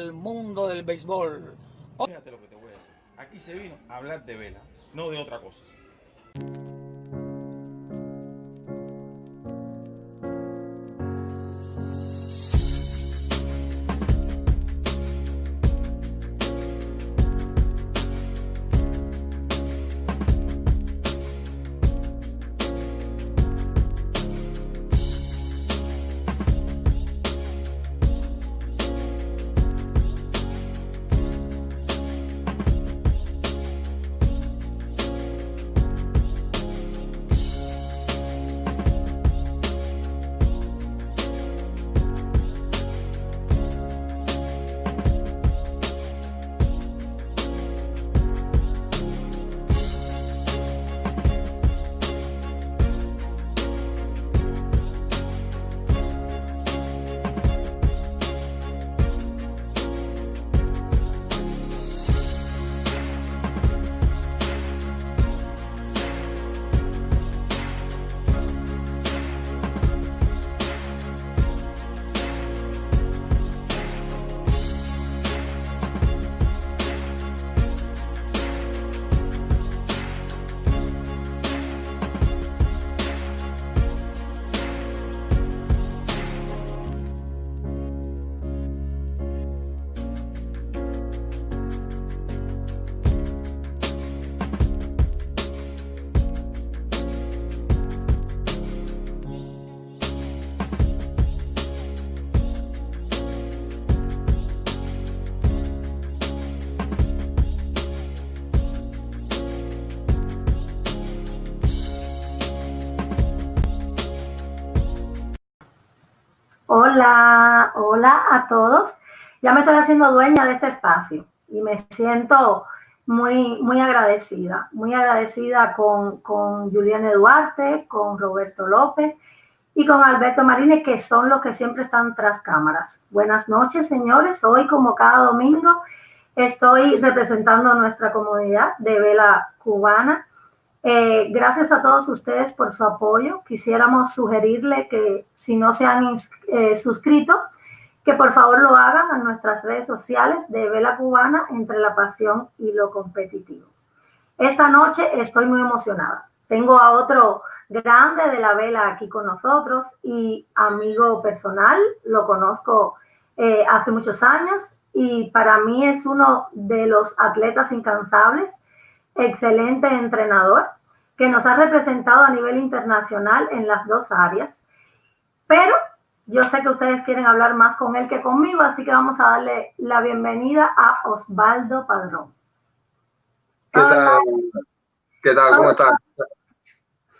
el mundo del béisbol. Fíjate lo que te voy a decir. Aquí se vino a hablar de vela, no de otra cosa. Hola, hola a todos. Ya me estoy haciendo dueña de este espacio y me siento muy, muy agradecida, muy agradecida con, con Juliana Duarte, con Roberto López y con Alberto Marínez, que son los que siempre están tras cámaras. Buenas noches, señores. Hoy, como cada domingo, estoy representando a nuestra comunidad de vela cubana eh, gracias a todos ustedes por su apoyo. Quisiéramos sugerirle que si no se han eh, suscrito, que por favor lo hagan a nuestras redes sociales de Vela Cubana entre la pasión y lo competitivo. Esta noche estoy muy emocionada. Tengo a otro grande de la vela aquí con nosotros y amigo personal, lo conozco eh, hace muchos años y para mí es uno de los atletas incansables excelente entrenador que nos ha representado a nivel internacional en las dos áreas. Pero yo sé que ustedes quieren hablar más con él que conmigo, así que vamos a darle la bienvenida a Osvaldo Padrón. ¿Qué tal? ¿Qué tal? ¿Cómo estás?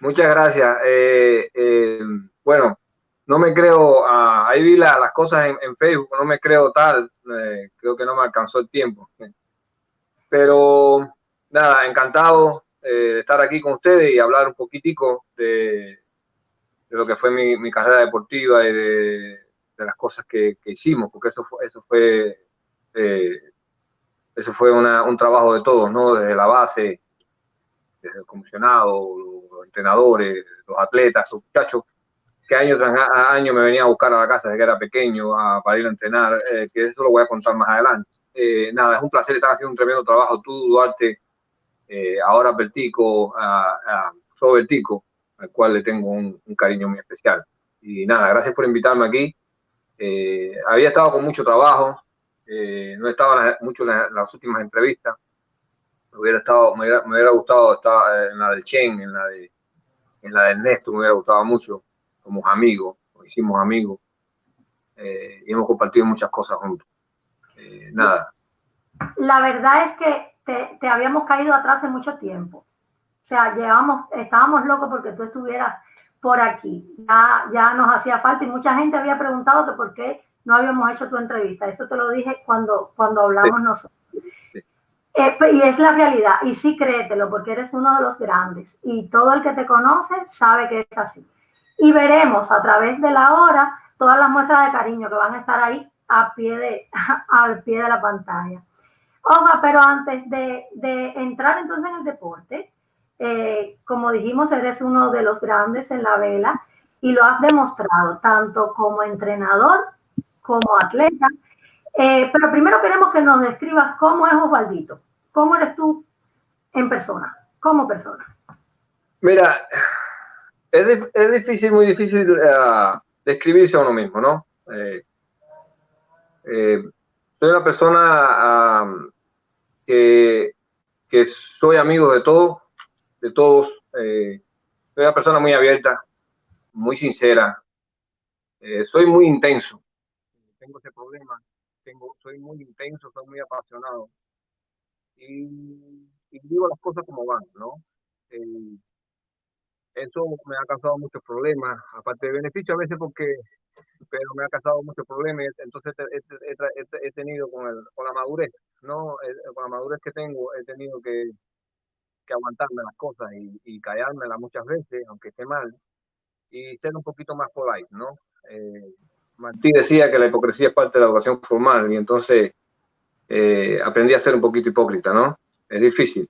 Muchas gracias. Eh, eh, bueno, no me creo, ah, ahí vi las cosas en, Facebook, no me creo tal, eh, creo que no me alcanzó el tiempo. Pero nada, encantado eh, de estar aquí con ustedes y hablar un poquitico de, lo que fue mi, carrera deportiva y de, las cosas que, hicimos, porque eso fue, eso fue, eh, eso fue un trabajo de todos, ¿no? Desde la base, desde el comisionado, los entrenadores, los atletas, los muchachos, que año tras año me venía a buscar a la casa desde que era pequeño para ir a entrenar, eh, que eso lo voy a contar más adelante. nada, es un placer estar haciendo un tremendo trabajo tú, Duarte, eh, ahora Vertico, a, a Robertico, al cual le tengo un, cariño muy especial. Y nada, gracias por invitarme aquí. Eh, había estado con mucho trabajo, eh, no estaba mucho en las, últimas entrevistas. Me hubiera, estado, me hubiera, gustado estar en la del Chen, en la de, en la de Ernesto, me hubiera gustado mucho. Somos amigos, hicimos amigos y hemos compartido muchas cosas juntos. nada. La verdad es que te, habíamos caído atrás hace mucho tiempo. O sea, llevamos, estábamos locos porque tú estuvieras por aquí. Ya, ya nos hacía falta y mucha gente había preguntado que por qué no habíamos hecho tu entrevista. Eso te lo dije cuando, cuando hablamos nosotros. Eh, y es la realidad. Y sí, créetelo, porque eres uno de los grandes. Y todo el que te conoce sabe que es así. Y veremos a través de la hora todas las muestras de cariño que van a estar ahí a pie de, al pie de la pantalla. Oja, pero antes de, entrar entonces en el deporte, eh, como dijimos, eres uno de los grandes en la vela y lo has demostrado tanto como entrenador como atleta. Eh, pero primero queremos que nos describas cómo es Osvaldito, cómo eres tú en persona, como persona. Mira, es, es difícil, muy difícil uh, describirse a uno mismo, ¿no? Eh, eh, soy una persona um, que, soy amigo de todos, de todos. Eh, soy una persona muy abierta, muy sincera. Eh, soy muy intenso. Tengo ese problema. Tengo, soy muy intenso, soy muy apasionado. Y, y digo las cosas como van, ¿no? Eh, eso me ha causado muchos problemas, aparte de beneficio a veces porque, pero me ha causado muchos problemas, entonces he, tenido con, el, con la madurez, ¿no? Con la madurez que tengo, he tenido que, que aguantarme las cosas y, y callármelas muchas veces, aunque esté mal, y ser un poquito más polite, ¿no? Eh, Martí decía que la hipocresía es parte de la educación formal y entonces eh, aprendí a ser un poquito hipócrita, ¿no? Es difícil.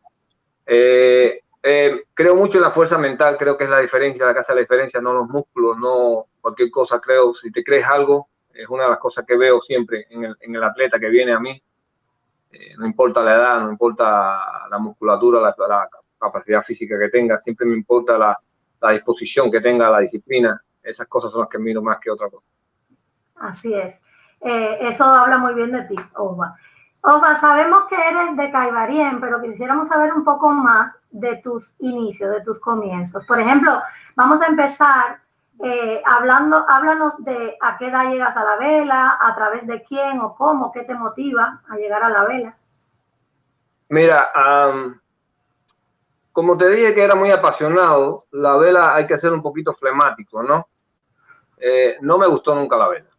Eh, eh, creo mucho en la fuerza mental, creo que es la diferencia, la casa de la diferencia, no los músculos, no cualquier cosa, creo, si te crees algo, es una de las cosas que veo siempre en el, en el atleta que viene a mí, eh, no importa la edad, no importa la musculatura, la, la, capacidad física que tenga, siempre me importa la, la, disposición que tenga, la disciplina, esas cosas son las que miro más que otra cosa. Así es, eh, eso habla muy bien de ti, Oba. Oba, sabemos que eres de Caibarien, pero quisiéramos saber un poco más de tus inicios, de tus comienzos. Por ejemplo, vamos a empezar eh, hablando, háblanos de a qué edad llegas a la vela, a través de quién o cómo, qué te motiva a llegar a la vela. Mira, um, como te dije que era muy apasionado, la vela hay que ser un poquito flemático, ¿no? Eh, no me gustó nunca la vela.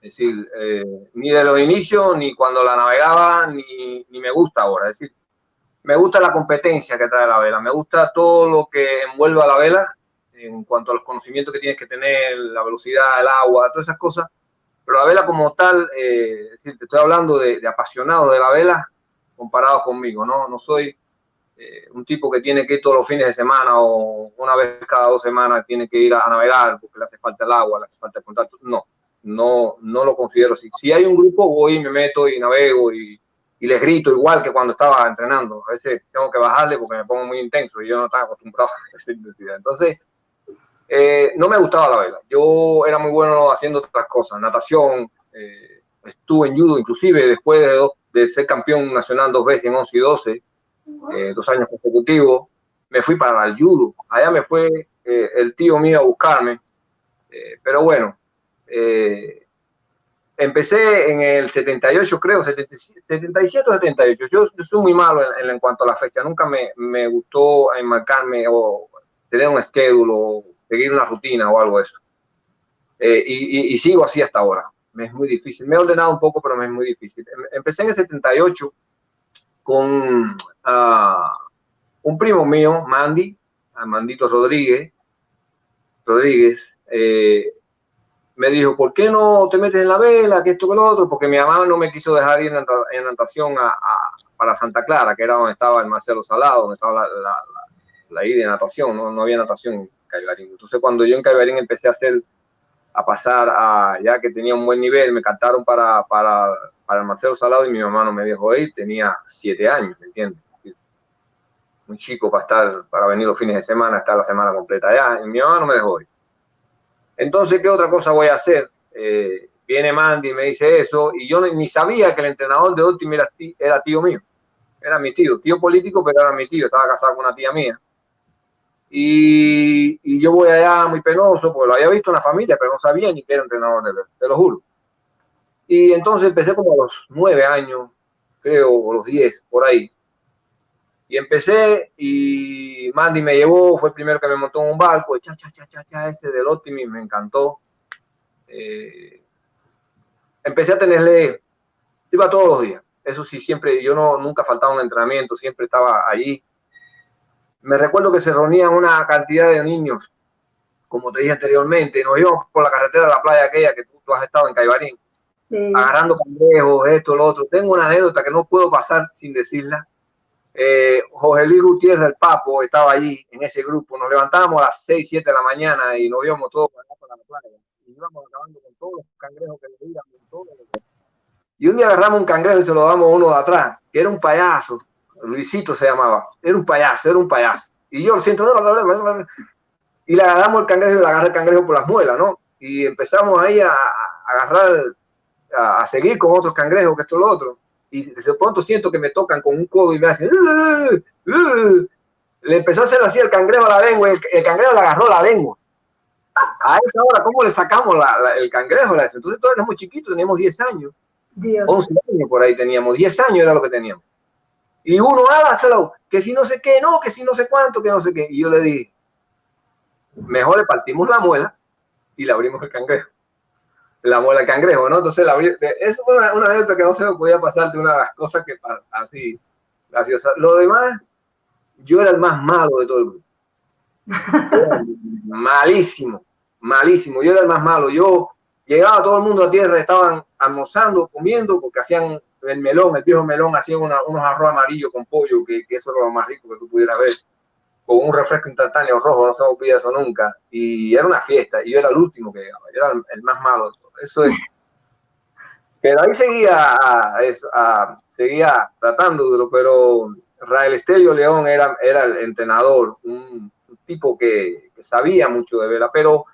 Es decir, eh, ni de los inicios, ni cuando la navegaba, ni, ni, me gusta ahora. Es decir, me gusta la competencia que trae la vela, me gusta todo lo que envuelve a la vela en cuanto a los conocimientos que tienes que tener, la velocidad, el agua, todas esas cosas. Pero la vela como tal, eh, es decir, te estoy hablando de, de, apasionado de la vela comparado conmigo, ¿no? No soy eh, un tipo que tiene que ir todos los fines de semana o una vez cada dos semanas tiene que ir a, a navegar porque le hace falta el agua, le hace falta el contacto. No, no, no lo considero así. Si hay un grupo, voy y me meto y navego y, y, les grito igual que cuando estaba entrenando. A veces tengo que bajarle porque me pongo muy intenso y yo no estaba acostumbrado a esa intensidad. Entonces, eh, no me gustaba la vela. Yo era muy bueno haciendo otras cosas, natación, eh, estuve en judo inclusive después de, dos, de, ser campeón nacional dos veces en 11 y 12, eh, dos años consecutivos. Me fui para el judo. Allá me fue eh, el tío mío a buscarme. Eh, pero bueno, eh, empecé en el 78, creo, 77 o 78. Yo, yo soy muy malo en, en, cuanto a la fecha. Nunca me, me gustó enmarcarme o tener un schedule o seguir una rutina o algo de. Eh, y, sigo así hasta ahora. Me es muy difícil. Me he ordenado un poco, pero me es muy difícil. Em, empecé en el 78 con uh, un primo mío, Mandy, Mandito Rodríguez, Rodríguez, eh, me dijo, ¿por qué no te metes en la vela, que esto, que lo otro? Porque mi mamá no me quiso dejar ir en, natación a, a, para Santa Clara, que era donde estaba el Marcelo Salado, donde estaba la, la, la, de natación, ¿no? había natación Entonces, cuando yo en Caibarín empecé a hacer, a pasar a, ya que tenía un buen nivel, me cantaron para, para, para el Marcelo Salado y mi mamá no me dejó ir, tenía siete años, ¿me entiendes? Muy chico para estar, para venir los fines de semana, estar la semana completa allá, y mi mamá no me dejó ir. Entonces, ¿qué otra cosa voy a hacer? Eh, viene Mandy y me dice eso, y yo ni sabía que el entrenador de Ultimate era tío mío. Era mi tío, tío político, pero era mi tío, estaba casado con una tía mía. Y, y, yo voy allá muy penoso, porque lo había visto en la familia, pero no sabía ni que era entrenador de, te lo juro. Y entonces empecé como a los nueve años, creo, o los diez, por ahí. Y empecé y Mandy me llevó, fue el primero que me montó en un barco, cha, cha, cha, cha, cha, ese del Optimis, me encantó. Eh, empecé a tenerle, iba todos los días, eso sí, siempre, yo no, nunca faltaba un entrenamiento, siempre estaba allí. Me recuerdo que se reunían una cantidad de niños, como te dije anteriormente, nos íbamos por la carretera de la playa aquella que tú, tú has estado en Caibarín, sí. agarrando cangrejos, esto, lo otro. Tengo una anécdota que no puedo pasar sin decirla eh, José Luis Gutiérrez, el Papo, estaba allí en ese grupo. Nos levantábamos a las 6, 7 de la mañana y nos íbamos todos para, la playa. Y íbamos acabando con todos los cangrejos que le veíamos. Y un día agarramos un cangrejo y se lo damos a uno de atrás, que era un payaso. Luisito se llamaba. Era un payaso, era un payaso. Y yo lo siento, y le agarramos el cangrejo y le agarré el cangrejo por las muelas, ¿no? Y empezamos ahí a, agarrar, a, seguir con otros cangrejos, que esto lo otro. Y de pronto siento que me tocan con un codo y me hacen. Le empezó a hacer así el cangrejo a la lengua, el, el cangrejo le agarró la lengua. A esa hora, ¿cómo le sacamos el cangrejo? Entonces todos éramos chiquitos, teníamos 10 años. 11 años por ahí teníamos, 10 años era lo que teníamos. Y uno, hágaselo, que si no sé qué, no, que si no sé cuánto, que no sé qué. Y yo le dije, mejor le partimos la muela y le abrimos el cangrejo. La muela del cangrejo, ¿no? Entonces, la, es una, una anécdota que no se me podía pasar de una de las cosas que así, graciosa. Lo demás, yo era el más malo de todo el grupo. malísimo, malísimo. Yo era el más malo. Yo llegaba todo el mundo a tierra, estaban almorzando, comiendo, porque hacían el melón, el viejo melón, hacían unos arroz amarillos con pollo, que, eso era lo más rico que tú pudieras ver, con un refresco instantáneo rojo, no se me olvida eso nunca. Y era una fiesta, y yo era el último que llegaba, yo era el, más malo. Eso es. Pero ahí seguía, a, seguía tratándolo, pero Rael Estelio León era, era el entrenador, un, tipo que, sabía mucho de vela, pero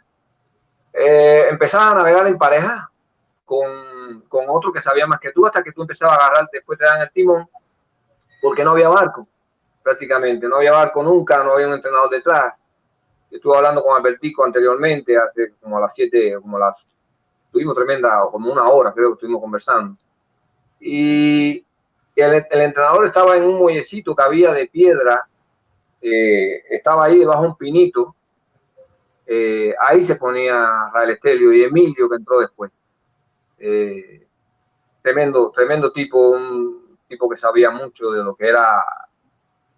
eh, empezaba a navegar en pareja con, con, otro que sabía más que tú, hasta que tú empezabas a agarrar, después te dan el timón, porque no había barco, prácticamente, no había barco nunca, no había un entrenador detrás. estuve hablando con Albertico anteriormente, hace como a las 7, como las, tuvimos tremenda, como una hora creo que estuvimos conversando. Y el, el entrenador estaba en un muellecito que había de piedra eh, estaba ahí debajo de un pinito, eh, ahí se ponía Rael Estelio y Emilio que entró después. Eh, tremendo, tremendo tipo, un tipo que sabía mucho de lo que era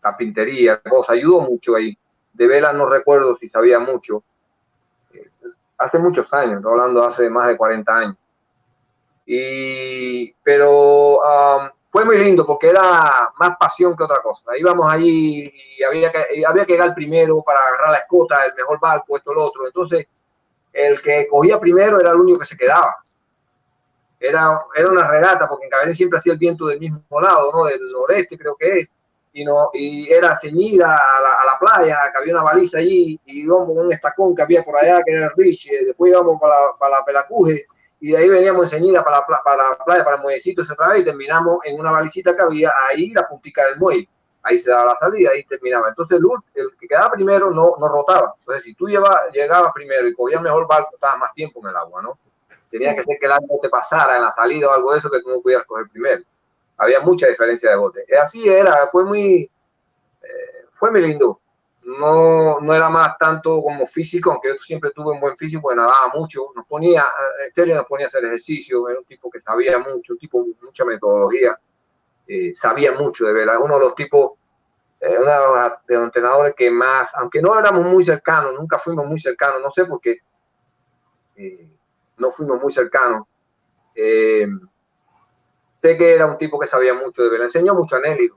carpintería, cosa, ayudó mucho ahí. De Vela no recuerdo si sabía mucho. hace muchos años, hablando hace más de 40 años. Y, pero fue muy lindo porque era más pasión que otra cosa. Íbamos allí y había que, había que llegar primero para agarrar la escota, el mejor barco, esto, lo otro. Entonces, el que cogía primero era el único que se quedaba. Era, era una regata, porque en Cabernet siempre hacía el viento del mismo lado, ¿no? Del noreste creo que es. Y, no, y era ceñida a la, playa, que había una baliza allí, y íbamos con un estacón que había por allá, que era el Rich, después íbamos para, para la Pelacuje, y de ahí veníamos enseguida para la, para la playa, para el muellecito, otra vez, y terminamos en una valicita que había ahí, la puntica del muelle. Ahí se daba la salida, ahí terminaba. Entonces el, el que quedaba primero no, no rotaba. Entonces si tú llegabas primero y cogías mejor barco, estabas más tiempo en el agua, ¿no? Tenía que ser que el agua te pasara en la salida o algo de eso que tú no pudieras coger primero. Había mucha diferencia de bote. Así era, fue muy, eh, fue muy lindo no, no era más tanto como físico, aunque yo siempre tuve un buen físico, porque nadaba mucho, nos ponía, Estéreo nos ponía a hacer ejercicio, era un tipo que sabía mucho, un tipo mucha metodología, eh, sabía mucho de verdad, uno de los tipos, eh, uno de los, entrenadores que más, aunque no éramos muy cercanos, nunca fuimos muy cercanos, no sé por qué, eh, no fuimos muy cercanos, sé que era un tipo que sabía mucho de verdad, enseñó mucho a Nelly,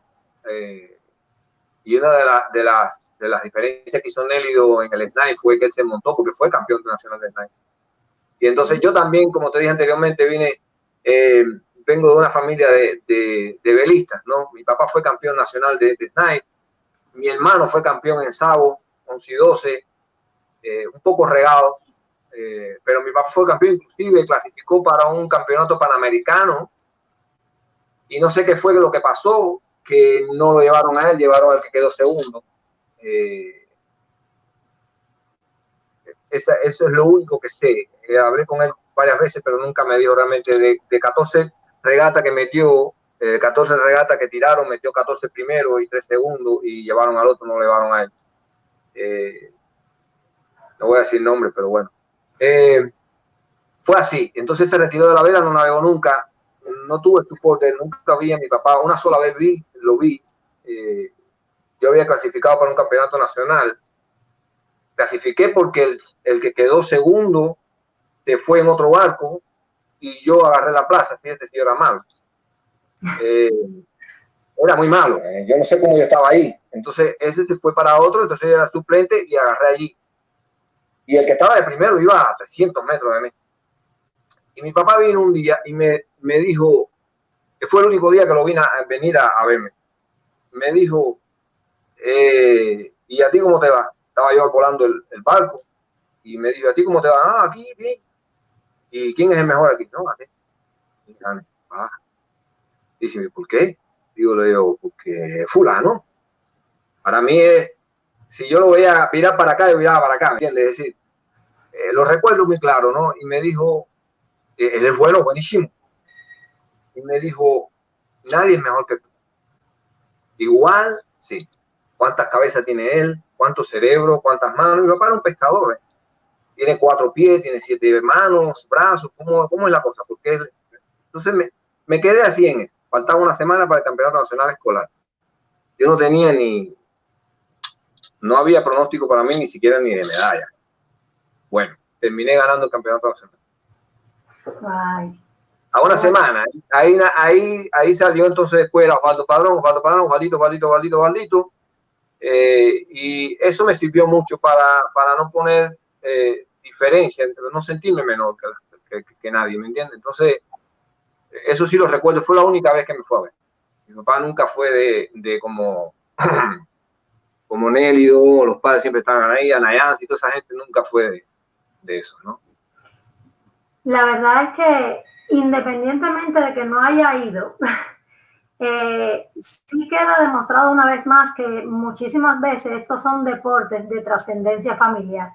y una de, de las de las diferencias que hizo Nélido en el SNAI fue que él se montó porque fue campeón nacional de SNAI. Y entonces yo también, como te dije anteriormente, vine, eh, vengo de una familia de, de, velistas, ¿no? Mi papá fue campeón nacional de, de mi hermano fue campeón en Sabo, 11 y 12, eh, un poco regado, eh, pero mi papá fue campeón, inclusive clasificó para un campeonato panamericano y no sé qué fue lo que pasó, que no lo llevaron a él, llevaron al que quedó segundo. Eh, eso es lo único que sé. Eh, hablé con él varias veces, pero nunca me dio realmente de, de 14 regatas que metió, 14 eh, regatas que tiraron, metió 14 primero y 3 segundos y llevaron al otro, no le llevaron a él. no voy a decir nombre, pero bueno. Fue así. Entonces se retiró de la vela, no navegó nunca. No tuve estuporte, nunca vi a mi papá. Una sola vez vi, lo vi yo había clasificado para un campeonato nacional. Clasifiqué porque el, que quedó segundo se fue en otro barco y yo agarré la plaza. Fíjate si era malo. Eh, era muy malo. Eh, yo no sé cómo yo estaba ahí. Entonces ese se fue para otro, entonces era suplente y agarré allí. Y el que estaba de primero iba a 300 metros de mí. Y mi papá vino un día y me, me dijo, fue el único día que lo vine a venir a, verme. Me dijo, eh, ¿y a ti cómo te va? Estaba yo volando el, barco y me dijo, ¿a ti cómo te va? Ah, aquí, bien. ¿Y quién es el mejor aquí? No, aquí. Y ah. Dice, ¿por qué? Digo, le digo, porque fulano. Para mí es, si yo lo voy a mirar para acá, yo voy a para acá, ¿me? Es decir, eh, lo recuerdo muy claro, ¿no? Y me dijo, eh, él es bueno, buenísimo. Y me dijo, nadie es mejor que tú. Igual, sí. ¿Cuántas cabezas tiene él? ¿Cuántos cerebros? ¿Cuántas manos? Mi papá era un pescador. ¿eh? Tiene cuatro pies, tiene siete manos, brazos. ¿Cómo, cómo es la cosa? Porque Entonces me, me quedé así en eso. Faltaba una semana para el Campeonato Nacional Escolar. Yo no tenía ni, no había pronóstico para mí ni siquiera ni de medalla. Bueno, terminé ganando el campeonato nacional. A una semana. Ahí, ahí, ahí salió entonces después Osvaldo Padrón, Osvaldo Padrón, Osvaldito, Osvaldito, Osvaldito, Osvaldito. Eh, y eso me sirvió mucho para, para no poner eh, diferencia, no sentirme menor que, que, nadie, ¿me entiendes? Entonces, eso sí lo recuerdo, fue la única vez que me fue a ver. Mi papá nunca fue de, de como como Nélido, los padres siempre estaban ahí, Anayans y toda esa gente nunca fue de, eso, ¿no? La verdad es que independientemente de que no haya ido, eh, sí queda demostrado una vez más que muchísimas veces estos son deportes de trascendencia familiar.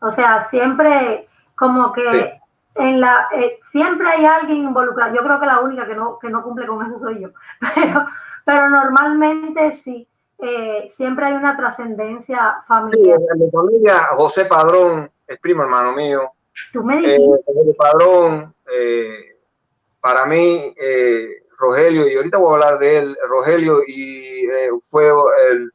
O sea, siempre como que en la eh, siempre hay alguien involucrado. Yo creo que la única que no, que no cumple con eso soy yo, pero, pero normalmente sí. Eh, siempre hay una trascendencia familiar. en mi familia, José Padrón es primo hermano mío. Tú me dijiste. Eh, José Padrón, eh, para mí, Rogelio, y ahorita voy a hablar de él, Rogelio y fue el,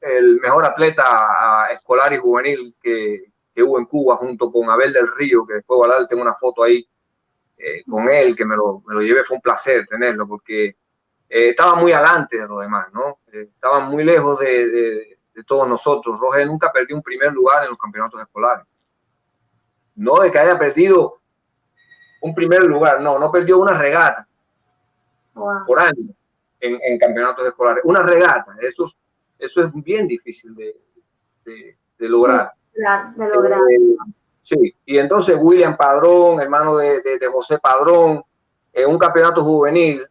el, mejor atleta escolar y juvenil que, que, hubo en Cuba junto con Abel del Río, que después voy a hablar, tengo una foto ahí con él, que me lo, me lo llevé, fue un placer tenerlo, porque eh, estaba muy adelante de los demás, ¿no? Eh, estaban muy lejos de, todos nosotros. Roger nunca perdió un primer lugar en los campeonatos escolares. No de que haya perdido un primer lugar, no, no perdió una regata por año en, campeonatos escolares. Una regata, eso, eso es bien difícil de, lograr. De lograr. Eh, sí, y entonces William Padrón, hermano de, José Padrón, en un campeonato juvenil,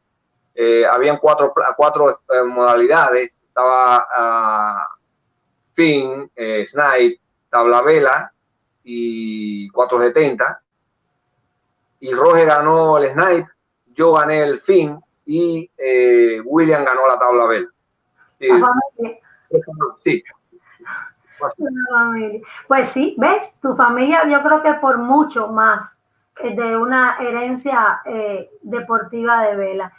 eh, habían cuatro, cuatro eh, modalidades, estaba uh, fin, eh, snipe, tabla vela y 470. Y Roger ganó el snipe, yo gané el fin y William ganó la tabla vela. Sí. Pues sí, ves, tu familia yo creo que por mucho más de una herencia deportiva de vela.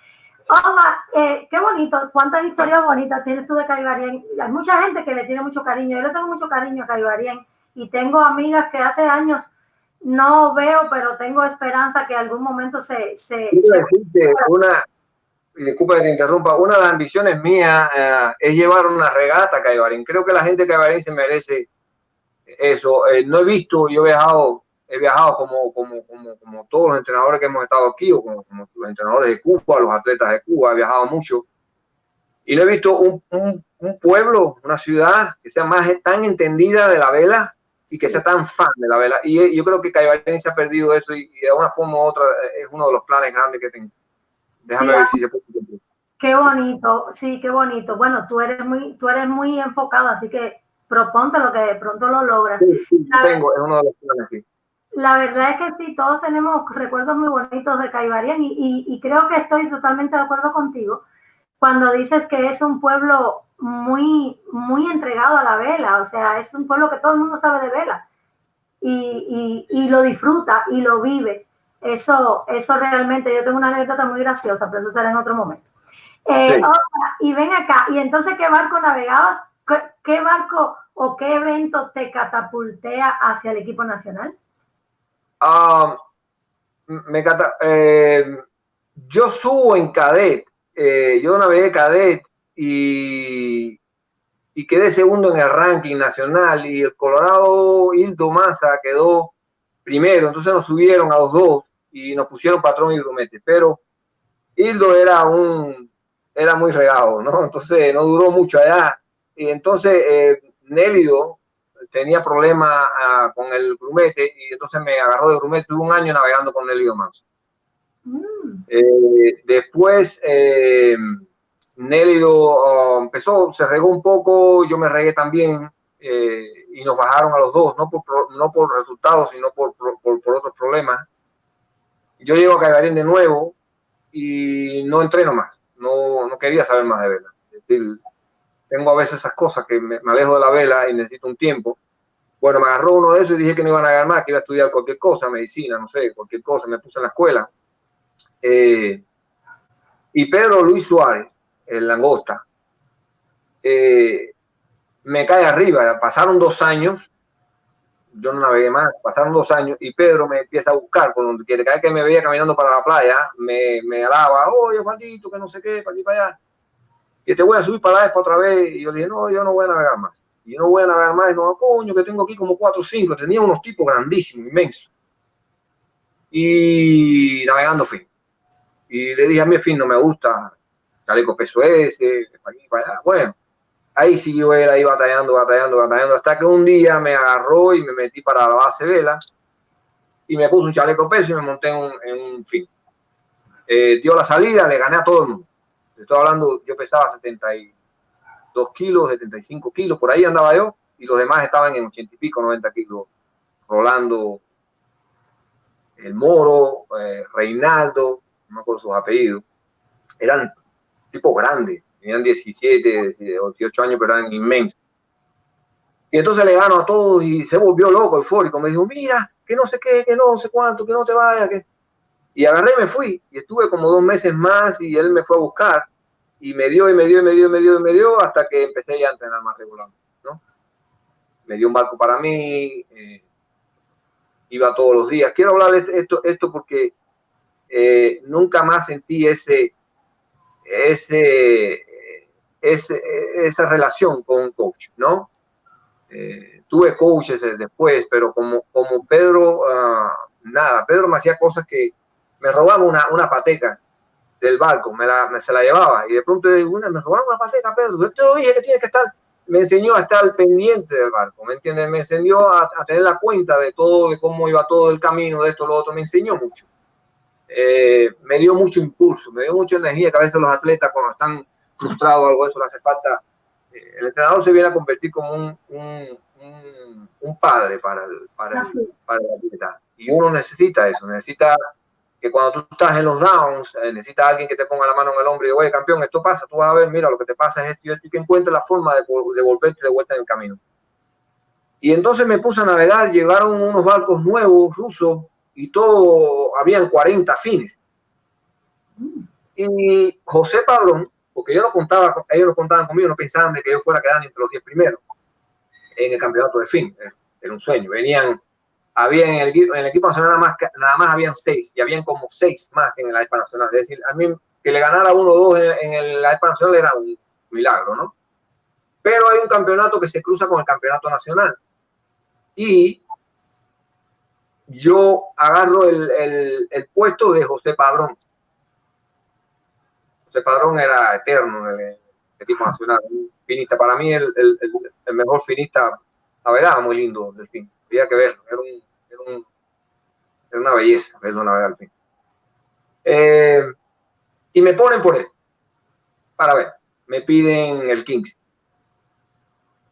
Oja, eh, qué bonito, cuántas historias bonitas tienes tú de Caibarien. Hay mucha gente que le tiene mucho cariño. Yo le tengo mucho cariño a Caibarien y tengo amigas que hace años no veo, pero tengo esperanza que algún momento se... se, una, disculpa que te interrumpa, una de las ambiciones mías eh, es llevar una regata a Caibarien. Creo que la gente de Caibarien se merece eso. Eh, no he visto, yo he viajado he viajado como, como, como, como todos los entrenadores que hemos estado aquí, o como, como, los entrenadores de Cuba, los atletas de Cuba, he viajado mucho. Y no he visto un, un, un pueblo, una ciudad que sea más tan entendida de la vela y que sea tan fan de la vela. Y yo creo que Caibalén se ha perdido eso y, de una forma u otra es uno de los planes grandes que tengo. Déjame ver si se puede. Qué bonito, sí, qué bonito. Bueno, tú eres muy, tú eres muy enfocado, así que proponte lo que de pronto lo logras. Sí, sí, tengo, es uno de los planes, sí. La verdad es que sí, todos tenemos recuerdos muy bonitos de Caibarián y, creo que estoy totalmente de acuerdo contigo cuando dices que es un pueblo muy, muy entregado a la vela, o sea, es un pueblo que todo el mundo sabe de vela y, lo disfruta y lo vive. Eso, eso realmente, yo tengo una anécdota muy graciosa, pero eso será en otro momento. Eh, y ven acá, y entonces, ¿qué barco navegabas? ¿Qué barco o qué evento te catapultea hacia el equipo nacional? Ah, me eh, yo subo en cadet, eh, yo navegué cadet y, quedé segundo en el ranking nacional y el Colorado Hildo Massa quedó primero, entonces nos subieron a los dos y nos pusieron patrón y grumete, pero Hildo era un, era muy regado, ¿no? Entonces no duró mucho allá. Y entonces eh, tenía problemas ah, con el grumete y entonces me agarró de grumete. Tuve un año navegando con Nélido Manso. Mm. Eh, después eh, Nélido oh, empezó, se regó un poco, yo me regué también eh, y nos bajaron a los dos, no por, no por resultados, sino por, por, por otros problemas. Yo llego a Caibarín de nuevo y no entreno más, no, no quería saber más de vela. Tengo a veces esas cosas que me, alejo de la vela y necesito un tiempo. Bueno, me agarró uno de esos y dije que no iban a ganar más, que iba a estudiar cualquier cosa, medicina, no sé, cualquier cosa, me puse en la escuela. Eh, y Pedro Luis Suárez, el langosta, eh, me cae arriba. Pasaron dos años, yo no navegué más, pasaron dos años y Pedro me empieza a buscar por donde. Cada que me veía caminando para la playa, me, me alaba, oye, Juanito, que no sé qué, para aquí, para allá. Y te voy a subir para la otra vez. Y yo dije, no, yo no voy a navegar más. Y no voy a navegar más. Y no, coño, que tengo aquí como cuatro o cinco. Tenía unos tipos grandísimos, inmensos. Y navegando fin. Y le dije, a mí el fin no me gusta, chaleco peso ese, para aquí, para allá. Bueno, ahí siguió él ahí batallando, batallando, batallando, hasta que un día me agarró y me metí para la base vela y me puso un chaleco peso y me monté en un, fin. Eh, dio la salida, le gané a todo el mundo. Estoy hablando, yo pesaba 72 kilos, 75 kilos, por ahí andaba yo, y los demás estaban en 80 y pico, 90 kilos. Rolando, el Moro, eh, Reinaldo, no me acuerdo sus apellidos, eran tipos grandes, tenían 17, 18 años, pero eran inmensos. Y entonces le gano a todos y se volvió loco, eufórico. Me dijo, mira, que no sé qué, que no sé cuánto, que no te vayas. Que... Y agarré y me fui. Y estuve como dos meses más y él me fue a buscar. Y me dio, y me dio, y me dio, y me dio, y me dio, hasta que empecé ya a entrenar más regularmente. ¿no? Me dio un barco para mí. Eh, iba todos los días. Quiero hablar de esto, esto porque eh, nunca más sentí ese, ese, ese, esa relación con un coach, ¿no? Eh, tuve coaches después, pero como, como Pedro, uh, nada, Pedro me hacía cosas que me robaba una, una pateca del barco, me, la, me se la llevaba y de pronto una, me robaron una pateca, Pedro, yo te dije que tienes que estar, me enseñó a estar pendiente del barco, ¿me entiendes? Me enseñó a, a, tener la cuenta de todo, de cómo iba todo el camino, de esto, lo otro, me enseñó mucho. Eh, me dio mucho impulso, me dio mucha energía, que a veces los atletas cuando están frustrados o algo de eso, le hace falta, eh, el entrenador se viene a convertir como un, un, un, padre para el, para, el, para el atleta. Y uno necesita eso, necesita que cuando tú estás en los downs, eh, necesitas alguien que te ponga la mano en el hombro y diga, oye, campeón, esto pasa, tú vas a ver, mira, lo que te pasa es esto y esto, y que encuentre la forma de, de volverte de vuelta en el camino. Y entonces me puse a navegar, llegaron unos barcos nuevos, rusos, y todo, habían 40 fines. Y José Padrón, porque yo no contaba, ellos no contaban conmigo, no pensaban de que yo fuera a quedar entre los 10 primeros en el campeonato de fin, era un sueño. Venían, había en el, el equipo nacional nada más, nada más habían 6 y habían como 6 más en la EPA nacional. Es decir, a mí que le ganara uno o dos en, en la nacional era un milagro, ¿no? Pero hay un campeonato que se cruza con el campeonato nacional. Y yo agarro el, el, el, puesto de José Padrón. José Padrón era eterno en el, equipo nacional, finista. Para mí el, el, mejor finista, navegaba muy lindo del fin. Había que verlo, era, un, era, un, era una belleza verlo navegar al fin. Eh, y me ponen por él, para ver, me piden el Kings.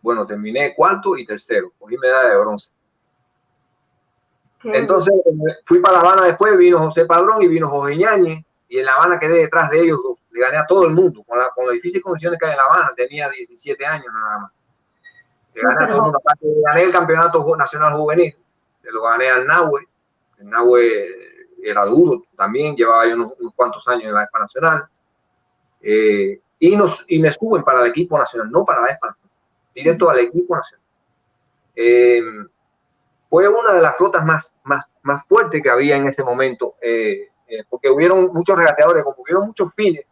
Bueno, terminé cuarto y tercero, cogí medalla de bronce. Entonces fui para La Habana después, vino José Padrón y vino José Ñañez, y en La Habana quedé detrás de ellos dos. Le gané a todo el mundo, con, la, con las difíciles condiciones que hay en La Habana, tenía 17 años nada más. Le gané a todo el mundo, gané el campeonato nacional juvenil, lo gané al Nahue, el Nahue era duro también, llevaba unos, cuantos años en la ESPA Nacional, eh, y, nos, y me suben para el equipo nacional, no para la ESPA directo al equipo nacional. Eh, fue una de las flotas más, más, más fuertes que había en ese momento, eh, porque hubieron muchos regateadores, como hubieron muchos fines,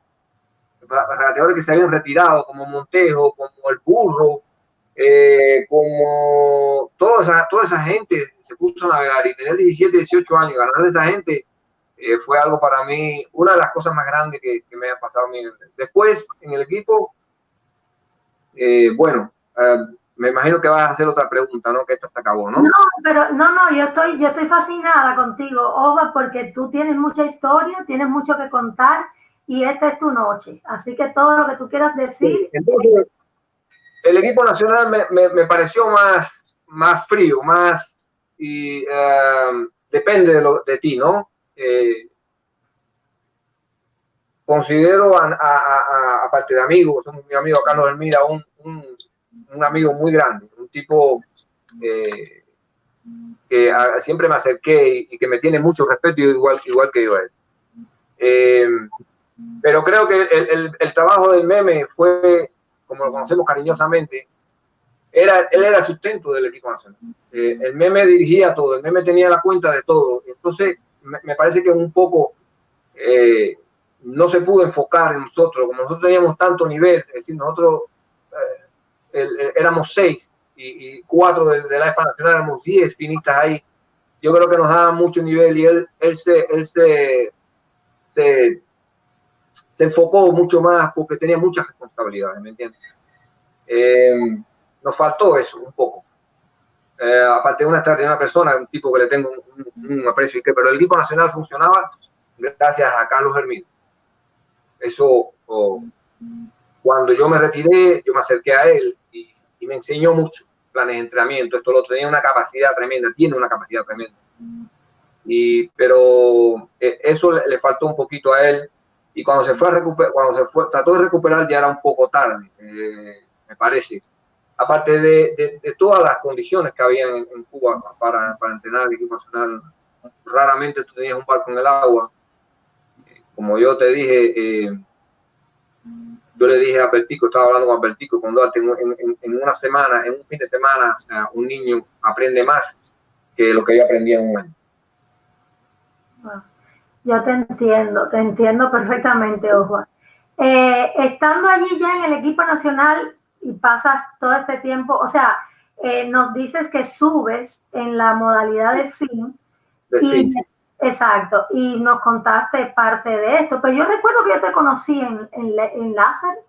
regateadores que se habían retirado, como Montejo, como el Burro, eh, como toda esa, toda esa gente se puso a navegar y tener 17, 18 años, ganar a esa gente eh, fue algo para mí, una de las cosas más grandes que, me ha pasado a mí. Después, en el equipo, eh, bueno, eh, me imagino que vas a hacer otra pregunta, ¿no? Que esto se acabó, ¿no? No, pero no, no, yo estoy, yo estoy fascinada contigo, Ova, porque tú tienes mucha historia, tienes mucho que contar y esta es tu noche. Así que todo lo que tú quieras decir. Entonces, el equipo nacional me, me, pareció más, más frío, más y depende de, lo, de ti, ¿no? Eh, considero, aparte de amigos, mi amigo Carlos Hermida, un, un, amigo muy grande, un tipo eh, que siempre me acerqué y, que me tiene mucho respeto, igual, igual que yo a él. Eh, pero creo que el, el, trabajo del meme fue, como lo conocemos cariñosamente, era, él era el sustento del equipo nacional. el meme dirigía todo, el meme tenía la cuenta de todo. Entonces, me, parece que un poco eh, no se pudo enfocar en nosotros, como nosotros teníamos tanto nivel, es decir, nosotros eh, éramos seis y, cuatro de, la ESPA Nacional, éramos diez finistas ahí. Yo creo que nos daba mucho nivel y él, él, se, él se, se, enfocó mucho más porque tenía muchas responsabilidades, ¿me entiendes? Eh, nos faltó eso un poco. Eh, aparte de una una persona, un tipo que le tengo un, aprecio, que, pero el equipo nacional funcionaba gracias a Carlos Hermín. Eso, cuando yo me retiré, yo me acerqué a él y, me enseñó mucho planes de entrenamiento, esto lo tenía una capacidad tremenda, tiene una capacidad tremenda. Y, pero eh, eso le, faltó un poquito a él y cuando se fue a recuperar, cuando se fue, trató de recuperar ya era un poco tarde, eh, me parece aparte de, todas las condiciones que había en, Cuba para, entrenar el equipo nacional, raramente tú tenías un barco en el agua. Como yo te dije, eh, yo le dije a Bertico, estaba hablando con Bertico, cuando en, en, una semana, en un fin de semana, un niño aprende más que lo que yo aprendí en un año. Ah, yo te entiendo, te entiendo perfectamente, Ojo. Eh, estando allí ya en el equipo nacional, y pasas todo este tiempo, o sea, eh, nos dices que subes en la modalidad de fin. y, Exacto, y nos contaste parte de esto, pero yo recuerdo que yo te conocí en, en, láser.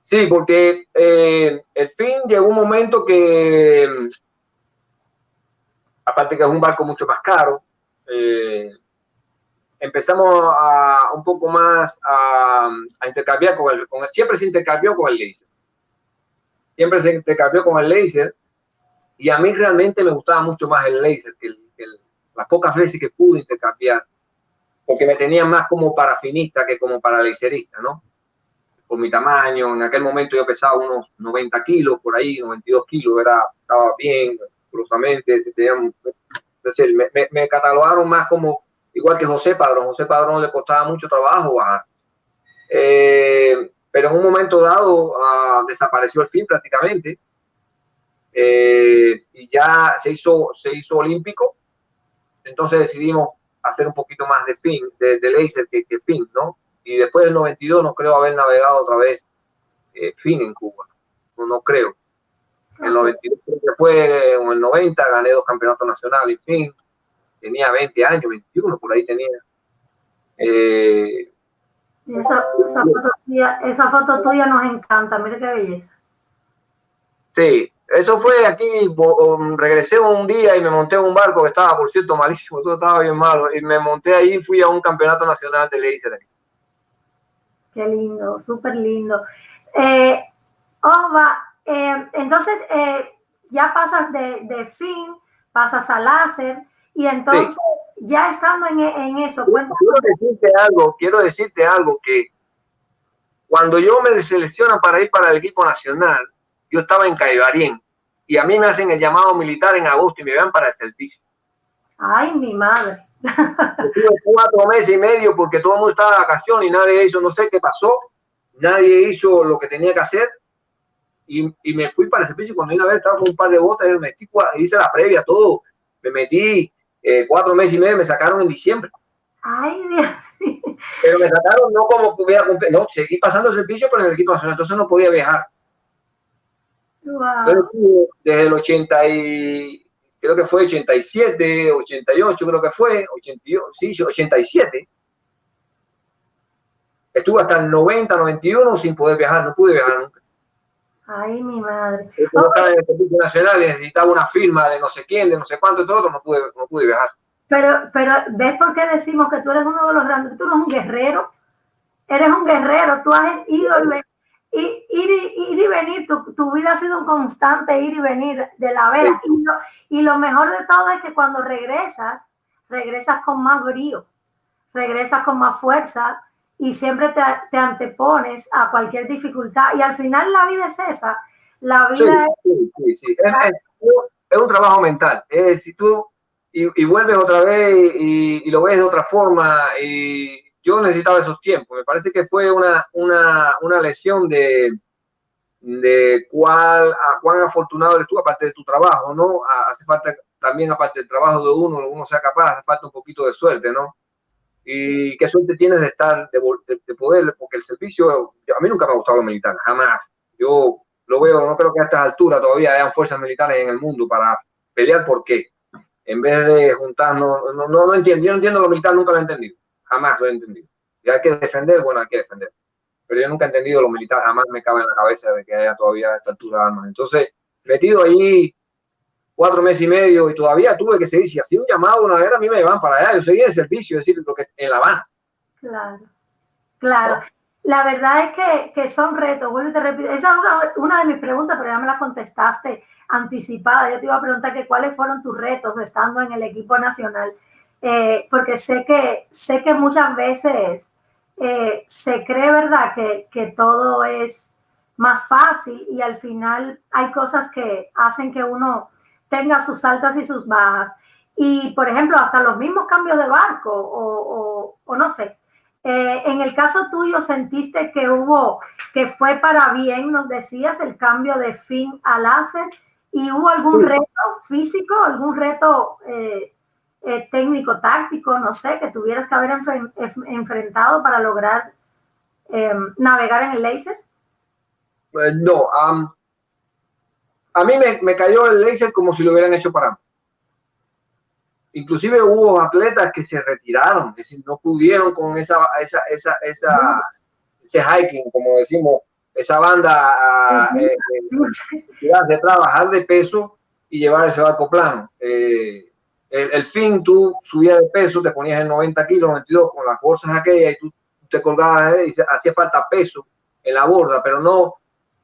Sí, porque eh, el fin llegó un momento que, aparte que es un barco mucho más caro, eh, empezamos a un poco más a, intercambiar con el, con siempre se intercambió con el laser. Siempre se intercambió con el laser y a mí realmente me gustaba mucho más el laser que, las pocas veces que pude intercambiar, porque me tenía más como parafinista que como para laserista, ¿no? Por mi tamaño, en aquel momento yo pesaba unos 90 kilos, por ahí, 92 kilos, era, estaba bien, curiosamente, me, me, me catalogaron más como igual que José Padrón. José Padrón le costaba mucho trabajo bajar. Eh, pero en un momento dado ah, desapareció el fin prácticamente eh, y ya se hizo, se hizo olímpico. Entonces decidimos hacer un poquito más de fin, de, de laser que, que, fin, ¿no? Y después del 92 no creo haber navegado otra vez eh, fin en Cuba. No, no creo. En el 92 fue en el 90 gané dos campeonatos nacionales, fin tenía 20 años, 21, por ahí tenía. Eh, esa, foto tuya, nos encanta, mira qué belleza. Sí, eso fue aquí, um, regresé un día y me monté en un barco que estaba, por cierto, malísimo, todo estaba bien malo, y me monté ahí y fui a un campeonato nacional de laser. Qué lindo, súper lindo. Eh, eh, entonces, eh, ya pasas de, de fin, pasas a láser, y entonces, ya estando en, eso, Quiero decirte algo, quiero decirte algo que cuando yo me seleccionan para ir para el equipo nacional, yo estaba en Caibarien y a mí me hacen el llamado militar en agosto y me van para el servicio. Ay, mi madre. Estuve cuatro meses y medio porque todo el mundo estaba de vacaciones y nadie hizo, no sé qué pasó, nadie hizo lo que tenía que hacer y, y me fui para el servicio. Cuando una vez estaba con un par de botas, y me hice la previa, todo, me metí eh, cuatro meses y medio, me sacaron en diciembre. Ay, Dios Pero me sacaron no como que hubiera cumplido, no, seguí pasando servicio con el equipo nacional, entonces no podía viajar. desde el 80 y creo que fue 87, 88, creo que fue, 88, sí, 87. Estuve hasta el 90, 91 sin poder viajar, no pude viajar nunca. Ay, mi madre. Yo estaba en el Servicio Nacional y necesitaba una firma de no sé quién, de no sé cuánto, todo, no pude, no pude viajar. Pero, pero, ¿ves por qué decimos que tú eres uno de los grandes? Tú eres un guerrero. Eres un guerrero. Tú has ido y, ir, ir y venir. Tu, tu, vida ha sido un constante ir y venir de la vela. Sí. Y, lo, y lo mejor de todo es que cuando regresas, regresas con más brío, regresas con más fuerza y siempre te, te, antepones a cualquier dificultad. Y al final la vida es esa. La vida sí, es... Sí, sí, es, es, un trabajo mental. Es si tú y, y, vuelves otra vez y, y, lo ves de otra forma. Y yo necesitaba esos tiempos. Me parece que fue una, una, una lesión de, de cuál, a cuán afortunado eres tú, aparte de tu trabajo, ¿no? Hace falta también, aparte del trabajo de uno, uno sea capaz, hace falta un poquito de suerte, ¿no? Y qué suerte tienes de estar, de, de, de poder, porque el servicio, a mí nunca me ha gustado lo militar, jamás. Yo lo veo, no creo que a estas alturas todavía hayan fuerzas militares en el mundo para pelear por qué en vez de juntarnos, no, no, no entiendo, yo no entiendo lo militar, nunca lo he entendido, jamás lo he entendido. Y hay que defender, bueno, hay que defender. Pero yo nunca he entendido lo militar, jamás me cabe en la cabeza de que haya todavía esta altura armas. Entonces, metido ahí cuatro meses y medio y todavía tuve que seguir, si hacía un llamado una guerra, a mí me llevan para allá, yo seguía en servicio, es decir, lo que en La Habana. Claro, claro. La verdad es que, que son retos, vuelvo y te repito, esa es una, una de mis preguntas, pero ya me la contestaste anticipada. Yo te iba a preguntar que cuáles fueron tus retos estando en el equipo nacional, eh, porque sé que, sé que muchas veces eh, se cree, ¿verdad?, que, que todo es más fácil y al final hay cosas que hacen que uno tenga sus altas y sus bajas. Y, por ejemplo, hasta los mismos cambios de barco o, o, o no sé. Eh, en el caso tuyo, ¿sentiste que hubo, que fue para bien, nos decías, el cambio de fin a láser? ¿Y hubo algún reto físico, algún reto eh, eh, técnico, táctico, no sé, que tuvieras que haber enfren enfrentado para lograr eh, navegar en el láser? no, um, a mí me, me, cayó el láser como si lo hubieran hecho para mí. Inclusive hubo atletas que se retiraron, es decir, no pudieron con esa, esa, esa, esa, ese hiking, como decimos, esa banda uh -huh. eh, de trabajar de peso y llevar ese barco plano. Eh, el, el, fin, tú subías de peso, te ponías en 90 kilos, 92 con las bolsas aquellas y tú te colgabas y hacía falta peso en la borda, pero no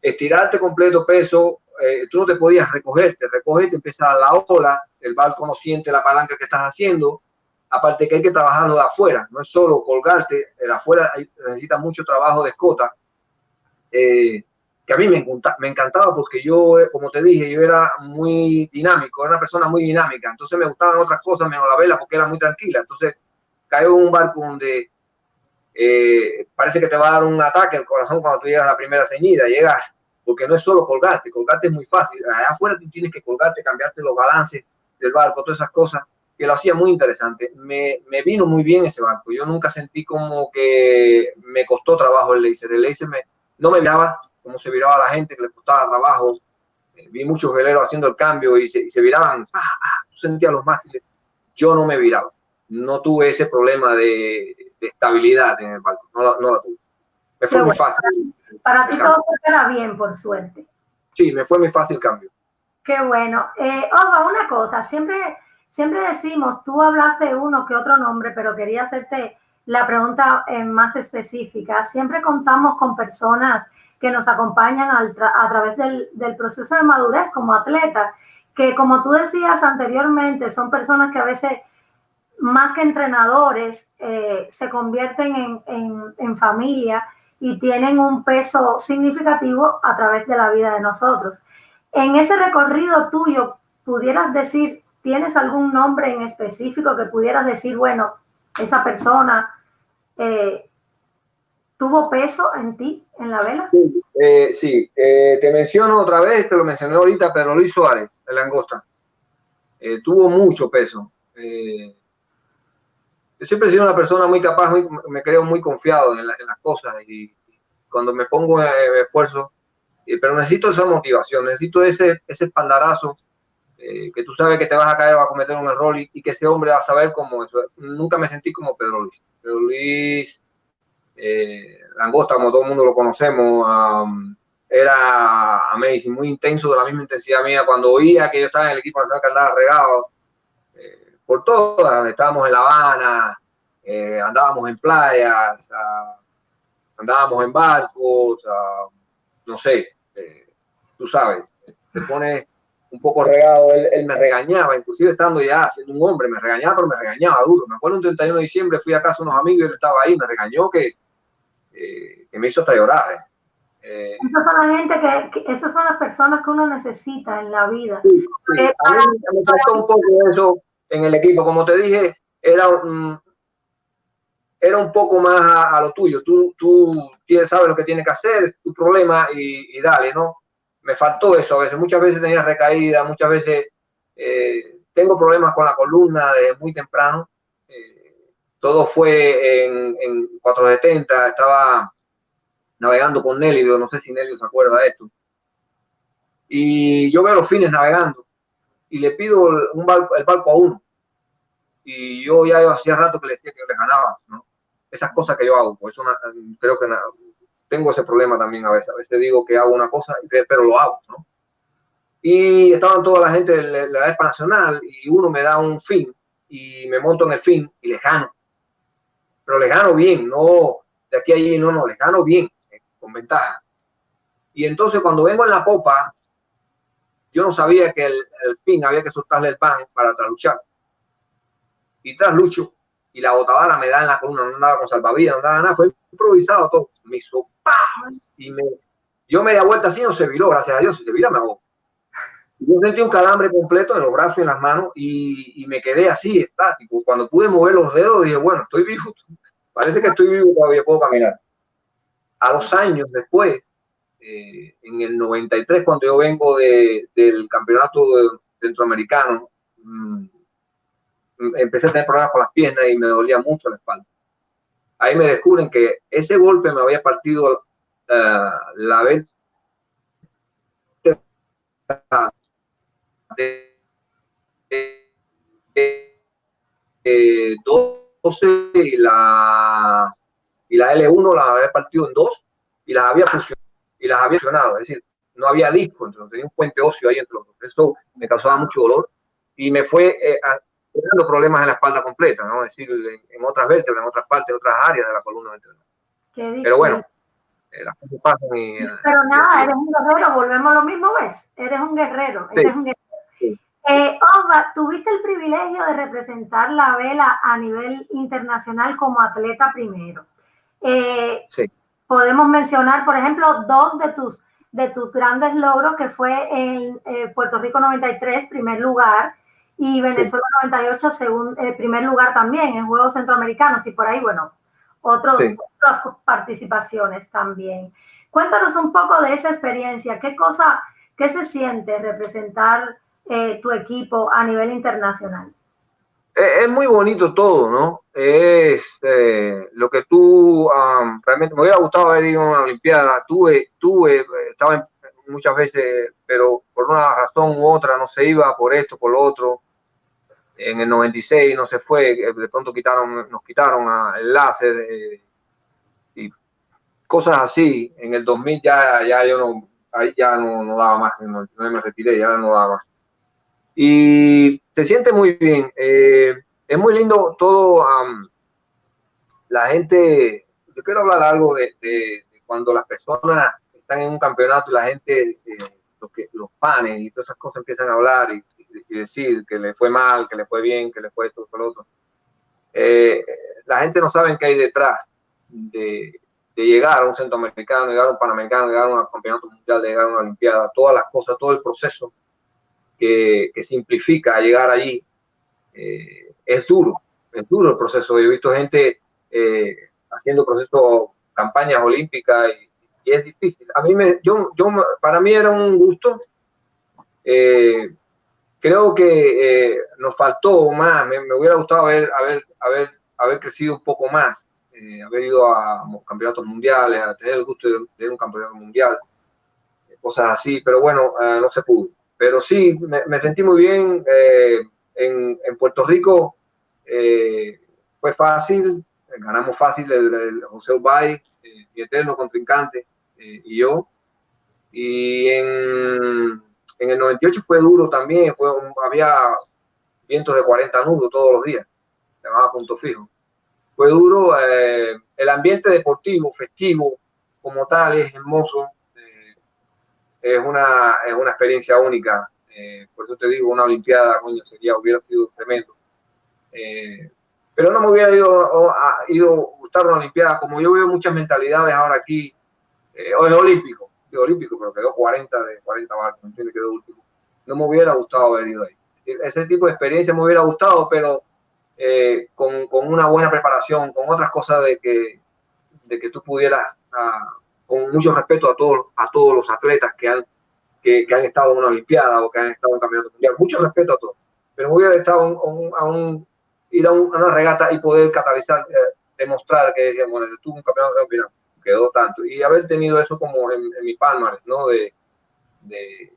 estirarte completo peso, eh, tú no te podías recogerte, recogerte, empieza la ola, el barco no siente la palanca que estás haciendo, aparte que hay que trabajarlo de afuera, no es solo colgarte, de afuera necesita mucho trabajo de escota, eh, que a mí me, encanta, me encantaba porque yo, eh, como te dije, yo era muy dinámico, era una persona muy dinámica, entonces me gustaban otras cosas menos la vela porque era muy tranquila, entonces caigo en un barco donde eh, parece que te va a dar un ataque al corazón cuando tú llegas a la primera ceñida, llegas, porque no es solo colgarte, colgarte es muy fácil, allá afuera tú tienes que colgarte, cambiarte los balances del barco, todas esas cosas, que lo hacía muy interesante. Me, me, vino muy bien ese barco, yo nunca sentí como que me costó trabajo el laser, el laser me, no me miraba como se viraba la gente que le costaba trabajo. Eh, vi muchos veleros haciendo el cambio y se, y se viraban, ah, ah, sentía los mástiles. Yo no me viraba, no tuve ese problema de, de estabilidad en el barco, no, no la tuve. Me fue muy fácil. Para ti todo era bien, por suerte. Sí, me fue muy fácil el cambio. Qué bueno. Eh, ojo, una cosa, siempre, siempre decimos, tú hablaste uno que otro nombre, pero quería hacerte la pregunta eh, más específica. Siempre contamos con personas que nos acompañan al tra a través del, del, proceso de madurez como atletas, que como tú decías anteriormente, son personas que a veces, más que entrenadores, eh, se convierten en, en, en familia y tienen un peso significativo a través de la vida de nosotros. En ese recorrido tuyo, pudieras decir, ¿tienes algún nombre en específico que pudieras decir, bueno, esa persona eh, tuvo peso en ti, en la vela? Sí, eh. Eh, te menciono otra vez, te lo mencioné ahorita, pero Luis Suárez, de Langosta, tuvo mucho peso. Eh, yo siempre he sido una persona muy capaz, muy, me creo muy confiado en, la, en, las cosas y cuando me pongo en esfuerzo, pero necesito esa motivación, necesito ese, ese espaldarazo eh, que tú sabes que te vas a caer o a cometer un error y, que ese hombre va a saber cómo eso. Nunca me sentí como Pedro Luis. Pedro Luis eh, Langosta, como todo el mundo lo conocemos, era amazing, muy intenso, de la misma intensidad mía. Cuando oía que yo estaba en el equipo nacional que andaba regado eh, por todas, estábamos en La Habana, andábamos en playas, andábamos en barcos, no sé, tú sabes, te pones un poco regado, él, me regañaba, inclusive estando ya siendo un hombre, me regañaba, pero me regañaba duro. Me acuerdo un 31 de diciembre, fui a casa de unos amigos y él estaba ahí, me regañó que, eh, que me hizo hasta llorar. Eh. Eh, esas son la gente que, esas son las personas que uno necesita en la vida. Sí, me faltó un poco eso en el equipo. Como te dije, era un, era un poco más a, lo tuyo. Tú, tú sabes lo que tienes que hacer, tu problema y, y dale, ¿no? me faltó eso a veces. Muchas veces tenía recaída, muchas veces eh, tengo problemas con la columna de muy temprano. Eh, todo fue en, en 470, estaba navegando con Nelly, no sé si Nelly se acuerda de esto. Y yo veo los fines navegando y le pido un el barco a uno. Y yo ya hacía rato que le decía que le ganaba, ¿no? Esas cosas que yo hago, pues eso creo que tengo ese problema también a veces. A veces digo que hago una cosa, pero lo hago, ¿no? Y estaban toda la gente de la ESPA Nacional y uno me da un fin y me monto en el fin y le gano. Pero le gano bien, no de aquí a allí, no, no, le gano bien, eh, con ventaja. Y entonces cuando vengo en la popa, yo no sabía que el, fin había que soltarle el pan para trasluchar. Y tras lucho, y la botadora me da en la columna, no andaba con salvavidas, no andaba nada, fue improvisado todo. Me hizo y me, yo media vuelta así no se viró, gracias a Dios, si se vira me hago. Yo sentí un calambre completo en los brazos y en las manos y, me quedé así, estático. Cuando pude mover los dedos dije, bueno, estoy vivo, parece que estoy vivo todavía, puedo caminar. A los años después, eh, en el 93, cuando yo vengo de, del campeonato centroamericano, mm, empecé a tener problemas con las piernas y me dolía mucho la espalda. Ahí me descubren que ese golpe me había partido uh, la vez de, de, 12 y la y la L1 la había partido en dos y las había funcionado y las había funcionado, es decir, no había disco, entonces tenía un puente óseo ahí entre los dos. Eso me causaba mucho dolor y me fue eh, problemas en la espalda completa, ¿no? Es decir, en, otras vértebras, en otras partes, en otras áreas de la columna vertebral. Pero bueno, eh, las cosas pasan y... Eh, Pero nada, eres un guerrero, volvemos a lo mismo, ¿ves? Eres un guerrero, eres un guerrero. Eh, tuviste el privilegio de representar la vela a nivel internacional como atleta primero. sí. Podemos mencionar, por ejemplo, dos de tus, de tus grandes logros, que fue en Puerto Rico 93, primer lugar, y Venezuela 98, según primer lugar también en Juegos Centroamericanos y por ahí, bueno, otros, otras participaciones también. Cuéntanos un poco de esa experiencia, qué cosa, qué se siente representar eh, tu equipo a nivel internacional. Es, muy bonito todo, ¿no? Es eh, lo que tú realmente me hubiera gustado haber ido a una Olimpiada. Tuve, tuve, estaba muchas veces, pero por una razón u otra no se iba por esto, por lo otro en el 96 no se fue, de pronto quitaron, nos quitaron el láser eh, y cosas así. En el 2000 ya, ya yo no, ahí ya no, no daba más, no, me retiré, ya no daba más. Y se siente muy bien. Eh, es muy lindo todo. la gente, yo quiero hablar algo de, cuando las personas están en un campeonato y la gente, eh, los, que, panes y todas esas cosas empiezan a hablar y y decir que le fue mal, que le fue bien, que le fue esto, lo otro. Eh, la gente no sabe qué hay detrás de, llegar a un centroamericano, llegar a un panamericano, llegar a un campeonato mundial, llegar a una olimpiada, todas las cosas, todo el proceso que, que simplifica llegar allí. Eh, es duro, es duro el proceso. Yo he visto gente eh, haciendo procesos, campañas olímpicas y, es difícil. A mí me, yo, yo, para mí era un gusto creo que eh, nos faltó más, me, hubiera gustado haber, haber, haber, haber crecido un poco más, eh, haber ido a campeonatos mundiales, a tener el gusto de, de un campeonato mundial, cosas así, pero bueno, eh, no se pudo. Pero sí, me, sentí muy bien. Eh, en, en, Puerto Rico eh, fue fácil, ganamos fácil el, José Ubay, eh, mi eterno contrincante, y yo. Y en, en, el 98 fue duro también, fue había vientos de 40 nudos todos los días, se llamaba punto fijo. Fue duro, el ambiente deportivo, festivo, como tal, es hermoso es una, es una experiencia única. Eh, por eso te digo, una Olimpiada, coño, sería, hubiera sido tremendo. Eh, pero no me hubiera ido, a, ido gustar una Olimpiada, como yo veo muchas mentalidades ahora aquí, eh, o es olímpico, digo olímpico, pero quedó 40 de 40 barcos. No me hubiera gustado haber ido ahí. Ese tipo de experiencia me hubiera gustado, pero con, con, una buena preparación, con otras cosas de que, de que tú pudieras ah, con mucho respeto a todos, a todos los atletas que han, que, han estado en una Olimpiada o que han estado en campeonato mundial. Mucho respeto a todos. Pero me hubiera estado a un, ir a, una regata y poder catalizar, eh, demostrar que bueno, tuve un campeonato mundial, quedó tanto. Y haber tenido eso como en, mi palmarès, ¿no? De, de,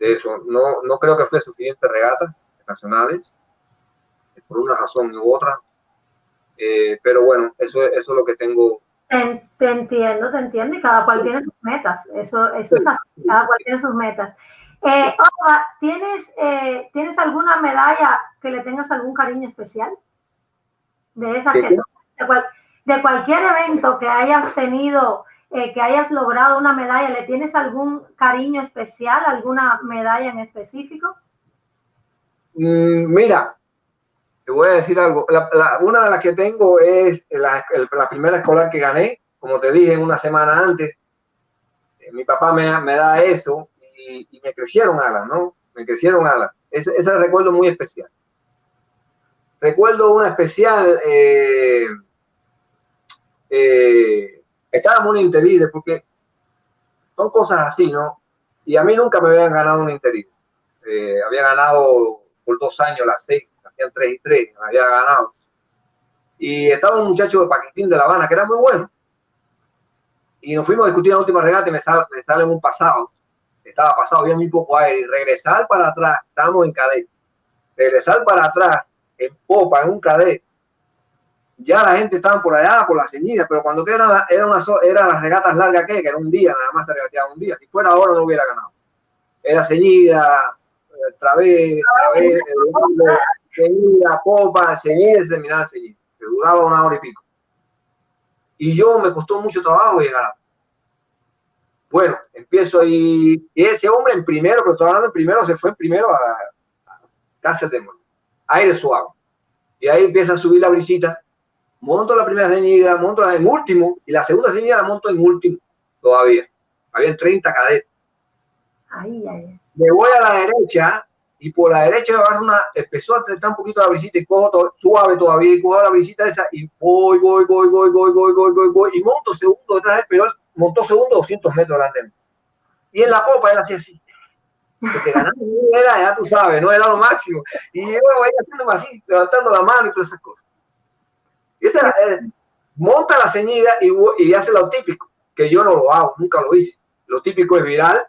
eso. No, no creo que fue suficiente regata nacionales, por una razón u otra. Eh, pero bueno, eso, eso es lo que tengo te, entiendo, te entiendo, y cada cual tiene sus metas. Eso, eso es así, cada cual tiene sus metas. Eh, ¿tienes, eh, ¿Tienes alguna medalla que le tengas algún cariño especial? De esa que, de, cualquier evento que hayas tenido, eh, que hayas logrado una medalla, ¿le tienes algún cariño especial, alguna medalla en específico? Mm, mira, te voy a decir algo. una de las que tengo es la, primera escolar que gané, como te dije una semana antes. Eh, mi papá me, da eso y, me crecieron alas, ¿no? Me crecieron alas. Ese, ese recuerdo muy especial. Recuerdo una especial. Eh, eh, estábamos en un interide porque son cosas así, ¿no? Y a mí nunca me habían ganado un interide. había ganado por dos años las seis 3 y 3, había ganado. Y estaba un muchacho de Paquitín de La Habana que era muy bueno. Y nos fuimos a discutir la última regata y me sale, me sale en un pasado. Estaba pasado, había muy poco aire. Y regresar para atrás, estábamos en cadete. Regresar para atrás, en popa, en un cadete. Ya la gente estaba por allá, por la ceñida, pero cuando era, era, una, era las regatas largas que, que era un día, nada más se regateaba un día. Si fuera ahora no hubiera ganado. Era ceñida, otra vez, seguida, popa, seguida, se terminaba seguir, que duraba una hora y pico. Y yo me costó mucho trabajo llegar a... Bueno, empiezo ahí, y ese hombre en primero, pero estoy hablando en primero, se fue en primero a, a casa de aire suave. Y ahí empieza a subir la brisita, monto la primera ceñida, monto la en último, y la segunda ceñida la monto en último, todavía. Había 30 cadetes. Ahí, ahí. Me voy a la derecha, y por la derecha me una, empezó a tratar un poquito la brisita y cojo suave todavía y cojo la brisita esa y voy, voy, voy, voy, voy, voy, voy, voy, voy, y monto segundo detrás del pero montó segundo 200 metros delante Y en la popa era así, así. Porque ganar era, ya tú sabes, no era lo máximo. Y yo voy haciendo así, levantando la mano y todas esas cosas. Y esa, eh, monta la ceñida y, y hace lo típico, que yo no lo hago, nunca lo hice. Lo típico es viral,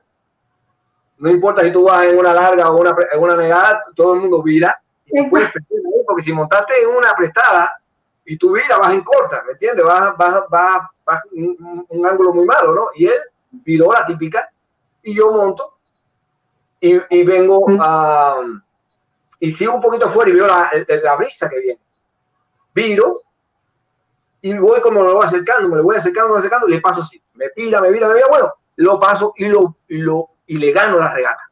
no importa si tú vas en una larga o una, en una negada, todo el mundo vira. porque si montaste en una prestada y tú viras, vas en corta, ¿me entiendes? Vas, vas, vas, vas un, un, ángulo muy malo, ¿no? Y él viró la típica y yo monto y, y vengo a... y sigo un poquito fuera y veo la, la brisa que viene. Viro y voy como lo voy acercando, me voy acercando, me voy acercando y le paso así. Me pira, me vira, me vira, bueno, lo paso y lo, lo y le gano la regata.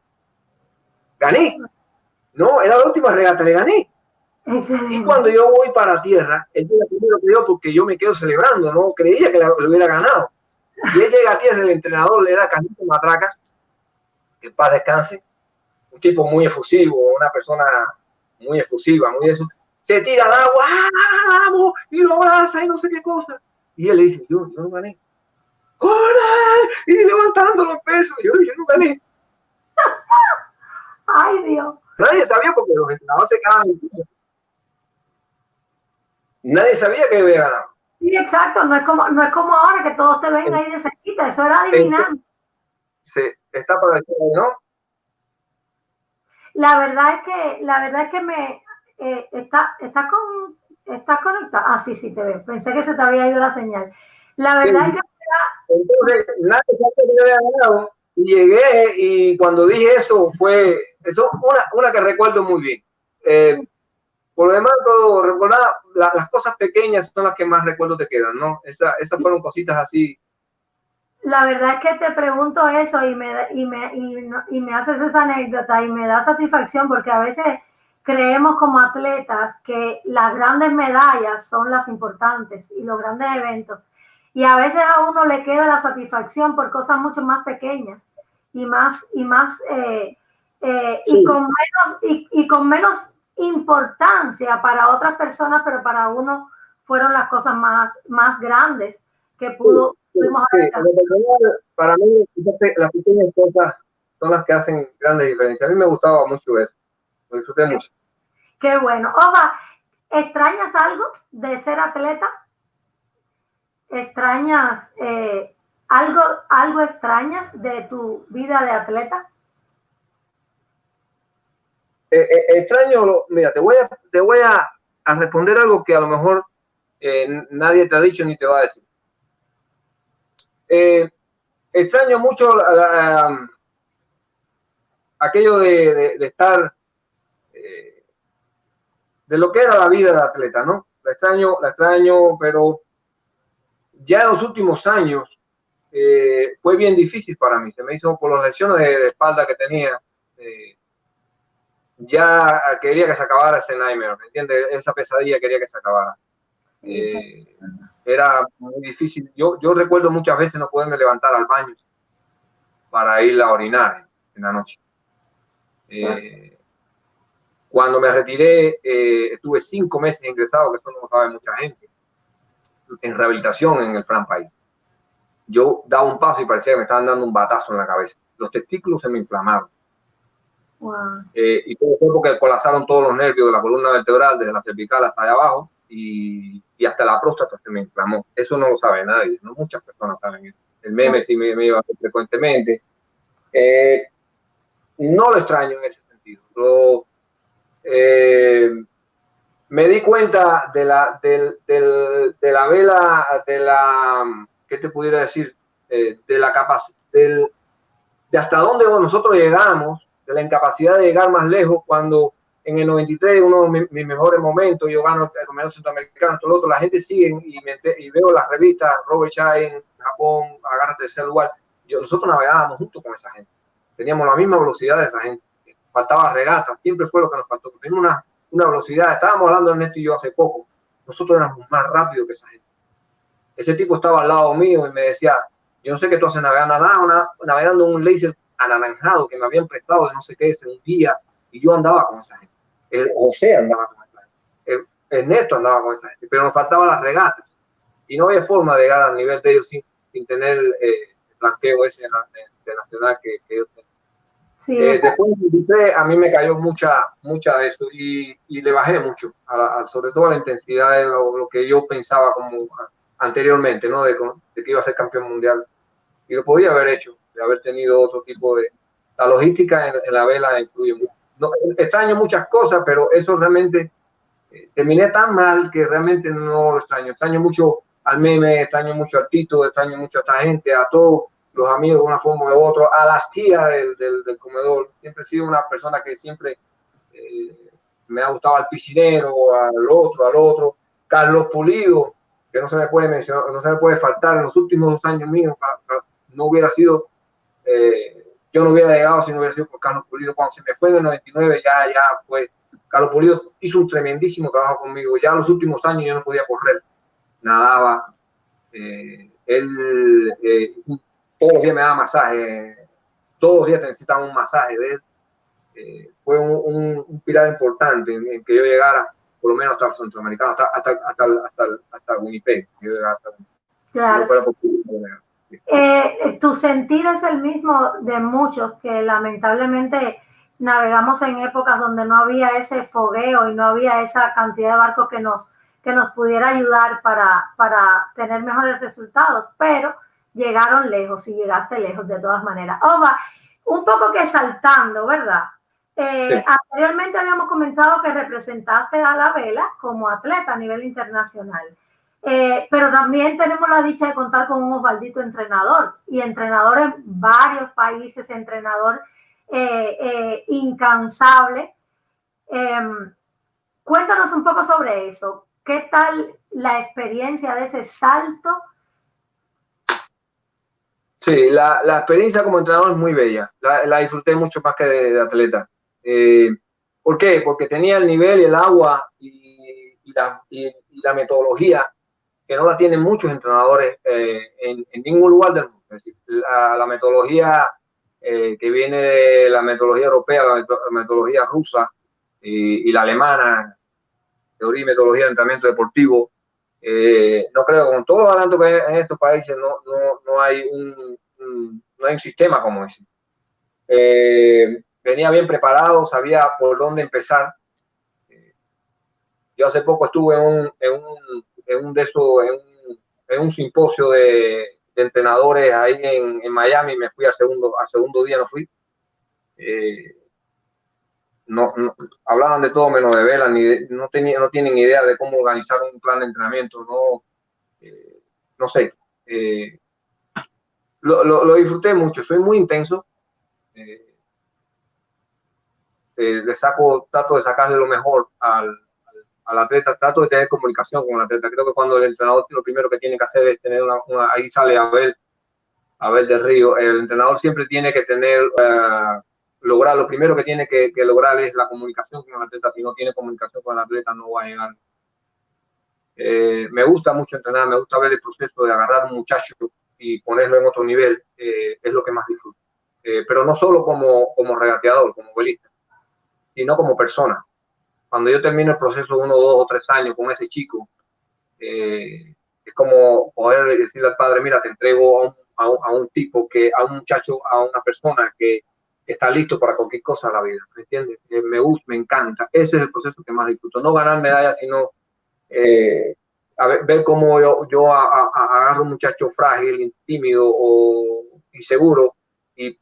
Gané. No, era la última regata, le gané. Y cuando yo voy para tierra, él llega primero que yo porque yo me quedo celebrando, no creía que lo hubiera ganado. Y él llega a tierra, el entrenador le da Canito Matraca, que paz descanse, un tipo muy efusivo, una persona muy efusiva, muy eso. Se tira al agua, ¡ah, vamos! Y lo abraza y no sé qué cosa. Y él le dice, yo, yo no gané. ¡Hola! Y levantando los pesos. Yo, yo no gané. Ay, Dios. Nadie sabía porque los entrenadores se quedaban Nadie sabía que había ganado. Sí, exacto. No es como, no es como ahora que todos te ven ahí de cerquita. Eso era adivinar. Sí, está para decir, ¿no? la verdad es que, la verdad es que me eh, está, está con, estás conectado. Ah, sí, sí, te veo. Pensé que se te había ido la señal. La verdad es que entonces, nadie que ganado y llegué y cuando dije eso fue, eso una, una que recuerdo muy bien. Eh, por lo demás, todo, recordar, las cosas pequeñas son las que más recuerdos te quedan, ¿no? Esa, esas fueron cositas así. La verdad es que te pregunto eso y me, y, me, y, y me haces esa anécdota y me da satisfacción porque a veces creemos como atletas que las grandes medallas son las importantes y los grandes eventos. Y a veces a uno le queda la satisfacción por cosas mucho más pequeñas y más, y más, eh, eh, y, con menos, y, con menos importancia para otras personas, pero para uno fueron las cosas más, más grandes que pudo. para mí, las pequeñas cosas son las que hacen grandes diferencias. A mí me gustaba mucho eso. Lo disfruté mucho. Qué bueno. Oba, ¿extrañas algo de ser atleta? Extrañas eh, algo, algo extrañas de tu vida de atleta? Eh, eh, extraño, mira, te voy a, te voy a, responder algo que a lo mejor nadie te ha dicho ni te va a decir. extraño mucho aquello de, de estar, de lo que era la vida de atleta, ¿no? La extraño, la extraño, pero ya en los últimos años eh, fue bien difícil para mí. Se me hizo por las lesiones de, espalda que tenía. Eh, ya quería que se acabara ese nightmare, ¿me entiendes? Esa pesadilla quería que se acabara. Eh, era muy difícil. Yo, yo recuerdo muchas veces no poderme levantar al baño para ir a orinar en la noche. cuando me retiré, estuve cinco meses ingresado, que eso no lo sabe mucha gente en rehabilitación en el Fran País. Yo daba un paso y parecía que me estaban dando un batazo en la cabeza. Los testículos se me inflamaron. Eh, y todo fue porque colapsaron todos los nervios de la columna vertebral, desde la cervical hasta allá abajo, y, y, hasta la próstata se me inflamó. Eso no lo sabe nadie, no muchas personas saben eso. El meme sí me, iba a hacer frecuentemente. Eh, no lo extraño en ese sentido. Lo, eh, me di cuenta de la, de, la vela, de la, ¿qué te pudiera decir? Eh, de la capacidad, de hasta dónde nosotros llegamos, de la incapacidad de llegar más lejos cuando en el 93, uno de mis, mejores momentos, yo gano el campeonato centroamericano, todo lo otro, la gente sigue y, y veo las revistas, Robert Shine, en Japón, agárrate el celular. Yo, nosotros navegábamos junto con esa gente. Teníamos la misma velocidad de esa gente. Faltaba regata, siempre fue lo que nos faltó. Teníamos una una velocidad. Estábamos hablando Ernesto y yo hace poco. Nosotros éramos más rápidos que esa gente. Ese tipo estaba al lado mío y me decía, yo no sé qué tú haces navegando, nada, navegando un laser anaranjado que me habían prestado de no sé qué ese un día y yo andaba con esa gente. El José andaba con esa gente. El, Ernesto andaba con esa gente, pero nos faltaban las regatas y no había forma de llegar al nivel de ellos sin, sin tener eh, el blanqueo ese de, nacional que, que ellos tenían. Eh, después de a mí me cayó mucha, mucha de eso y, le bajé mucho, sobre todo a la intensidad de lo, que yo pensaba como anteriormente, ¿no? De, que iba a ser campeón mundial. Y lo podía haber hecho, de haber tenido otro tipo de... La logística en, la vela influye mucho. No, extraño muchas cosas, pero eso realmente eh, terminé tan mal que realmente no lo extraño. Extraño mucho al meme, extraño mucho al Tito, extraño mucho a esta gente, a todos los amigos de una forma u otra, a las tías del, del, comedor. Siempre he sido una persona que siempre eh, me ha gustado al piscinero, al otro, al otro. Carlos Pulido, que no se me puede mencionar, no se me puede faltar en los últimos dos años míos, no hubiera sido, eh, yo no hubiera llegado si no hubiera sido por Carlos Pulido. Cuando se me fue en el 99, ya, ya fue. Carlos Pulido hizo un tremendísimo trabajo conmigo. Ya en los últimos años yo no podía correr, nadaba. Eh, él todos los días me daba masaje, todos los días necesitaba un masaje de él. Eh, fue un, un, pilar importante en, que yo llegara, por lo menos hasta el centroamericano, hasta, hasta, hasta, hasta, hasta Winnipeg. claro. Eh, tu sentir es el mismo de muchos que lamentablemente navegamos en épocas donde no había ese fogueo y no había esa cantidad de barcos que nos, que nos pudiera ayudar para, para tener mejores resultados, pero llegaron lejos y llegaste lejos de todas maneras. Oba, un poco que saltando, ¿verdad? Eh, anteriormente habíamos comentado que representaste a la vela como atleta a nivel internacional. Eh, pero también tenemos la dicha de contar con un Osvaldito entrenador y entrenador en varios países, entrenador eh, incansable. Em, cuéntanos un poco sobre eso. ¿Qué tal la experiencia de ese salto? Sí, la, experiencia como entrenador es muy bella. La, disfruté mucho más que de, atleta. Eh, ¿Por qué? Porque tenía el nivel, el agua y, la, metodología que no la tienen muchos entrenadores eh, en, ningún lugar del mundo. Es decir, la, metodología eh, que viene de la metodología europea, la, metodología rusa y, la alemana, teoría y metodología de entrenamiento deportivo, no creo, con todos los adelantos que hay en estos países, no, no, no hay un, no hay un sistema como ese venía bien preparado, sabía por dónde empezar. Yo hace poco estuve en un, en un, en un, de esos, en un, en un simposio de, entrenadores ahí en, en, Miami, me fui al segundo, al segundo día, no fui. Eh, no, hablaban de todo menos de vela, ni no, tenía, no tienen idea de cómo organizar un plan de entrenamiento, no, eh, no sé. Eh, lo, lo, lo, disfruté mucho, soy muy intenso. Eh, le saco, trato de sacarle lo mejor al, al, atleta, trato de tener comunicación con el atleta. Creo que cuando el entrenador lo primero que tiene que hacer es tener una, ahí sale Abel, Abel del Río, el entrenador siempre tiene que tener, uh, lograr, lo primero que tiene que, lograr es la comunicación con el atleta. Si no tiene comunicación con el atleta no va a llegar. Eh, me gusta mucho entrenar, me gusta ver el proceso de agarrar a un muchacho y ponerlo en otro nivel, eh, es lo que más disfruto. pero no solo como, como regateador, como velista sino como persona. Cuando yo termino el proceso uno, dos o tres años con ese chico, eh, es como poder decirle al padre, mira, te entrego a un, tipo, que, a un muchacho, a una persona que está listo para cualquier cosa en la vida, ¿me entiendes? Eh, me gusta, me encanta. Ese es el proceso que más disfruto. No ganar medallas, sino eh, ver, cómo yo, yo agarro un muchacho frágil, tímido o inseguro y,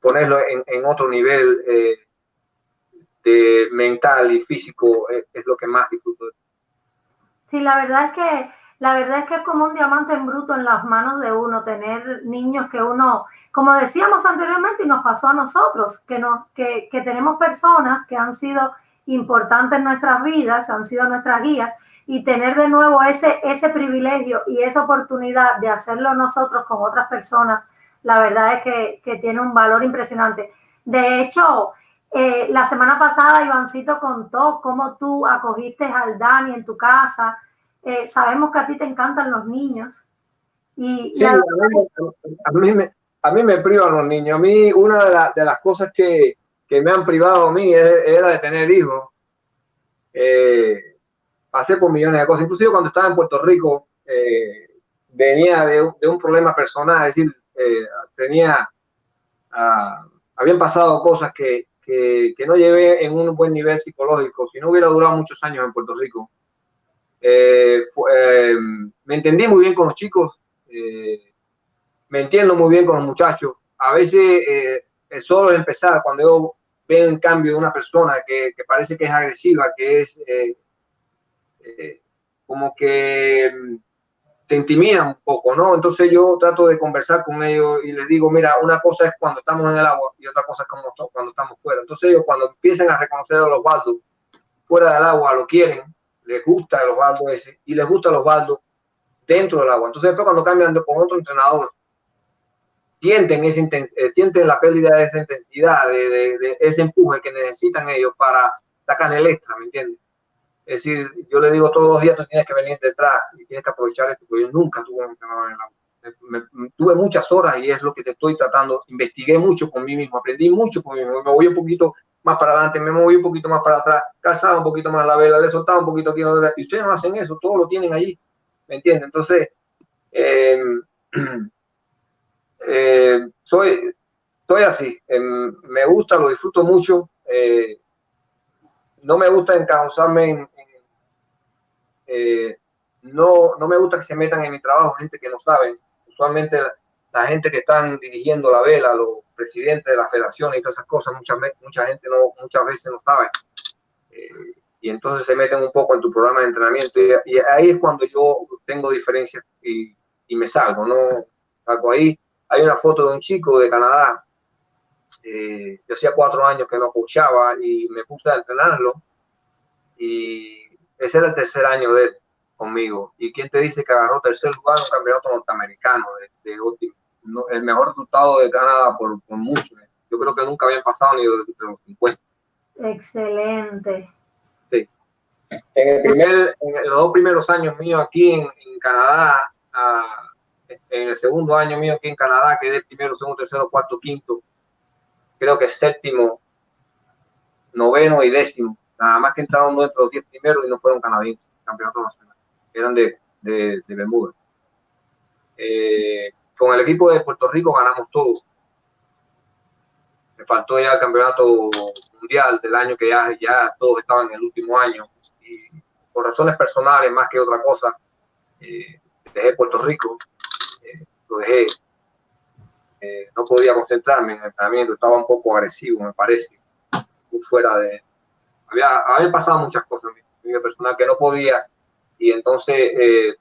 ponerlo en, otro nivel mental y físico es, lo que más disfruto. Sí, la verdad es que la verdad es que es como un diamante en bruto en las manos de uno, tener niños que uno, como decíamos anteriormente y nos pasó a nosotros, que, nos, que, que tenemos personas que han sido importantes en nuestras vidas, han sido nuestras guías, y tener de nuevo ese, ese privilegio y esa oportunidad de hacerlo nosotros con otras personas, la verdad es que, que tiene un valor impresionante. De hecho, eh, la semana pasada Ivancito contó cómo tú acogiste al Dani en tu casa. Eh, sabemos que a ti te encantan los niños. Y, sí, a, mí, me, a mí me privan los niños. A mí una de, las cosas que, que, me han privado a mí era de tener hijos. Eh, pasé por millones de cosas. Inclusive cuando estaba en Puerto Rico, venía de, de, un problema personal. Es decir, tenía... Ah, habían pasado cosas que, que, no llevé en un buen nivel psicológico, si no hubiera durado muchos años en Puerto Rico. Eh, eh, me entendí muy bien con los chicos, eh, me entiendo muy bien con los muchachos. A veces es solo empezar, cuando yo veo un cambio de una persona que, parece que es agresiva, que es como que se intimidan un poco, ¿no? Entonces yo trato de conversar con ellos y les digo, mira, una cosa es cuando estamos en el agua y otra cosa es cuando estamos fuera. Entonces ellos cuando empiezan a reconocer a los baldos fuera del agua, lo quieren, les gusta los baldos ese y les gusta los baldos dentro del agua. Entonces después cuando cambian con otro entrenador, sienten, ese, eh, sienten la pérdida de esa intensidad, de, de ese empuje que necesitan ellos para sacarle el extra, ¿me entiendes? Es decir, yo le digo todos los días, tú tienes que venir detrás y tienes que aprovechar esto, porque yo nunca tuve un entrenador en la tuve muchas horas y es lo que te estoy tratando. Investigué mucho con mí mismo, aprendí mucho con mí mismo. Me voy un poquito más para adelante, me moví un poquito más para atrás, calzaba un poquito más la vela, le soltaba un poquito aquí. Y ustedes no hacen eso, todo lo tienen allí. ¿Me entienden? Entonces, eh, eh, soy, soy así. Em, me gusta, lo disfruto mucho. Eh, no me gusta encauzarme en, eh, no, no me gusta que se metan en mi trabajo gente que no saben. Usualmente la gente que están dirigiendo la vela, los presidentes de la federación y todas esas cosas, mucha, mucha gente no, muchas veces no sabe. Eh, y entonces se meten un poco en tu programa de entrenamiento. Y, ahí es cuando yo tengo diferencias y, y, me salgo, ¿no? Salgo ahí. Hay una foto de un chico de Canadá. Eh, yo hacía cuatro años que no escuchaba y me puse a entrenarlo. Y ese era el tercer año de él conmigo. ¿Y quién te dice que agarró tercer lugar en un campeonato norteamericano de, de el mejor resultado de Canadá por, por, mucho? Yo creo que nunca habían pasado ni de, los 50. Excelente. Sí. En, el primer, en los dos primeros años míos aquí en, en Canadá, en el segundo año mío aquí en Canadá, quedé primero, segundo, tercero, cuarto, quinto, creo que séptimo, noveno y décimo. Nada más que entraron dentro de los diez primeros y no fueron canadienses, campeonato nacional eran de, de, de Bermuda. Eh, con el equipo de Puerto Rico ganamos todo. Me faltó ya el campeonato mundial del año que ya, ya todos estaban en el último año. Y por razones personales, más que otra cosa, eh, dejé Puerto Rico, eh, lo dejé. Eh, no podía concentrarme en el entrenamiento, estaba un poco agresivo, me parece, muy fuera de... Había, había pasado muchas cosas en mi personal que no podía y entonces eh,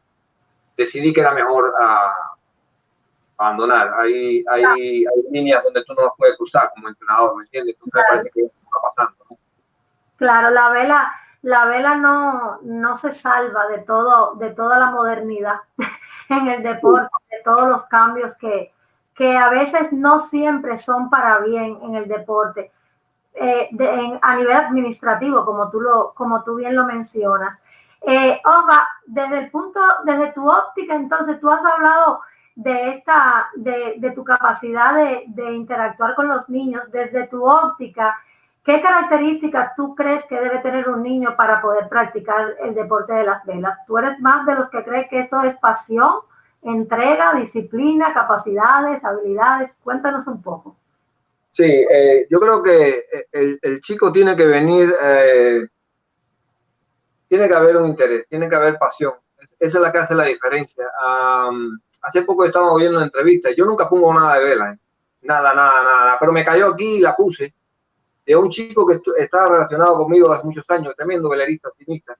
decidí que era mejor abandonar. Hay, hay, hay, líneas donde tú no las puedes cruzar como entrenador, ¿me entiendes? Entonces claro. me parece que está pasando. ¿no? Claro, la vela, la vela no, no se salva de todo, de toda la modernidad en el deporte, de todos los cambios que, que a veces no siempre son para bien en el deporte. Eh, de, en, a nivel administrativo, como tú, lo, como tú bien lo mencionas. Eh, Oga, desde el punto, desde tu óptica, entonces tú has hablado de esta, de, de tu capacidad de, de, interactuar con los niños, desde tu óptica, ¿qué características tú crees que debe tener un niño para poder practicar el deporte de las velas? ¿Tú eres más de los que cree que esto es pasión, entrega, disciplina, capacidades, habilidades? Cuéntanos un poco. Sí, eh, yo creo que el, el, chico tiene que venir eh, tiene que haber un interés, tiene que haber pasión. Esa es la que hace la diferencia. Hace poco estábamos viendo una entrevista. Yo nunca pongo nada de vela, ¿eh? nada, nada, nada. Pero me cayó aquí y la puse de un chico que estaba relacionado conmigo hace muchos años, tremendo velerista, optimista.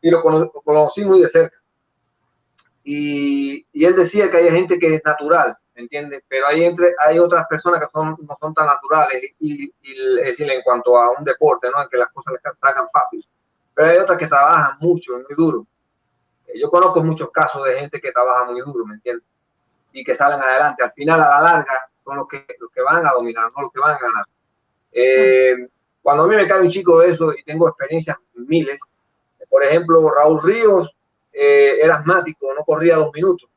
Y lo, cono lo conocí muy de cerca. Y, y, él decía que hay gente que es natural, ¿me entiendes? Pero hay, entre, hay otras personas que son, no son tan naturales. Y, y es decir, en cuanto a un deporte, ¿no? En que las cosas les tragan fácil pero hay otras que trabajan mucho, muy duro. Yo conozco muchos casos de gente que trabaja muy duro, ¿me entiendes? Y que salen adelante. Al final, a la larga, son los que, los que van a dominar, no los que van a ganar. Eh, cuando a mí me cae un chico de eso y tengo experiencias miles, por ejemplo, Raúl Ríos eh, era asmático, no corría dos minutos.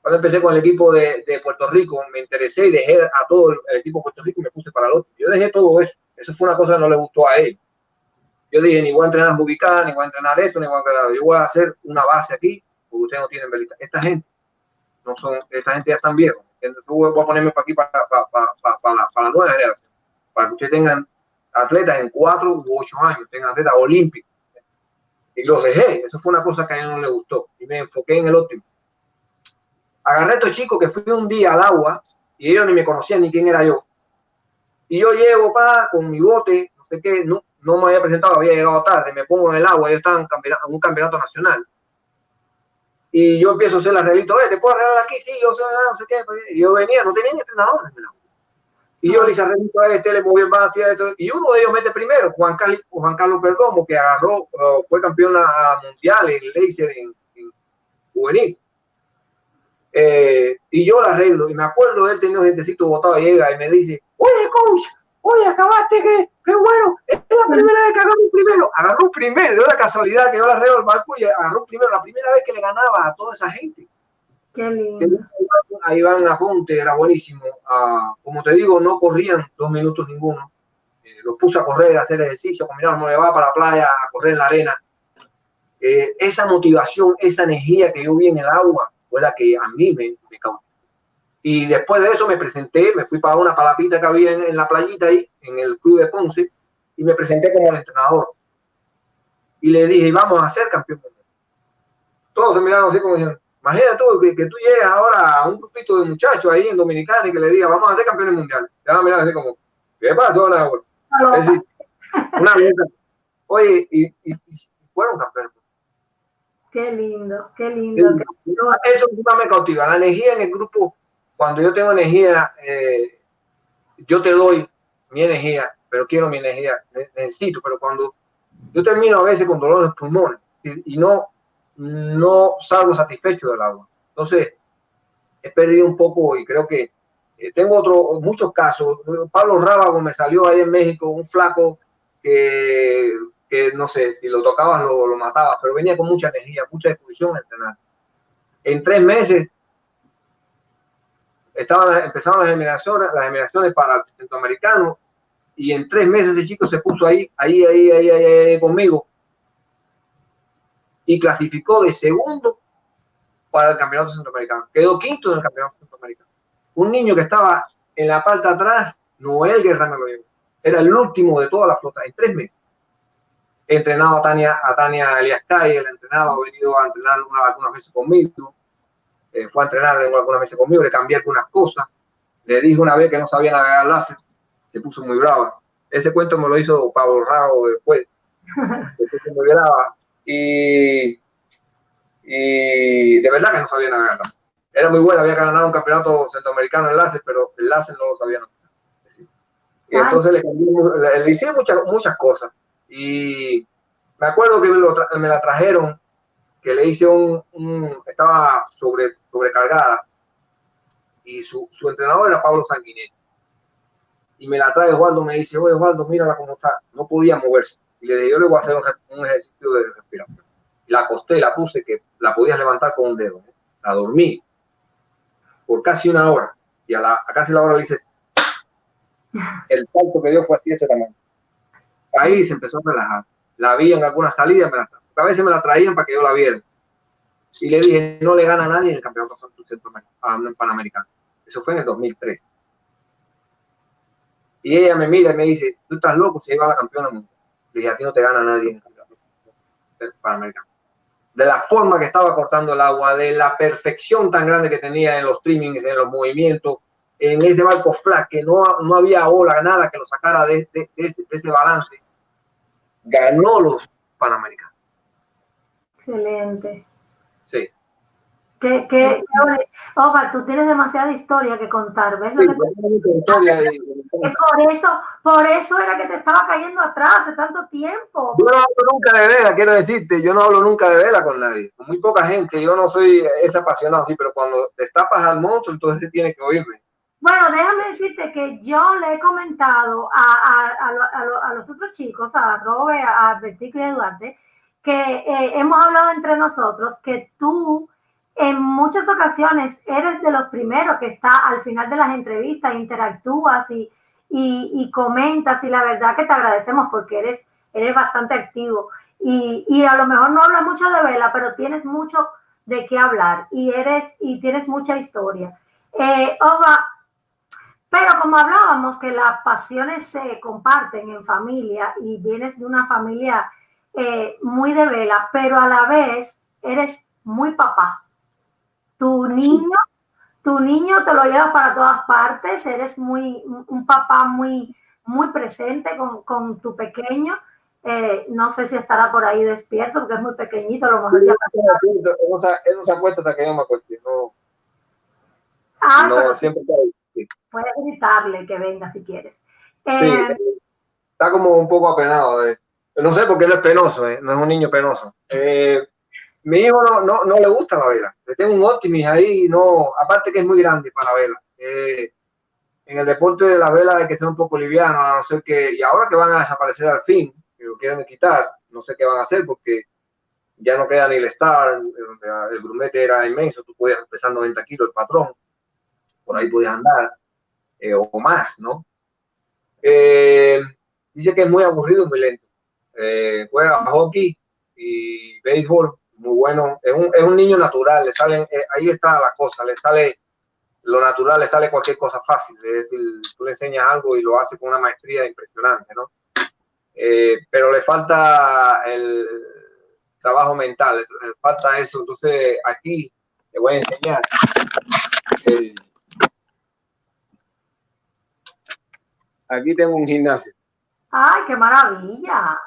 Cuando empecé con el equipo de, de, Puerto Rico, me interesé y dejé a todo el equipo de Puerto Rico y me puse para el otro. Yo dejé todo eso. Eso fue una cosa que no le gustó a él. Yo dije, ni voy a entrenar ubicada, ni voy a entrenar esto, ni voy a entrenar. Yo voy a hacer una base aquí, porque ustedes no tienen velita. Esta gente, no son, esta gente ya están viejos. Entonces, voy a ponerme para aquí para, para, para, la, nueva generación, para que ustedes tengan atletas en cuatro u ocho años, tengan atletas olímpicos. Y los dejé. Eso fue una cosa que a mí no le gustó. Y me enfoqué en el óptimo. Agarré a estos chicos que fui un día al agua y ellos ni me conocían ni quién era yo. Y yo llego, pa, con mi bote, no sé qué, no, no me había presentado, había llegado tarde, me pongo en el agua, yo estaba en, en un campeonato nacional. Y yo empiezo a hacer el arreglito, eh, ¿te puedo arreglar aquí? Sí, yo sé, no sé qué. Y yo venía, no tenía entrenador en el agua. Y yo le hice arreglito a este, le moví el más, y uno de ellos mete primero, Juan Carlos, Juan Carlos Perdomo, que agarró, uh, fue campeón mundial en laser en, en juvenil. Eh, y yo la arreglo, y me acuerdo de él teniendo gentecito botado, llega y me dice, oye, coach, oye, acabaste, que, qué bueno, es la primera vez que agarró un primero, agarró un primero, de una casualidad que yo la arreglo el barco y agarró un primero, la primera vez que le ganaba a toda esa gente. Qué lindo. Ahí van Aponte, era buenísimo. Uh, como te digo, no corrían dos minutos ninguno. Eh, los puse a correr, a hacer ejercicio, combinaron, me va para la playa a correr en la arena. Eh, esa motivación, esa energía que yo vi en el agua fue la que a mí me, me causó. Y después de eso me presenté, me fui para una palapita que había en, en, la playita ahí, en el club de Ponce, y me presenté como el entrenador. Y le dije, vamos a ser campeón mundial. Todos se miraron así como diciendo, Imagina tú que, tú llegues ahora a un grupito de muchachos ahí en Dominicana y que le digas, vamos a ser campeones mundiales. Te van a mirar así como, ¿qué pasó? Es decir, una Oye, y, y, y fueron campeones. Qué lindo, qué lindo. Eso me cautiva. La energía en el grupo, cuando yo tengo energía, eh, yo te doy mi energía, pero quiero mi energía, necesito, pero cuando yo termino a veces con dolor de pulmones y, no, no salgo satisfecho del agua. Entonces, he perdido un poco y creo que eh, tengo otro, muchos casos. Pablo Rábago me salió ahí en México, un flaco que, que no sé, si lo tocabas lo, lo matabas, pero venía con mucha energía, mucha disposición a entrenar. En tres meses estaban, empezaron las generaciones, las generaciones para el centroamericano y en tres meses el chico se puso ahí, ahí, ahí, ahí, ahí, conmigo y clasificó de segundo para el campeonato centroamericano. Quedó quinto en el campeonato centroamericano. Un niño que estaba en la parte atrás, Noel Guerrero lo llevó. Era el último de toda la flota en tres meses. Entrenado a Tania, a Tania Elias Calle, el entrenado ha venido a entrenar algunas veces conmigo. Eh, fue a entrenar algunas veces conmigo, le cambié algunas cosas. Le dije una vez que no sabía navegar láser, se puso muy brava. Ese cuento me lo hizo Pablo Rago después. se puso muy brava. Y, y de verdad que no sabía navegar láser. Era muy buena, había ganado un campeonato centroamericano en láser, pero el láser no lo sabía navegar. Y entonces le, le, hice muchas, muchas cosas. Y me acuerdo que me, me la trajeron que le hice un, estaba sobre, sobrecargada y su, su, entrenador era Pablo Sanguinetti. Y me la trae Osvaldo, me dice, oye Osvaldo, mírala cómo está, no podía moverse. Y le dije, yo le voy a hacer un, ejercicio de respiración. La acosté, la puse, que la podías levantar con un dedo. ¿eh? La dormí por casi una hora. Y a, la, a casi la hora le hice, el salto que dio fue así este tamaño. Ahí se empezó a relajar. La vi en alguna salida, me la a veces me la traían para que yo la viera. Y le dije, no le gana a nadie en el campeonato panamericano. Eso fue en el 2003. Y ella me mira y me dice, tú estás loco, si iba a la campeona mundial. Le dije, a ti no te gana nadie en el campeonato panamericano. De la forma que estaba cortando el agua, de la perfección tan grande que tenía en los streamings, en los movimientos, en ese barco flat, que no, no había ola, nada que lo sacara de, de ese balance, ganó los panamericanos. Excelente. Sí. Que, que, Oga, tú tienes demasiada historia que contar, ¿ves? Sí, por eso, por eso era que te estaba cayendo atrás hace tanto tiempo. Yo no hablo nunca de vela, quiero decirte, yo no hablo nunca de vela con nadie, con muy poca gente, yo no soy ese apasionado así, pero cuando destapas al monstruo, entonces tienes que oírme. Bueno, déjame decirte que yo le he comentado a, a, a, a los otros chicos, a Robert, a Bertico y a Eduardo, que eh, hemos hablado entre nosotros, que tú en muchas ocasiones eres de los primeros que está al final de las entrevistas, interactúas y, y, comentas y la verdad que te agradecemos porque eres, eres bastante activo y, y, a lo mejor no hablas mucho de vela, pero tienes mucho de qué hablar y eres y tienes mucha historia. Eh, pero como hablábamos que las pasiones se comparten en familia y vienes de una familia eh, muy de vela, pero a la vez eres muy papá. Tu niño, tu niño te lo lleva para todas partes, eres muy un papá muy, muy presente con, tu pequeño. Eh, no sé si estará por ahí despierto porque es muy pequeñito, a lo mejor ya... Él no se ha puesto hasta que yo me acueste, no. Ah, no, siempre Puedes gritarle que venga si quieres. Eh, está como un poco apenado. de no sé por qué él es penoso, eh, no es un niño penoso. Eh, mi hijo no, no, no, le gusta la vela. Le tengo un Optimis ahí, no, aparte que es muy grande para la vela. Eh, en el deporte de la vela hay que ser un poco liviano, no ser que, y ahora que van a desaparecer al fin, que lo quieren quitar, no sé qué van a hacer porque ya no queda ni el Star, el grumete era inmenso, tú podías pesar 90 kilos el patrón, por ahí podías andar, o más, ¿no? dice que es muy aburrido y muy lento eh, juega hockey y béisbol, muy bueno. Es un, es un niño natural, le salen, eh, ahí está la cosa, le sale lo natural, le sale cualquier cosa fácil. Es decir, tú le enseñas algo y lo hace con una maestría impresionante, ¿no? Eh, pero le falta el trabajo mental, le falta eso. Entonces, aquí te voy a enseñar. Eh, aquí tengo un gimnasio. ¡Ay, qué maravilla!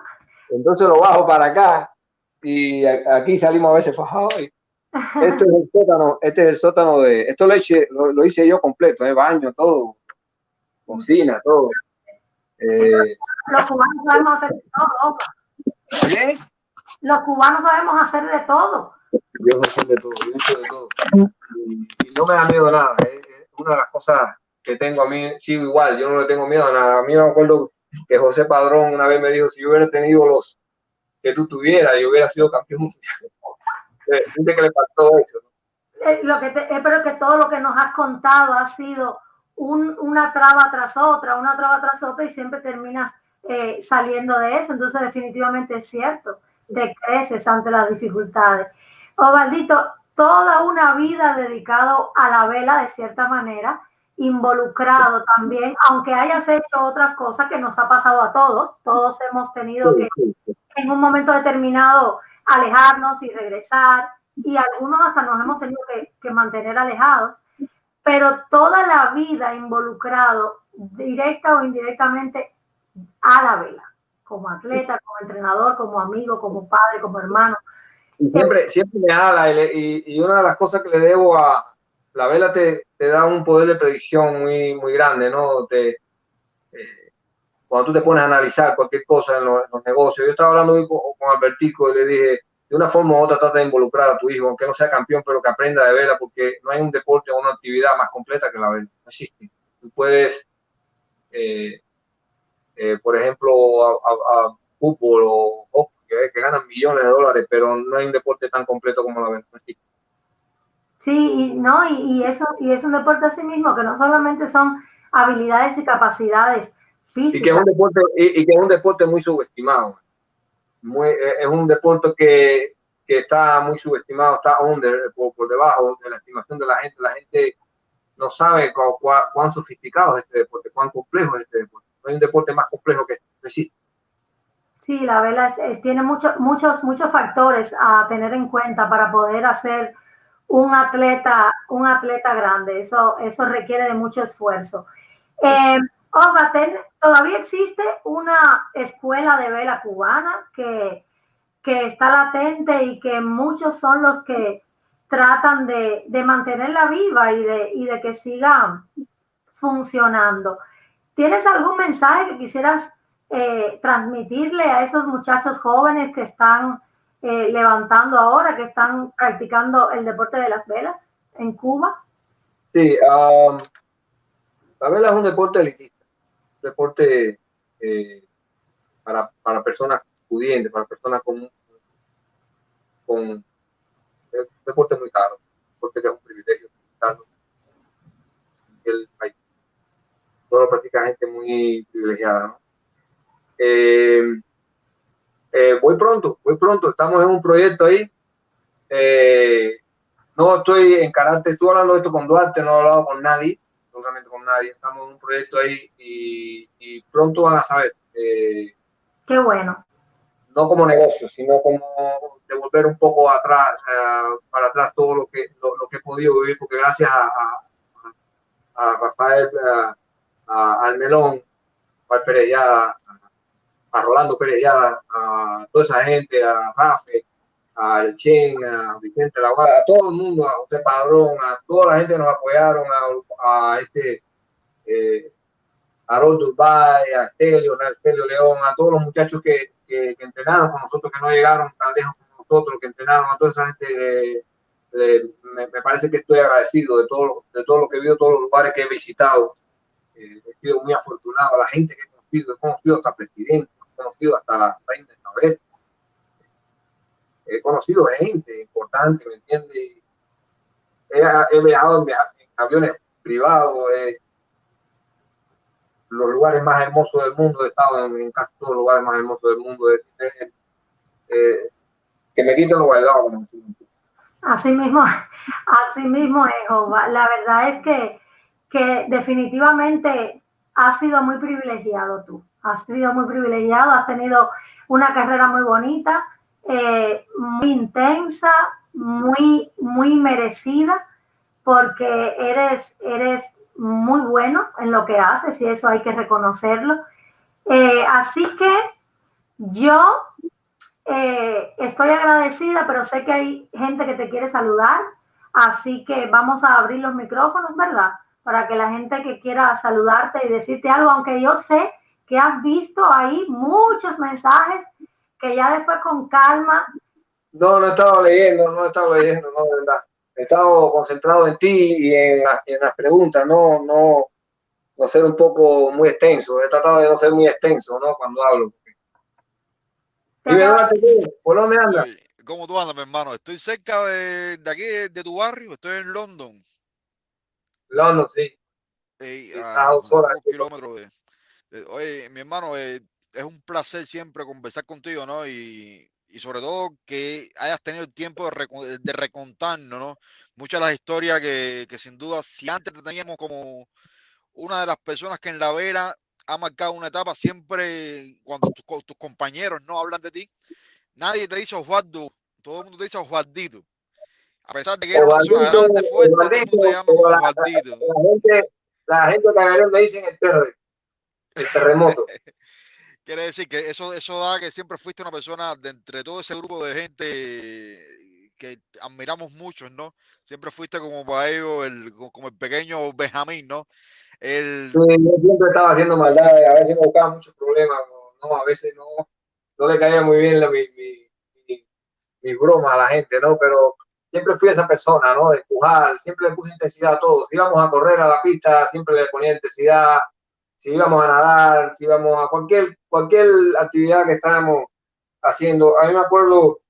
Entonces lo bajo para acá y aquí salimos a veces fajados. Este es el sótano, este es el sótano de, esto lo hice, lo, hice yo completo, ¿eh? baño, todo, cocina, todo. Eh, los cubanos sabemos hacer de todo, ¿Qué? Los cubanos sabemos hacer de todo. Yo sé de todo, yo hice de todo. Y, no me da miedo nada. ¿eh? Es una de las cosas que tengo a mí, sigo igual, yo no le tengo miedo a nada. A mí me acuerdo que José Padrón una vez me dijo, si yo hubiera tenido los que tú tuvieras, yo hubiera sido campeón Gente que le faltó eso. Eh, lo que te, espero que todo lo que nos has contado ha sido un, una traba tras otra, una traba tras otra y siempre terminas eh, saliendo de eso. Entonces definitivamente es cierto, te creces ante las dificultades. Ovaldito, toda una vida dedicado a la vela de cierta manera, involucrado también, aunque hayas hecho otras cosas que nos ha pasado a todos, todos hemos tenido que en un momento determinado alejarnos y regresar, y algunos hasta nos hemos tenido que, mantener alejados, pero toda la vida involucrado, directa o indirectamente, a la vela, como atleta, como entrenador, como amigo, como padre, como hermano. siempre, siempre me ala, y, una de las cosas que le debo a la vela te, da un poder de predicción muy, muy grande, ¿no? Te, cuando tú te pones a analizar cualquier cosa en los, negocios. Yo estaba hablando hoy con, Albertico y le dije, de una forma u otra trata de involucrar a tu hijo, aunque no sea campeón, pero que aprenda de vela, porque no hay un deporte o una actividad más completa que la vela. No existe. Tú puedes, eh, eh, por ejemplo, a, fútbol o que, ganan millones de dólares, pero no hay un deporte tan completo como la vela. No existe. Sí, y, no, y, y, eso, y es un deporte así mismo, que no solamente son habilidades y capacidades, y que es un deporte, y, que es un deporte muy subestimado. Muy, eh, es un deporte que, que está muy subestimado, está under, por, por, debajo de la estimación de la gente. La gente no sabe cuán, sofisticado es este deporte, cuán complejo es este deporte. No hay un deporte más complejo que existe. Sí, la vela tiene muchos, muchos, muchos factores a tener en cuenta para poder hacer un atleta, un atleta grande. Eso, eso requiere de mucho esfuerzo. Eh, todavía existe una escuela de vela cubana que, está latente y que muchos son los que tratan de, mantenerla viva y de, de que siga funcionando. ¿Tienes algún mensaje que quisieras eh, transmitirle a esos muchachos jóvenes que están eh, levantando ahora, que están practicando el deporte de las velas en Cuba? Sí, um, la vela es un deporte elitista deporte eh, para, para, personas pudientes, para personas con, con un deporte muy caro, porque es un privilegio el país. Solo practica gente muy privilegiada. Eh, eh, voy pronto, voy pronto, estamos en un proyecto ahí. no estoy en carácter, estuve hablando de esto con Duarte, no he hablado con nadie, con nadie. Estamos en un proyecto ahí y, pronto van a saber. Eh, Qué bueno. No como negocio, sino como devolver un poco atrás, eh, para atrás todo lo que, lo, que he podido vivir, porque gracias a, a, Rafael, a, al Melón, a Pérez a Rolando Pérez a toda esa gente, a Rafe, al Chen, a Vicente Laguada, a todo el mundo, a José Padrón, a toda la gente que nos apoyaron, a, este eh, a Durbay, a Estelio, a Estelio León, a todos los muchachos que, que, entrenaron con nosotros, que no llegaron tan lejos como nosotros, que entrenaron, a toda esa gente, eh, eh, me, parece que estoy agradecido de todo, de todo lo que he visto, todos los lugares que he visitado. he sido muy afortunado, a la gente que he conocido, he conocido hasta presidente, conocido hasta la reina Isabel, he conocido gente importante, ¿me entiendes? He, viajado en, aviones privados, los lugares más hermosos del mundo, he estado en, casi todos los lugares más hermosos del mundo. Eh, que me quiten los bailados. Así mismo, así mismo La verdad es que, que definitivamente has sido muy privilegiado tú. Has sido muy privilegiado, has tenido una carrera muy bonita, eh, muy intensa, muy, muy merecida porque eres, eres muy bueno en lo que haces y eso hay que reconocerlo. Eh, así que yo eh, estoy agradecida, pero sé que hay gente que te quiere saludar, así que vamos a abrir los micrófonos, ¿verdad? Para que la gente que quiera saludarte y decirte algo, aunque yo sé que has visto ahí muchos mensajes que ya después con calma. No, no he estado leyendo, no he estado leyendo, no, de verdad. He estado concentrado en ti y en, en las preguntas, no, no, no ser un poco muy extenso. He tratado de no ser muy extenso, ¿no? Cuando hablo. Dime, ¿por dónde andas? ¿Cómo tú andas, mi hermano? Estoy cerca de, de aquí, de, tu barrio. Estoy en London. London, sí. a, dos horas. kilómetros de, Oye, mi hermano, eh, es un placer siempre conversar contigo, ¿no? Y, y sobre todo que hayas tenido el tiempo de, de recontarnos, ¿no? Muchas de las historias que, que, sin duda, si antes te teníamos como una de las personas que en la vera ha marcado una etapa, siempre cuando tus, compañeros no hablan de ti, nadie te dice Osvaldo, todo el mundo te dice Osvaldito. A pesar de que eres una persona grande, fuerte, todo el mundo te llama Osvaldito. La, la, gente, la gente que me dicen el terremoto el terremoto. Quiere decir que eso, eso da que siempre fuiste una persona de entre todo ese grupo de gente que admiramos mucho, ¿no? Siempre fuiste como para ellos, el, como el pequeño Benjamín, ¿no? El... yo siempre estaba haciendo maldades, a veces me buscaba muchos problemas, ¿no? A veces no, no le caía muy bien la, mi, mi, mi, mi, broma a la gente, ¿no? Pero siempre fui esa persona, ¿no? De empujar, siempre le puse intensidad a todos. Si íbamos a correr a la pista, siempre le ponía intensidad, si íbamos a nadar, si íbamos a cualquier, cualquier actividad que estábamos haciendo. A mí me acuerdo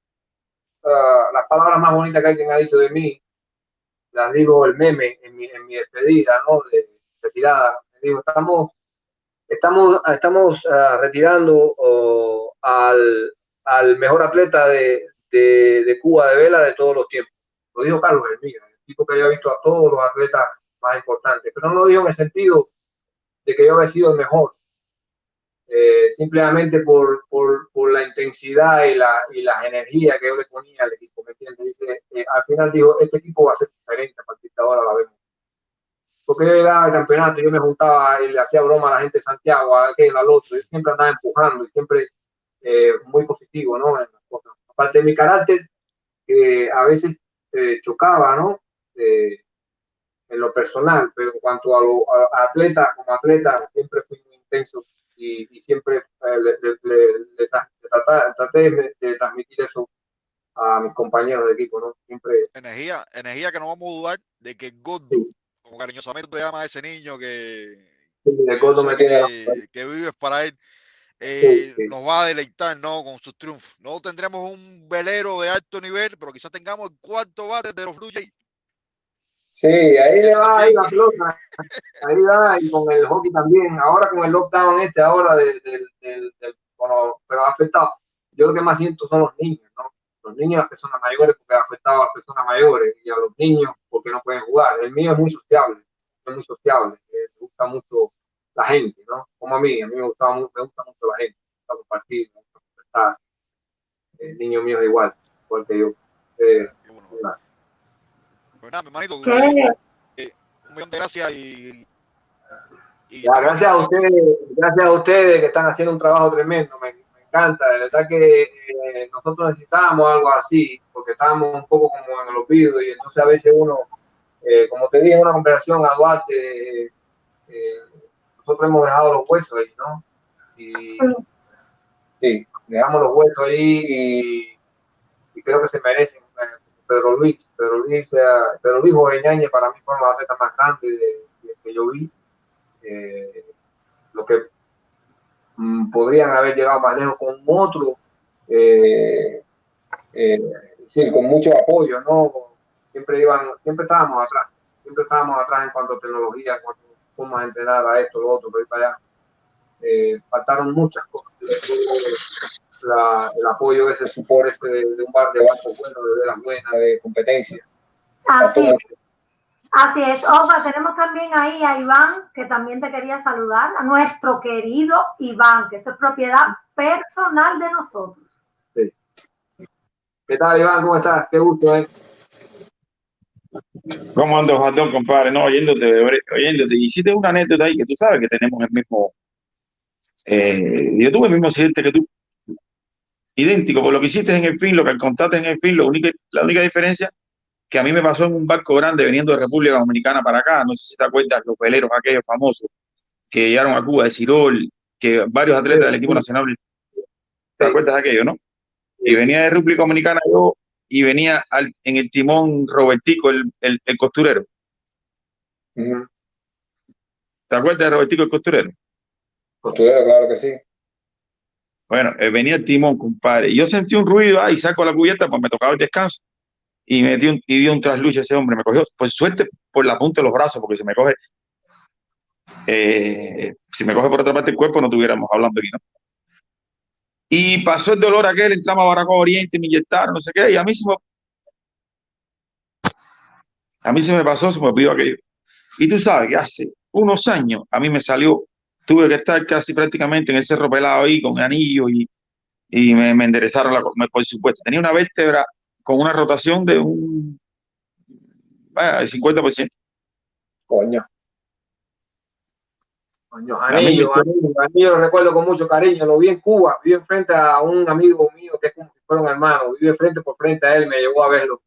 uh, las palabras más bonitas que alguien ha dicho de mí, las digo el meme en mi, en mi despedida, ¿no? De retirada. Digo, estamos, estamos, estamos uh, retirando al, al, mejor atleta de, de, Cuba de vela de todos los tiempos. Lo dijo Carlos Hermida, el tipo que había visto a todos los atletas más importantes, pero no lo dijo en el sentido de que yo había sido el mejor. Eh, simplemente por, por, por, la intensidad y, la, y las energías que yo le ponía al equipo, ¿me entiendes? Dice, eh, al final dijo, este equipo va a ser diferente a partir de ahora, la vemos. Porque yo llegaba al campeonato, yo me juntaba y le hacía broma a la gente de Santiago, a aquel, al otro, yo siempre andaba empujando y siempre eh, muy positivo, ¿no? En las cosas. Aparte de mi carácter, que a veces eh, chocaba, ¿no? En lo personal, pero en cuanto a, lo, a, atleta, como atleta, siempre fui muy intenso y, y siempre eh, le, le, le, le traté, traté de, de, transmitir eso a mis compañeros de equipo, ¿no? Siempre. Energía, energía que no vamos a dudar de que Gordo, sí. como cariñosamente tú llamas a ese niño que, sí, que, Gordo me tiene que, que vives para él. Eh, sí, nos va a deleitar ¿no? con sus triunfos. No tendremos un velero de alto nivel, pero quizás tengamos el cuarto bate de los Blue Jays Sí, ahí le va ahí la pelota, ahí va, y con el hockey también, ahora con el lockdown este, ahora del, del, del, del bueno, pero ha afectado, yo lo que más siento son los niños, ¿no? Los niños y las personas mayores, porque ha afectado a las personas mayores, y a los niños porque no pueden jugar. El mío es muy sociable, es muy sociable, me gusta mucho la gente, ¿no? Como a mí, a mí me, gustaba, me gusta mucho la gente, me gusta compartir, me gusta conversar. El niño mío es igual, igual que yo. Eh, nada, hermanito, eh, un millón de gracias y, y ya, gracias a ustedes, gracias a ustedes que están haciendo un trabajo tremendo, me, me encanta, de verdad que eh, nosotros necesitábamos algo así, porque estábamos un poco como en el olvido y entonces a veces uno, eh, como te dije en una conversación a Duarte, eh, nosotros hemos dejado los huesos ahí, ¿no? Y sí, dejamos los huesos ahí y, y creo que se merecen Pedro Luis, Pedro Luis, Pedro Luis Joveñañez para mí fueron las atletas más grandes de, que yo vi. Eh, lo que mm, podrían haber llegado más lejos con otro, eh, eh, con mucho apoyo, ¿no? Siempre iban, siempre estábamos atrás, siempre estábamos atrás en cuanto a tecnología, cuando fuimos a entrenar a esto, lo otro, pero para allá. Eh, faltaron muchas cosas la, el apoyo, ese support este de, de, un bar de banco bueno, de velas buenas, de competencia. Así es. Así es. Opa, tenemos también ahí a Iván, que también te quería saludar, a nuestro querido Iván, que eso es propiedad personal de nosotros. Sí. ¿Qué tal, Iván? ¿Cómo estás? Qué gusto, ¿eh? ¿Cómo andas, Jatón, compadre? No, oyéndote, oyéndote. Hiciste una anécdota ahí que tú sabes que tenemos el mismo. Eh, yo tuve el mismo accidente que tú. Idéntico, por lo que hiciste en el fin, lo que contaste en el fin, lo único, la única diferencia que a mí me pasó en un barco grande veniendo de República Dominicana para acá. No sé si te acuerdas, los veleros aquellos famosos que llegaron a Cuba de Cirol, que varios atletas del equipo nacional. ¿Te acuerdas de aquello, no? Y venía de República Dominicana yo y venía al, en el timón Robertico, el, el, el costurero. ¿Te acuerdas de Robertico el costurero? Costurero, claro que sí. Bueno, eh, venía el timón, compadre. Yo sentí un ruido, ahí saco la cubierta, pues me tocaba el descanso. Y me dio un, y dio un trasluche ese hombre. Me cogió, por suerte, por la punta de los brazos, porque si me coge, eh, si me coge por otra parte del cuerpo, no estuviéramos hablando aquí, ¿no? Y pasó el dolor aquel, entramos a Baracó Oriente, me inyectaron, no sé qué, y a mí se me, a mí se me pasó, se me olvidó aquello. Y tú sabes que hace unos años a mí me salió, tuve que estar casi prácticamente en el cerro pelado ahí con anillo y, y me, me enderezaron la, me- por supuesto. Tenía una vértebra con una rotación de un bueno, el 50%. Coño. Coño, Anillo, Anillo, Anillo lo recuerdo con mucho cariño. Lo vi en Cuba, vi enfrente a un amigo mío que es como si fuera un hermano. Vive frente por frente a él, me llevó a verlo.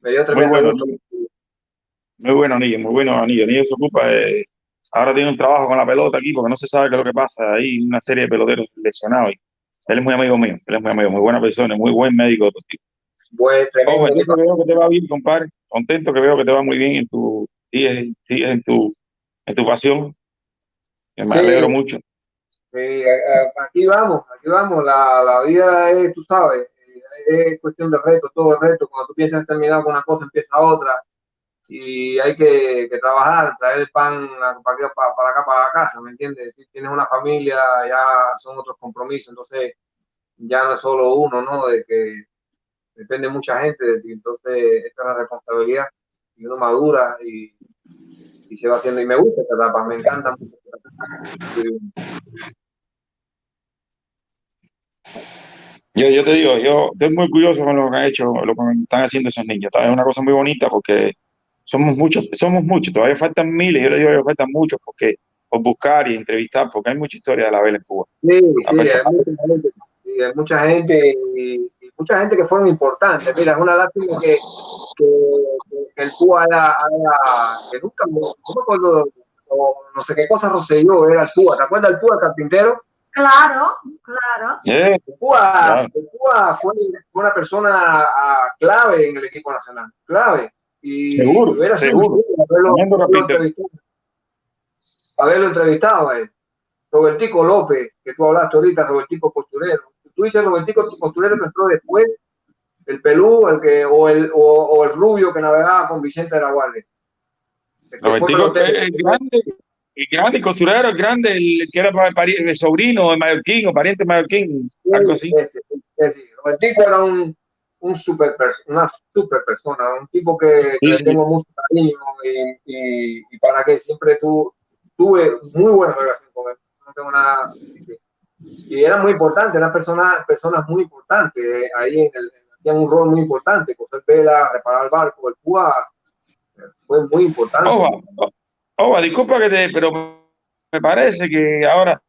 Me dio Muy tremendo bueno, gusto. muy bueno Anillo, muy bueno Anillo. Anillo se ocupa de, ahora tiene un trabajo con la pelota aquí porque no se sabe qué es lo que pasa. Hay una serie de peloteros lesionados. y él es muy amigo mío, él es muy amigo, muy buena persona, muy buen médico deportivo. Buen, tremendo. Ojo, contento que veo que te va bien, compadre. Contento que veo que te va muy bien en tu, sigues en tu, en tu pasión. Que me Sí. alegro mucho. Sí, aquí vamos, aquí vamos. La, la vida es, tú sabes, eh, es cuestión de reto, todo es reto. Cuando tú piensas terminar con una cosa, empieza otra. Y hay que, trabajar, traer el pan para, acá, para, acá, para la casa, ¿me entiendes? Si tienes una familia, ya son otros compromisos. Entonces, ya no es solo uno, ¿no? De que depende mucha gente de ti. Entonces, esta es la responsabilidad. Y uno madura y, y se va haciendo. Y me gusta esta etapa, me encanta mucho. esta. Yo, yo te digo, yo estoy muy curioso con lo que han hecho, lo que están haciendo esos niños. Es una cosa muy bonita porque somos muchos, somos muchos, todavía faltan miles, yo le digo que faltan muchos porque por buscar y entrevistar, porque hay mucha historia de la vela en Cuba. Sí, A sí, pesar- hay mucha gente, sí, hay mucha gente y, y mucha gente que fueron importantes. Mira, es una lástima que, que, que el Cuba haya, haya- que nunca, no me acuerdo, o no sé qué cosa Roselló, era el Cuba. ¿Te acuerdas del Cuba el carpintero? Claro, claro. El Cuba, Claro. el Cuba fue, fue una persona ah, clave en el equipo nacional, clave. Y Seguro, hubiera sido seguro. haberlo, entrevistado, haberlo entrevistado a él. Robertico López, que tú hablaste ahorita, Robertico Costurero. Tú dices Robertico Costurero que entró después, el pelú, el que, o el, o, o el rubio que navegaba con Vicente de la Guardia. El Robertico es el grande, el grande el costurero, el grande, el que era el sobrino de Mallorquín o pariente de Mallorquín, algo así. Ese, ese. Robertico era un, un super una super persona, un tipo que, Sí, le sí. tengo mucho cariño y, y, y para que siempre tu, tuve muy buena relación con él. No tengo nada. Y era muy importante, eran personas, personas muy importantes eh, ahí en el, hacían un rol muy importante, coser vela, reparar el barco, el Cuba eh, fue muy importante. Ojo, ojo, disculpa que te, pero me parece que ahora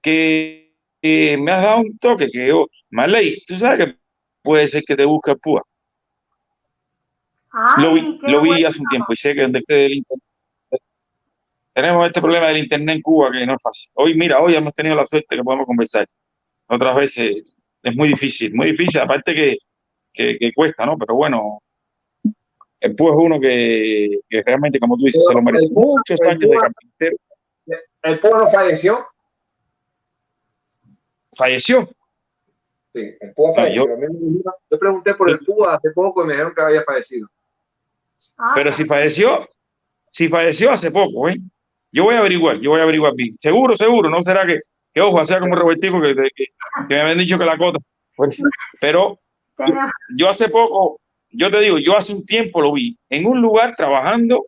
que, que me has dado un toque que yo, Marley, tú sabes que puede ser que te busque el púa. Ay, Lo vi, lo vi hace un tiempo y sé que donde esté el internet. Tenemos este problema del internet en Cuba que no es fácil. Hoy, mira, hoy hemos tenido la suerte que podemos conversar. Otras veces es muy difícil, muy difícil, aparte que, que, que cuesta, ¿no? Pero bueno, el Púa es uno que, que realmente, como tú dices, se lo merece. Muchos años de carpintero. El Púa no falleció. Falleció. Sí, el Púa Ah, falleció. yo- pregunté por el Púa hace poco y me dijeron que había fallecido. Ah, Pero si falleció, si falleció hace poco, ¿eh? Yo voy a averiguar, yo voy a averiguar bien. Seguro, seguro, no será que, que ojo, sea como Robertico que, que, que me habían dicho que la cota. Pues, pero yo hace poco, yo te digo, yo hace un tiempo lo vi en un lugar trabajando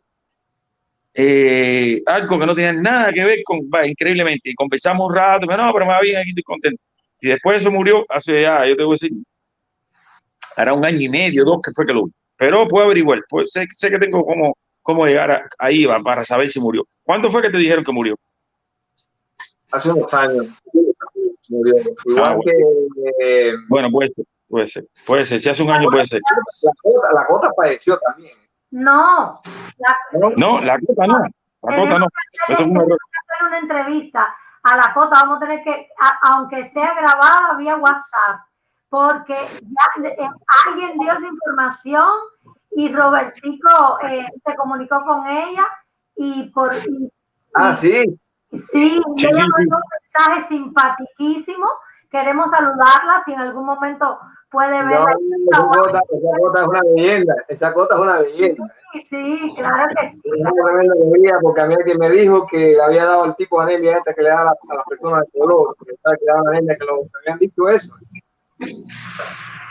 eh, algo que no tenía nada que ver con, va, increíblemente, y conversamos un rato, pero no, pero me va bien, aquí estoy contento. Si después eso murió, hace ya, yo te voy a decir, hará un año y medio, dos, que fue que lo vi. Pero puedo averiguar, pues sé, sé que tengo cómo, cómo llegar a, ahí va, para saber si murió. ¿Cuándo fue que te dijeron que murió? Hace unos años. Murió. Igual Ah, bueno. que eh, Bueno, puede ser, puede ser, puede ser. Si hace un año puede ser. la Cota, la Cota falleció también. No, la, No, la cota no. La cota no. Eso es un error. hacer una entrevista a la Cota, vamos a tener que, a- aunque sea grabada vía WhatsApp, porque ya eh, alguien dio esa información y Robertico eh, se comunicó con ella y por y- Ah, sí. sí, Sí, ella sí, mandó un mensaje simpatiquísimo. Queremos saludarla si en algún momento puede No, verla. esa Cota, esa Cota es una leyenda. Esa Cota es una leyenda. Sí, sí, claro que sí. Es una tremenda alegría porque a mí alguien me dijo que le había dado el tipo de anemia esta que le da a, la- las personas de color, que le dan anemia, que lo habían dicho eso.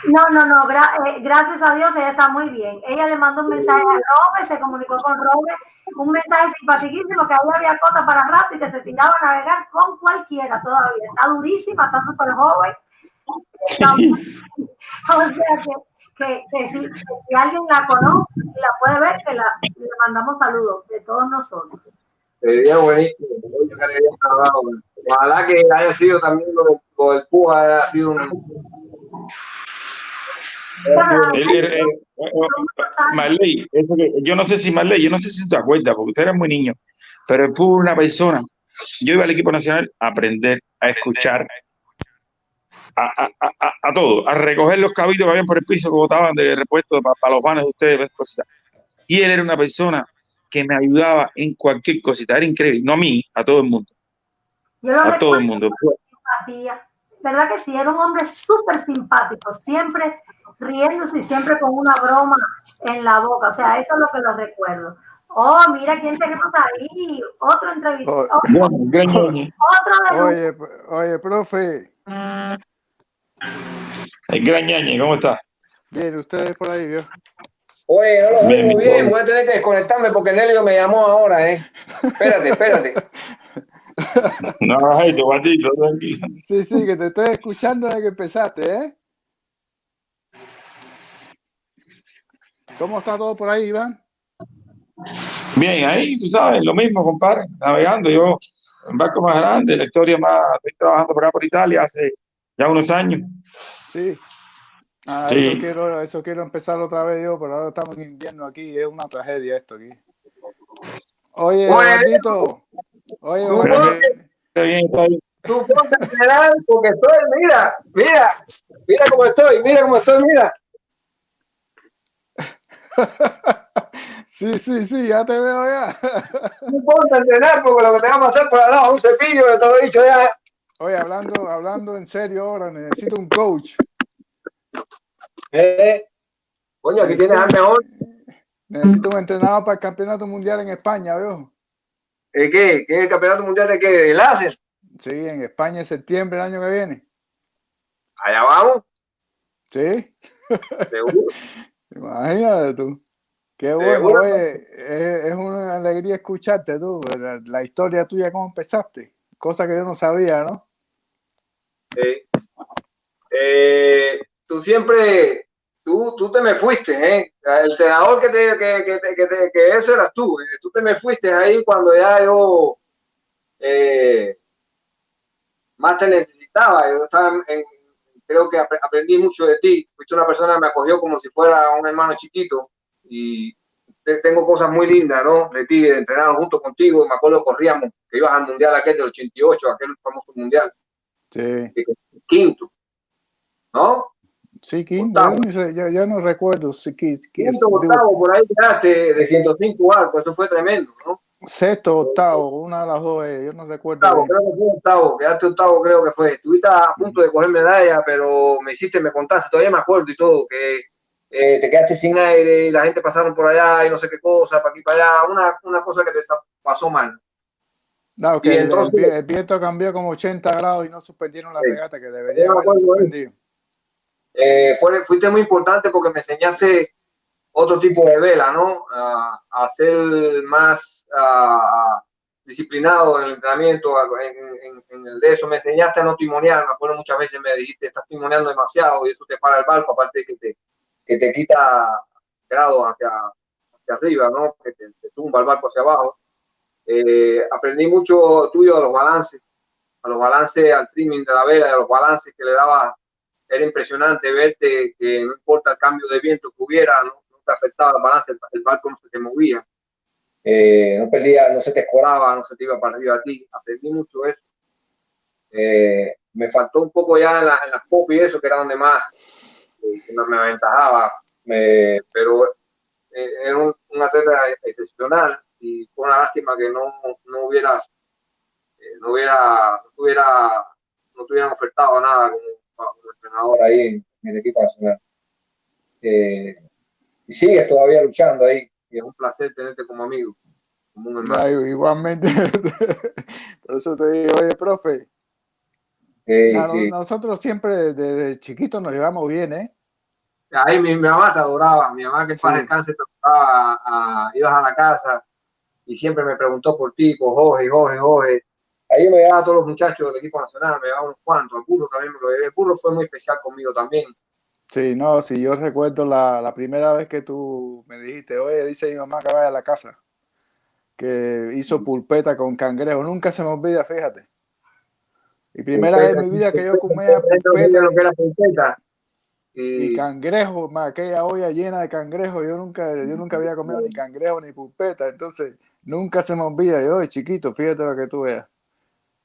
No, no, no, gra- eh, gracias a Dios ella está muy bien. Ella le mandó un mensaje a Robert, se comunicó con Robert, un mensaje simpaticísimo que ahí había cosas para rato y que se tiraba a navegar con cualquiera todavía. Está durísima, está súper joven. O sea que, que, que si, que si alguien la conoce y la puede ver, que la, le mandamos saludos de todos nosotros. Sería buenísimo. Ojalá que haya sido también lo, lo del Cuba, haya sido un. El- el- el- Marley, eso que- yo no sé si Marley, yo no sé si te acuerdas, porque usted era muy niño, pero él fue una persona. Yo iba al equipo nacional a aprender, a escuchar, a, a, a, a- a todo, a recoger los cabitos que habían por el piso que botaban de repuesto para, los vanes de ustedes, esas cositas. Y él era una persona que me ayudaba en cualquier cosita, era increíble, no a mí, a todo el mundo, Yo a todo el mundo. ¿Verdad que sí? Era un hombre súper simpático, siempre riéndose y siempre con una broma en la boca. O sea, eso es lo que lo recuerdo. Oh, mira quién tenemos ahí. Otro entrevistado. Oh. Oye, oye, profe, el gran ñañe, ¿cómo está? bien, ustedes por ahí, ¿vio? Oye, no lo Bien, voy a tener que desconectarme porque Nelio me llamó ahora, ¿eh? Espérate, espérate. No, ay, tu tranquilo. Sí, sí, que te estoy escuchando desde que empezaste, ¿eh? ¿Cómo está todo por ahí, Iván? Bien, ahí, tú sabes, lo mismo, compadre, navegando. Yo, en barco más grande, la historia más, estoy trabajando por acá por Italia hace ya unos años. Sí. Ah, Sí. eso quiero, eso quiero empezar otra vez yo, pero ahora estamos en invierno aquí, es una tragedia esto aquí. Oye, Oye, Eduardito, oye, tú ponte a entrenar porque estoy, mira, mira, mira cómo estoy, mira cómo estoy, mira. sí, sí, sí, ya te veo ya. Tú ponte a entrenar porque lo que te va a pasar por al lado es un cepillo, que te lo he dicho ya. Oye, hablando, hablando en serio ahora, necesito un coach. Eh, coño, aquí tienes al mejor. Necesito un entrenador para el campeonato mundial en España, ¿veo? ¿Eh, ¿Qué? ¿Qué es el campeonato mundial de qué? ¿De láser? Sí, en España en septiembre el año que viene. Allá vamos, Sí, seguro. imagínate tú. Qué bueno, oye, es, es una alegría escucharte tú, la, la historia tuya, cómo empezaste, cosa que yo no sabía, ¿no? Eh, tú siempre, tú, tú te me fuiste, ¿eh? El entrenador que te, que, que, que, que eso eras tú, ¿eh? Tú te me fuiste ahí cuando ya yo eh, más te necesitaba. Yo estaba en- creo que apre- aprendí mucho de ti. Fuiste una persona que me acogió como si fuera un hermano chiquito y te- tengo cosas muy lindas, ¿no? De ti, de entrenar junto contigo. Me acuerdo que corríamos, que ibas al mundial aquel del 88, aquel famoso mundial Sí, quinto, ¿no? sí, quinto, yo- yo no recuerdo, si, Quinto, digo, octavo, por ahí quedaste de 105 arcos, eso fue tremendo, ¿no? sexto, octavo, una de las dos, eh, yo no recuerdo. Octavo, creo que fue octavo, quedaste octavo, creo que fue. Estuviste a punto de coger medalla, pero me hiciste, me contaste, todavía me acuerdo y todo, que eh, te quedaste sin aire y la gente pasaron por allá y no sé qué cosa, para aquí, para allá, una, una cosa que te pasó mal. No, que el, el el viento cambió como 80 grados y no suspendieron la regata, que debería eso. suspendido. Eh, fue, fuiste muy importante porque me enseñaste otro tipo de vela, ¿no? A, a ser más, a, disciplinado en el entrenamiento, en, en, el de eso, me enseñaste a no timonear, me acuerdo muchas veces me dijiste, estás timoneando demasiado y eso te para el barco, aparte de que te, que te quita grados hacia, hacia arriba, ¿no? Que te, tumba el barco hacia abajo. Eh, aprendí mucho tuyo de los balances, a los balances, al trimming de la vela, a los balances que le daba, era impresionante verte que no importa el cambio de viento que hubiera, no, te afectaba el balance, el, barco no se te movía, eh, no perdía, no se te escoraba, no se te iba para arriba a ti, aprendí mucho eso. Eh, me faltó un poco ya en, la, en las pop y eso, que era donde más que me aventajaba, pero era un, un, atleta excepcional y fue una lástima que no, no hubiera eh, no hubiera, no tuviera, no tuvieran ofertado nada como, entrenador ahí en, el equipo nacional. Eh, y sigues todavía luchando ahí, y es un placer tenerte como amigo, como un hermano. igualmente, por eso te digo, oye, profe, nosotros siempre desde chiquitos nos llevamos bien, ¿eh? Ahí mi, mamá te adoraba, mi mamá que sí. descanse te adoraba, a, ibas a la casa y siempre me preguntó por ti, por Jorge, Jorge, Jorge. Ahí me llevaba a todos los muchachos del equipo nacional, me llevaba unos cuantos. El también me lo llevé. El fue muy especial conmigo también. Sí, no, sí, yo recuerdo la, la primera vez que tú me dijiste, oye, dice mi mamá que vaya a la casa, que hizo pulpeta con cangrejo. Nunca se me olvida, fíjate. Y primera vez en mi vida que yo comía pulpeta. Y, cangrejo, aquella olla llena de cangrejo, yo nunca, yo nunca había comido ni cangrejo ni pulpeta, entonces nunca se me olvida, yo de chiquito, fíjate lo que tú veas.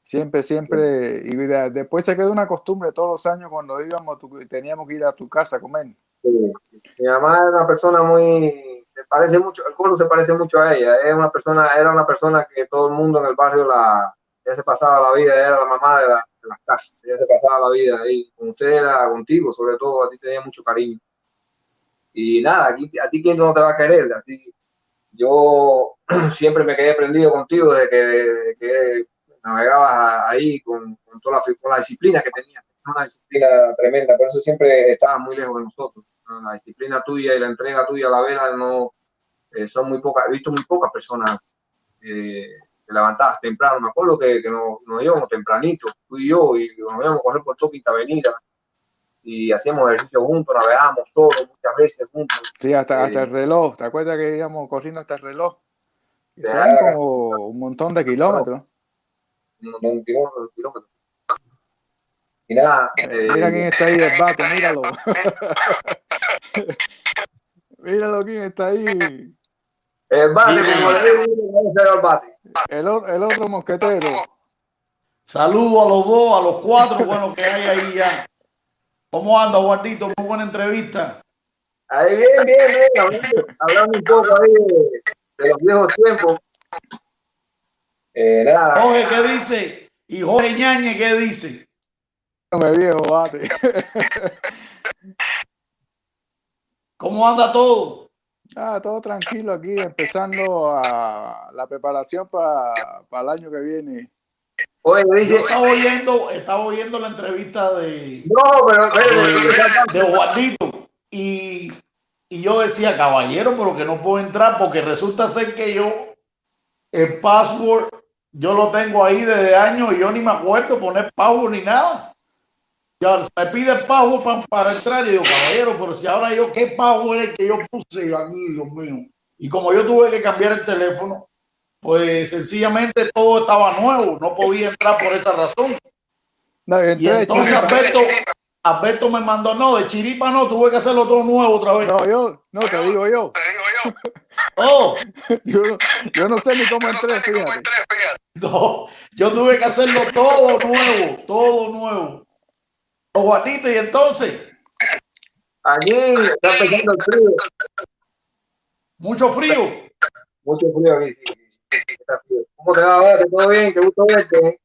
Siempre, siempre, y después se quedó una costumbre todos los años cuando íbamos, teníamos que ir a tu casa a comer. Mi mamá era una persona muy, se parece mucho, el coro se parece mucho a ella, es una persona, era una persona que todo el mundo en el barrio la, ya se pasaba la vida, era la mamá de, la, de las casas, ella se pasaba la vida ahí, con usted era contigo, sobre todo, a ti tenía mucho cariño. Y nada, aquí, a ti quién no te va a querer, a ti, yo siempre me quedé prendido contigo desde que, que navegabas ahí con, con toda la, con la disciplina que tenías, una disciplina tremenda, por eso siempre estabas muy lejos de nosotros. La disciplina tuya y la entrega tuya a la vela no eh, son muy pocas, he visto muy pocas personas eh, te levantabas temprano, me acuerdo que, que nos, nos, íbamos tempranito, tú y yo, y nos íbamos a correr por toda Quinta Avenida, y hacíamos ejercicio juntos, navegábamos solos muchas veces juntos. Sí, hasta, hasta el reloj, ¿te acuerdas que íbamos corriendo hasta el reloj? Y como un montón de kilómetros un montón de kilómetros. Y nada. Eh, Mira quién está ahí, el bate, míralo. míralo quién está ahí. El bate, como le digo, el bate. El, el otro mosquetero. Saludos a los dos, a los cuatro, bueno, que hay ahí ya. ¿Cómo anda, Guardito? Muy buena entrevista. Ahí bien, bien, bien. Hablando, hablando un poco ahí de, de los viejos tiempos. Eh, nada. Jorge, ¿qué dice? Y Jorge Ñañe, ¿qué dice? Me viejo, bate. ¿Cómo anda todo? Ah, todo tranquilo aquí, empezando a la preparación para el año que viene. Oye, dice, Yo estaba oyendo, estaba oyendo la entrevista de, no, pero, de, de Juanito y, y yo decía, caballero, pero que no puedo entrar porque resulta ser que yo el password yo lo tengo ahí desde años y yo ni me acuerdo poner pago ni nada. Ya me pide pago para, para entrar y digo, caballero, pero si ahora yo, ¿qué pago era el que yo puse aquí, Dios mío? Y como yo tuve que cambiar el teléfono, pues sencillamente todo estaba nuevo, no podía entrar por esa razón. y entonces Alberto, Alberto me mandó, no, de chiripa no, tuve que hacerlo todo nuevo otra vez. No, yo, no, te digo yo. Te digo yo. Oh. yo, yo no sé ni cómo entré, fíjate. No, yo tuve que hacerlo todo nuevo, todo nuevo. O Juanito, y entonces. Allí está empezando el frío. Mucho frío. Mucho frío aquí, sí, ¿Cómo te va, ¿Todo bien? ¿Te gustó verte?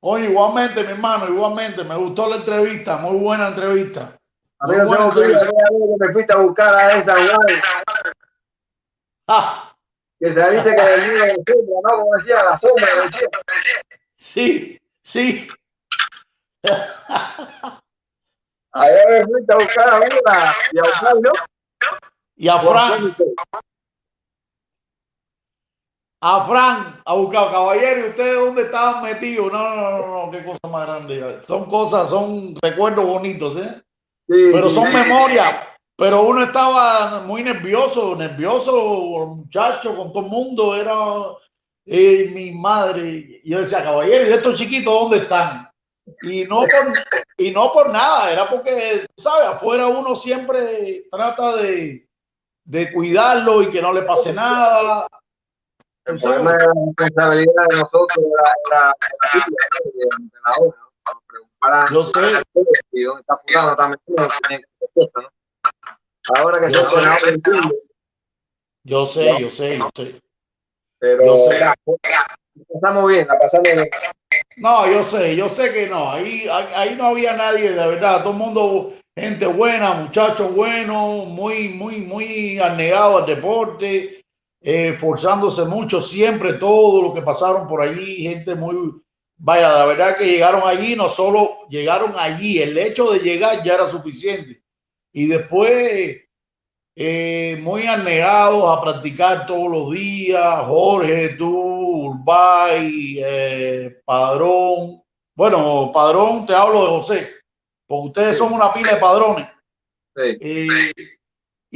Oye, igualmente, mi hermano, igualmente. Me gustó la entrevista, muy buena entrevista. A mí no se me olvida que me fuiste a buscar a esa Ah. Que se dice que niño de sombra, ¿no? Como decía, la sombra, decía. Sí, sí. Allá me fuiste a buscar a Vila y a Fran, ¿no? Y a Fran. A Fran a buscar caballero y ustedes dónde estaban metidos. No, no, no, no, qué cosa más grande. Son cosas, son recuerdos bonitos, ¿eh? pero son memorias. Pero uno estaba muy nervioso, nervioso, muchacho, con todo el mundo. Era eh, mi madre. Y yo decía, caballero, ¿y estos chiquitos dónde están? Y no por, y no por nada, era porque, ¿sabes? Afuera uno siempre trata de, de cuidarlo y que no le pase nada. El problema de la responsabilidad de nosotros era, la obra. Yo sé. Y dónde está fulano, está metido, ¿no? Ahora que Yo se sé. ha Yo sé, yo sé, yo sé. pero Yo sé. la pasamos bien, la pasamos bien. No, yo sé, yo sé que no. Ahí, ahí ahí no había nadie, de verdad. Todo el mundo, gente buena, muchachos buenos, muy, muy, muy anegados al deporte, eh, forzándose mucho siempre, todo lo que pasaron por allí, gente muy, vaya, la verdad que llegaron allí, no solo llegaron allí, el hecho de llegar ya era suficiente. Y después, eh, muy anegados a practicar todos los días, Jorge, tú, Urbay, eh, Padrón. Bueno, Padrón, te hablo de José, porque ustedes son una pila de padrones. Sí. Eh,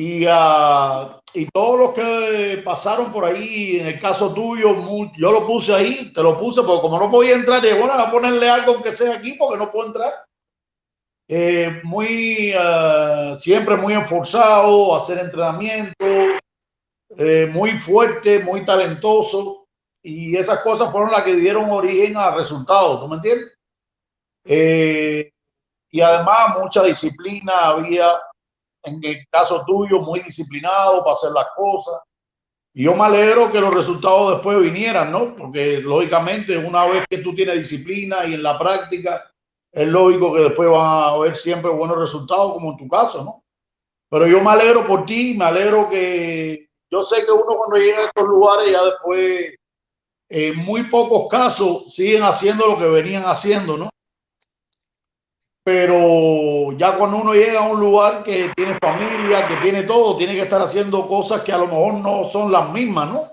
y, ah, y todos los que pasaron por ahí, en el caso tuyo, yo lo puse ahí, te lo puse, porque como no podía entrar, dije, bueno, voy a ponerle algo que sea aquí, porque no puedo entrar. Eh, muy, ah, siempre muy esforzado, a hacer entrenamiento, eh, muy fuerte, muy talentoso, y esas cosas fueron las que dieron origen a resultados, ¿tú me entiendes? Eh, y además mucha disciplina había en el caso tuyo, muy disciplinado para hacer las cosas. Y yo me alegro que los resultados después vinieran, ¿no? Porque lógicamente una vez que tú tienes disciplina y en la práctica, es lógico que después van a haber siempre buenos resultados, como en tu caso, ¿no? Pero yo me alegro por ti, me alegro que yo sé que uno cuando llega a estos lugares ya después, en muy pocos casos, siguen haciendo lo que venían haciendo, ¿no? Pero ya cuando uno llega a un lugar que tiene familia, que tiene todo, tiene que estar haciendo cosas que a lo mejor no son las mismas, ¿no?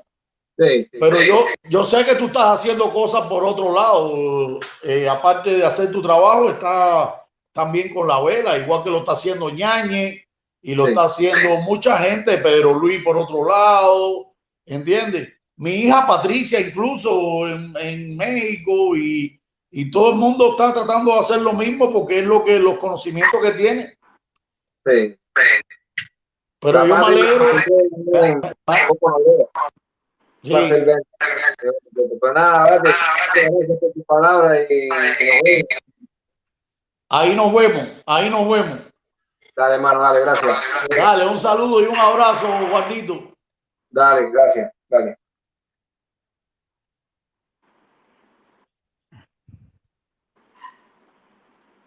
Sí, sí. Pero yo, yo sé que tú estás haciendo cosas por otro lado, eh, aparte de hacer tu trabajo, está también con la vela, igual que lo está haciendo Ñañe y lo Sí. está haciendo mucha gente, Pedro Luis por otro lado, ¿entiendes? Mi hija Patricia incluso en, en México y, y todo el mundo está tratando de hacer lo mismo porque es lo que los conocimientos que tiene. sí. Pero yo me alegro. Sí, ahí nos vemos, ahí nos vemos. Dale, hermano, dale, gracias. Dale, un saludo y un abrazo, Juanito. Dale, gracias, dale.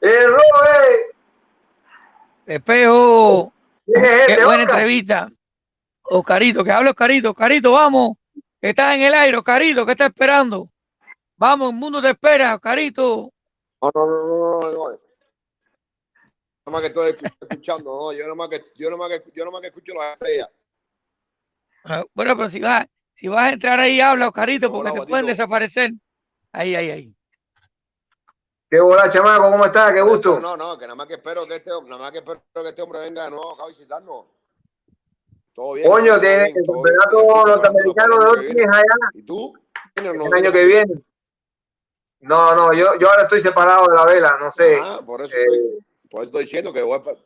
¡Eh, Robert! Espejo, ¿Qué este, buena Oscar? entrevista. Oscarito, que hable Oscarito. Oscarito, vamos. que Estás en el aire, Oscarito, ¿qué estás esperando? Vamos, el mundo te espera, Oscarito. No, no, no, no, no, no. Nada más que estoy escu- escuchando, no, yo nomás que, yo nomás que, yo nomás que escucho las estrellas. Ah, Bueno, pero si vas, si vas a entrar ahí, habla, Oscarito, porque Hola, te pueden desaparecer. Ahí, ahí, ahí. ¿Qué bola, chamaco? ¿Cómo estás? ¡Qué gusto! No, no, que nada más que espero que este, nada más que espero que este hombre venga de nuevo a visitarnos. Todo bien. Coño, tiene el campeonato norteamericano de hoy tienes allá ¿Y tú? ¿Vienes o no el año que viene. No, no, yo, yo ahora estoy separado de la vela, no sé. Ajá, por eso Eh, estoy, por eso estoy diciendo que voy para...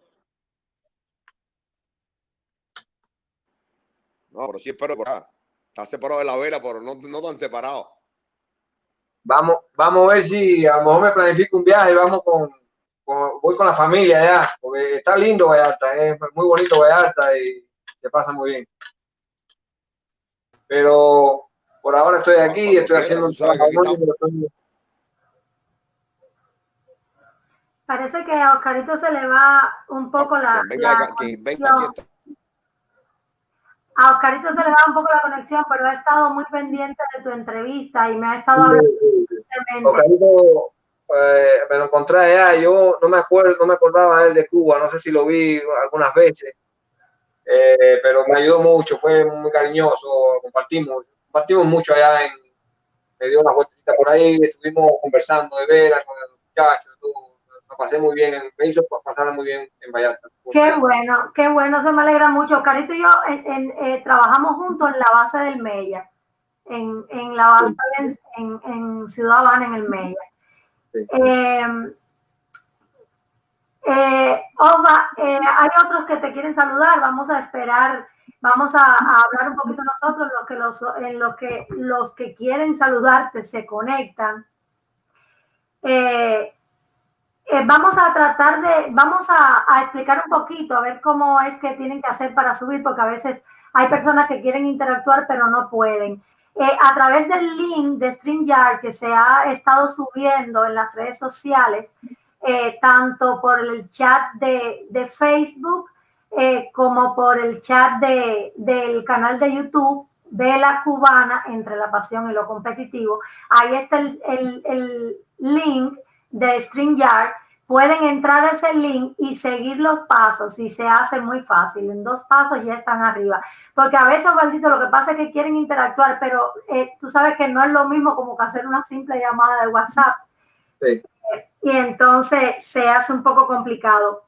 No, pero sí espero por acá. Está separado de la vela, pero no, no tan separado. Vamos, vamos a ver si a lo mejor me planifico un viaje y vamos con, con- voy con la familia allá, porque está lindo Vallarta, es muy bonito Vallarta y se pasa muy bien. Pero por ahora estoy aquí, estoy quiera, haciendo un aquí Parece que a Oscarito se le va un poco la, venga, la quien venga conexión. aquí está. A Oscarito se le va un poco la conexión, pero ha estado muy pendiente de tu entrevista y me ha estado hablando. Oscarito, eh, me lo encontré allá, yo no me acuerdo, no me acordaba de él de Cuba, no sé si lo vi algunas veces, eh, pero me ayudó mucho, fue muy cariñoso, compartimos partimos mucho allá en, me dio una vueltecita por ahí, estuvimos conversando de veras con los muchachos, pasé muy bien, me hizo pasar muy bien en Vallarta. Qué bueno, qué bueno, se me alegra mucho. Carito y yo en, en, eh, trabajamos juntos en la base del Mella, en, en la base en, en, en Ciudad Habana, en el Mella. Sí. Eh, eh, Osva, eh, hay otros que te quieren saludar, vamos a esperar, vamos a, a hablar un poquito nosotros, lo que los, en lo que los que quieren saludarte se conectan. Eh, eh, vamos a tratar de, vamos a, a, explicar un poquito, a ver cómo es que tienen que hacer para subir, porque a veces hay personas que quieren interactuar pero no pueden. Eh, a través del link de StreamYard que se ha estado subiendo en las redes sociales, eh, tanto por el chat de, de Facebook eh, como por el chat de, del canal de YouTube, Vela Cubana entre la pasión y lo competitivo. Ahí está el, el, el link de StreamYard, pueden entrar a ese link y seguir los pasos y se hace muy fácil. En dos pasos ya están arriba. Porque a veces, maldito, lo que pasa es que quieren interactuar, pero eh, tú sabes que no es lo mismo como que hacer una simple llamada de WhatsApp. Sí. Y entonces se hace un poco complicado.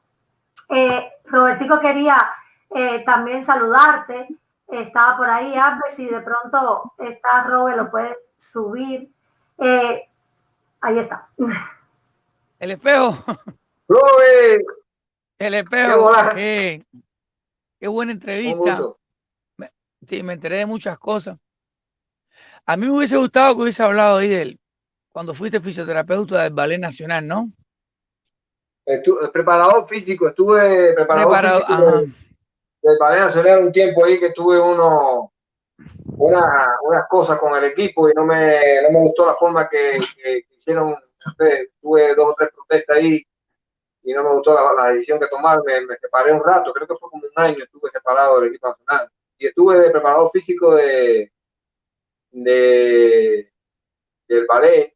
Eh, Robertico quería eh, también saludarte. Estaba por ahí, a ver si de pronto está Robert, lo puedes subir. ahí está. El espejo. Robert. El espejo. Qué, qué buena entrevista. Me, sí, me enteré de muchas cosas. A mí me hubiese gustado que hubiese hablado ahí de él cuando fuiste fisioterapeuta del Ballet Nacional, ¿no? Estuve, preparador físico, estuve preparador Preparado, físico del, del Ballet Nacional un tiempo ahí que tuve uno, una, unas cosas con el equipo y no me, no me gustó la forma que, que, que hicieron tuve dos o tres protestas ahí y no me gustó la, decisión que tomaron, me, me, separé un rato, creo que fue como un año, estuve separado del equipo nacional. Y estuve de preparador físico de, de del ballet,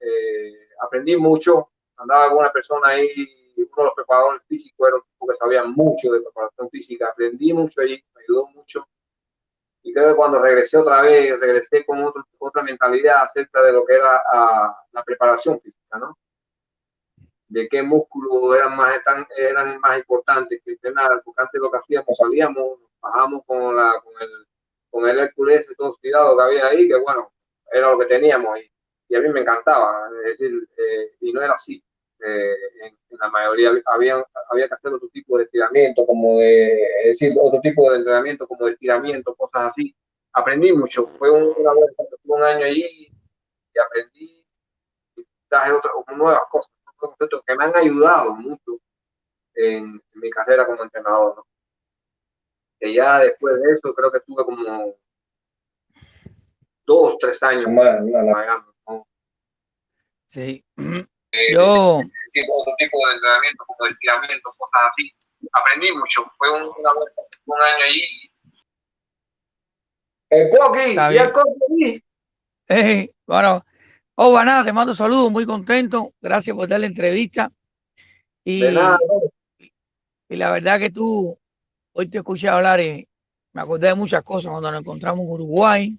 eh, aprendí mucho, andaba con una persona ahí, uno de los preparadores físicos era un tipo que sabía mucho de preparación física, aprendí mucho allí, me ayudó mucho. Y creo que cuando regresé otra vez, regresé con otra mentalidad acerca de lo que era a, la preparación física, ¿no? De qué músculos eran más, tan, eran más importantes que entrenar, porque antes lo que hacíamos, salíamos, bajamos con, la, con el con el Hércules todo el cuidado que había ahí, que bueno, era lo que teníamos y, y a mí me encantaba, es decir, eh, y no era así. Eh, en, en, la mayoría había, había que hacer otro tipo de estiramiento, como de, es decir, otro tipo de entrenamiento, como de estiramiento, cosas así. Aprendí mucho, fue un, una un año allí y aprendí y traje otras nuevas cosas, conceptos que me han ayudado mucho en, en mi carrera como entrenador. ¿no? Que ya después de eso creo que estuve como dos, tres años Miami. ¿no? Sí. Yo. Sí, otro tipo de entrenamiento, como de estiramiento, cosas así. Aprendí mucho. Fue un, una, un año allí. El Coqui, y el Coqui. Eh, bueno, oh, nada, te mando saludos, muy contento. Gracias por dar la entrevista. Y, de nada, y la verdad que tú, hoy te escuché hablar y me acordé de muchas cosas cuando nos encontramos en Uruguay,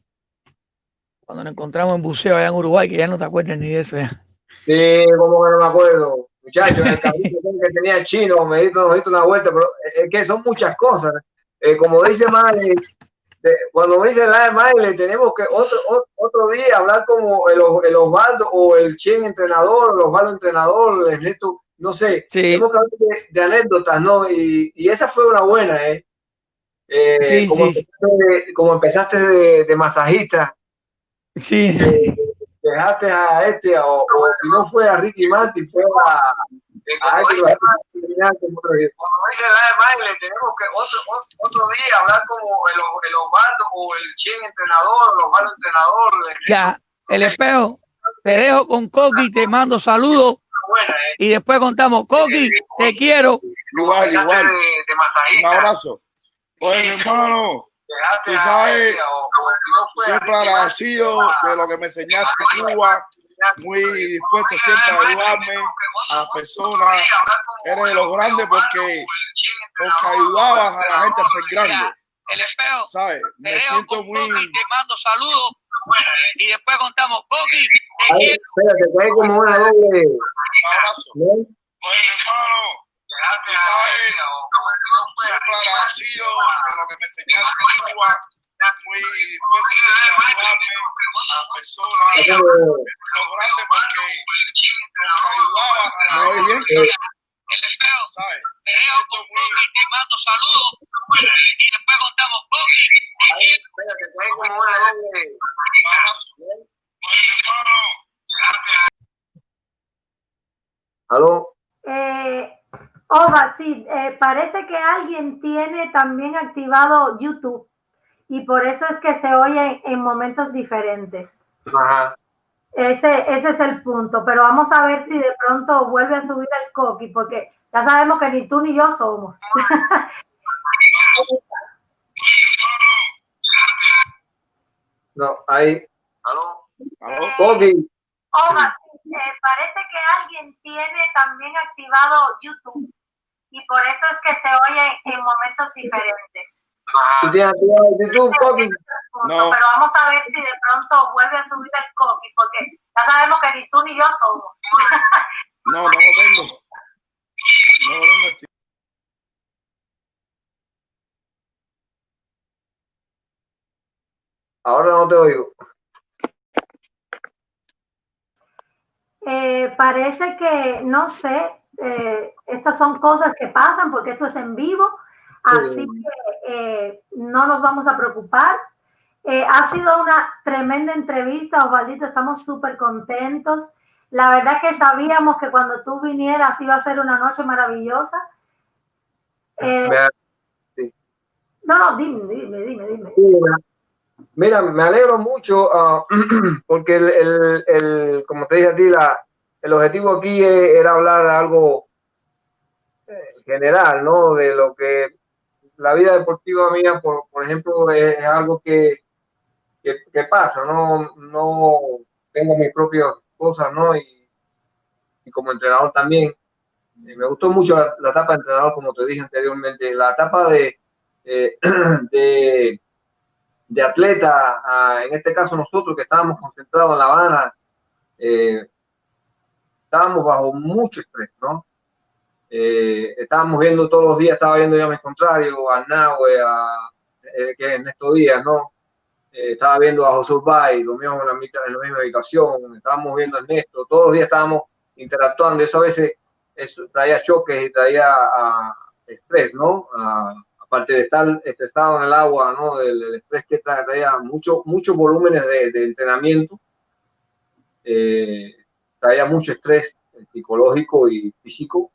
cuando nos encontramos en buceo allá en Uruguay, que ya no te acuerdas ni de eso ya. Sí, como que no me acuerdo. Muchachos, el cabrito que tenía chino, me diste, me diste una vuelta, pero es que son muchas cosas. Eh, como dice Male, cuando me dice la de tenemos que otro, otro día hablar como el, el Osvaldo o el Chen entrenador, el Osvaldo entrenador, el Ernesto, no sé, sí. tenemos que hablar de, de, anécdotas, ¿no? Y, y, esa fue una buena, ¿eh? eh sí, como, sí. Empezaste, como empezaste de, de masajista. Sí. Eh, dejaste a este, o, o, si no fue a Ricky Martin, fue a, a como dice la de Maile, tenemos que otro, otro, otro, día hablar como el, el Osvaldo o el Chen entrenador, el Osvaldo entrenador. El ya, el espejo, te dejo con Coqui, te mando saludos. Buena, eh. Y después contamos, Coqui, te quiero. Igual, igual. Un abrazo. Oye, mi tú sabes, siempre agradecido de lo que me enseñaste en Cuba, muy dispuesto siempre a ayudarme a personas. Eres de los grandes porque, porque ayudabas a la gente a ser grande. el espejo. ¿Sabes? Me siento muy. te mando saludos y después contamos. Coqui, Ay, espérate, que hay como una doble. Un abrazo. Oye, hermano, tú sabes, siempre agradecido de lo que me enseñaste en Cuba, muy dispuesto siempre a ayudarme a personas, los grandes, porque nos ayudaban a la vez, ¿sabes? Me mando saludos. Y después contamos. Que hay como una doble. Hermano, ¿Aló? Eh, Ova, sí, eh, parece que alguien tiene también activado YouTube y por eso es que se oye en momentos diferentes. Ajá. Ese, ese es el punto, pero vamos a ver si de pronto vuelve a subir el coqui, porque ya sabemos que ni tú ni yo somos. No, ahí. ¿Aló? ¿aló? Coqui. Ova, sí, eh, parece que alguien tiene también activado YouTube y por eso es que se oye en momentos diferentes. Punto, No. Pero vamos a ver si de pronto vuelve a subir el coqui, porque ya sabemos que ni tú ni yo somos. No, no lo tengo. No lo tengo. activo. Ahora no te oigo. Eh, parece que, no sé, eh, estas son cosas que pasan porque esto es en vivo, así Sí. que eh, no nos vamos a preocupar. Eh, ha sido una tremenda entrevista, Osvaldito, estamos súper contentos. La verdad que sabíamos que cuando tú vinieras iba a ser una noche maravillosa. Eh, no, no, dime, dime, dime, dime. Mira, me alegro mucho ah, porque el, el, el- como te dije a ti, la, el objetivo aquí era hablar algo eh, general, ¿no? De lo que la vida deportiva mía, por, por ejemplo, es, algo que, que, que pasa, ¿no? No tengo mis propias cosas, ¿no? Y, y como entrenador también. Me gustó mucho la, la etapa de entrenador, como te dije anteriormente. La etapa de, eh, de, de atleta, ah, en este caso nosotros que estábamos concentrados en La Habana, eh, estábamos bajo mucho estrés, ¿no? Eh, estábamos viendo todos los días, estaba viendo ya mis contrarios, a Nahue, a eh, que en estos días, ¿no? Eh, estaba viendo a José Urbay, lo mismo en la, en la misma habitación, estábamos viendo a Ernesto, todos los días estábamos interactuando, eso a veces eso traía choques y traía ah, estrés, ¿no? Ah, aparte de estar estresado en el agua, ¿no? Del, estrés que tra- traía mucho, muchos volúmenes de, de entrenamiento, eh, traía mucho estrés eh, psicológico y físico,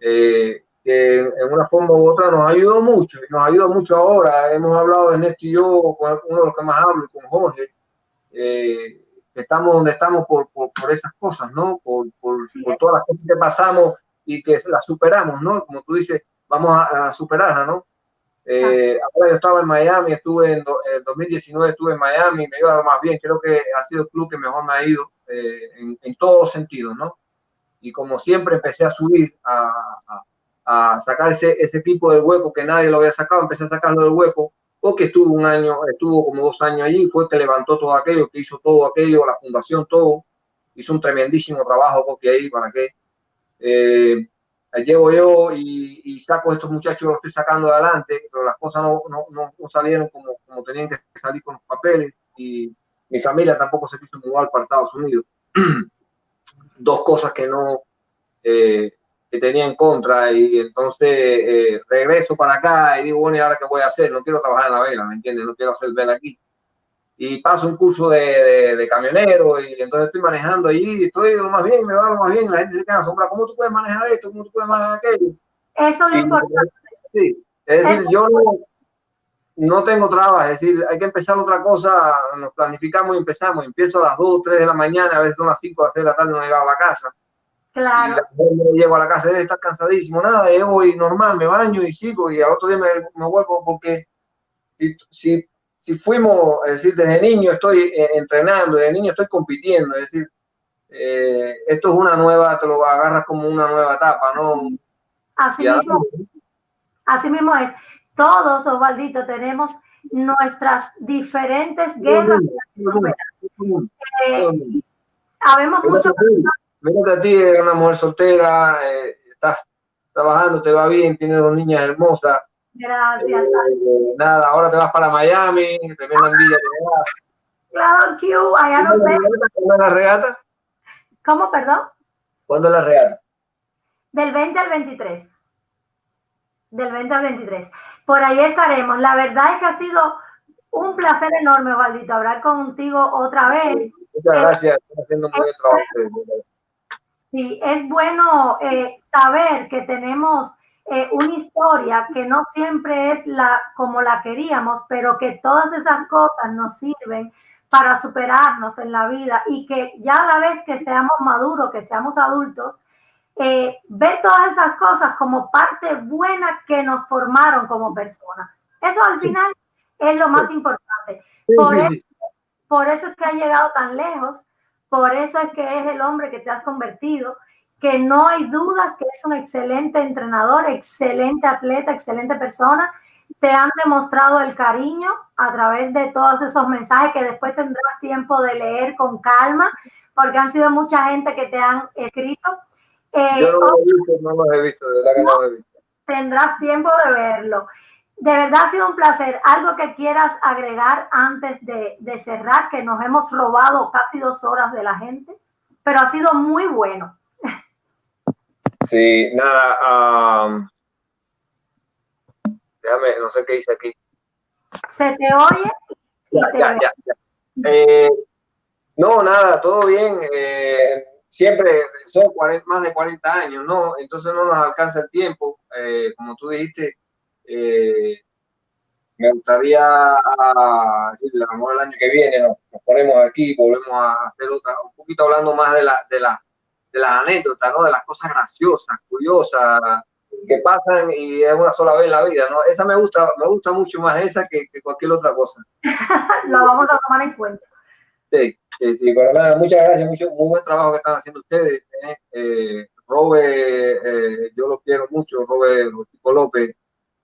eh, que en una forma u otra nos ayudó mucho, y nos ayuda mucho ahora. Hemos hablado Ernesto y yo, con uno de los que más hablo, y con Jorge, eh, que estamos donde estamos por, por, por esas cosas, ¿no? Por, por, Sí, por todas las cosas que pasamos y que las superamos, ¿no? Como tú dices, vamos a, a superarlas, ¿no? Eh, ahora yo estaba en Miami, estuve en, do- en 2019, estuve en Miami, me iba más bien, creo que ha sido el club que mejor me ha ido eh, en, en todos sentidos, ¿no? Y como siempre empecé a subir, a, a, a sacar ese, ese equipo del hueco que nadie lo había sacado, empecé a sacarlo del hueco, porque estuvo un año, estuvo como dos años allí, fue que levantó todo aquello, que hizo todo aquello, la fundación, todo, hizo un tremendísimo trabajo porque ahí, para qué. Eh, llego yo y, y saco a estos muchachos, los estoy sacando adelante, pero las cosas no, no, no salieron como, como tenían que salir con los papeles y mi familia tampoco se quiso mudar para Estados Unidos. Dos cosas que no, eh, que tenía en contra y entonces eh, regreso para acá y digo, bueno, ¿y ahora qué voy a hacer? No quiero trabajar en la vela, ¿me entiendes? No quiero hacer vela aquí. Y paso un curso de, de, de camionero y entonces estoy manejando allí, estoy lo más bien, me va lo más bien, la gente se queda asombrada, ¿cómo tú puedes manejar esto? ¿Cómo tú puedes manejar aquello? Eso es lo Y- importante. Sí, es decir, yo no, no tengo trabas, es decir, hay que empezar otra cosa, nos planificamos y empezamos, empiezo a las 2, 3 de la mañana, a veces son las 5, a las 6 de la tarde no he llegado a la casa. Y Claro, me llego a la casa, él está cansadísimo, nada, yo voy normal, me baño y sigo, y al otro día me, me vuelvo porque si, si, si fuimos, es decir, desde niño estoy eh, entrenando, desde niño estoy compitiendo, es decir, eh, esto es una nueva, te lo agarras como una nueva etapa, ¿no? así Y mismo, así mismo es. Todos, Osvaldito, tenemos nuestras diferentes guerras. Eh, habemos mucho. Mírate a ti, eres una mujer soltera, eh, estás trabajando, te va bien, tienes dos niñas hermosas. Gracias. Eh, nada, ahora te vas para Miami, tremenda envidia Claro, Q, allá no sé. ¿Cuándo es la regata? ¿Cómo, perdón? ¿Cuándo es la regata? Del 20 al 23. Del 20 al 23. Por ahí estaremos. La verdad es que ha sido un placer enorme, Valdito, hablar contigo otra vez. Muchas eh, gracias, haciendo muy buen trabajo. Sí, es bueno eh, saber que tenemos eh, una historia que no siempre es la como la queríamos, pero que todas esas cosas nos sirven para superarnos en la vida y que ya a la vez que seamos maduros, que seamos adultos, eh, ver todas esas cosas como parte buena que nos formaron como personas. Eso al final es lo más importante. Por eso, por eso es que has llegado tan lejos, por eso es que es el hombre que te has convertido, que no hay dudas que es un excelente entrenador, excelente atleta, excelente persona. Te han demostrado el cariño a través de todos esos mensajes que después tendrás tiempo de leer con calma, porque han sido mucha gente que te han escrito. Eh, Yo no lo he visto, no los he visto, de verdad que no, lo he visto. Tendrás tiempo de verlo. De verdad ha sido un placer. Algo que quieras agregar antes de, de cerrar, que nos hemos robado casi dos horas de la gente, pero ha sido muy bueno. Sí, nada. déjame, no sé qué dice aquí. Se te oye. ya, ya, ya, eh, no, nada, todo bien. Eh, siempre son más de 40 años, ¿no? Entonces no nos alcanza el tiempo. Eh, como tú dijiste, me gustaría, a, decirle, a el año que viene nos, ponemos aquí, volvemos a hacer otra, un poquito hablando más de la, de la de las anécdotas, ¿no? De las cosas graciosas, curiosas, que pasan y es una sola vez en la vida, ¿no? Esa me gusta, me gusta mucho más esa que, cualquier otra cosa. Lo vamos a tomar en cuenta. Sí, sí, sí, pero nada, muchas gracias, mucho, muy buen trabajo que están haciendo ustedes. ¿eh? Eh, Robe, eh, yo lo quiero mucho, Robe López.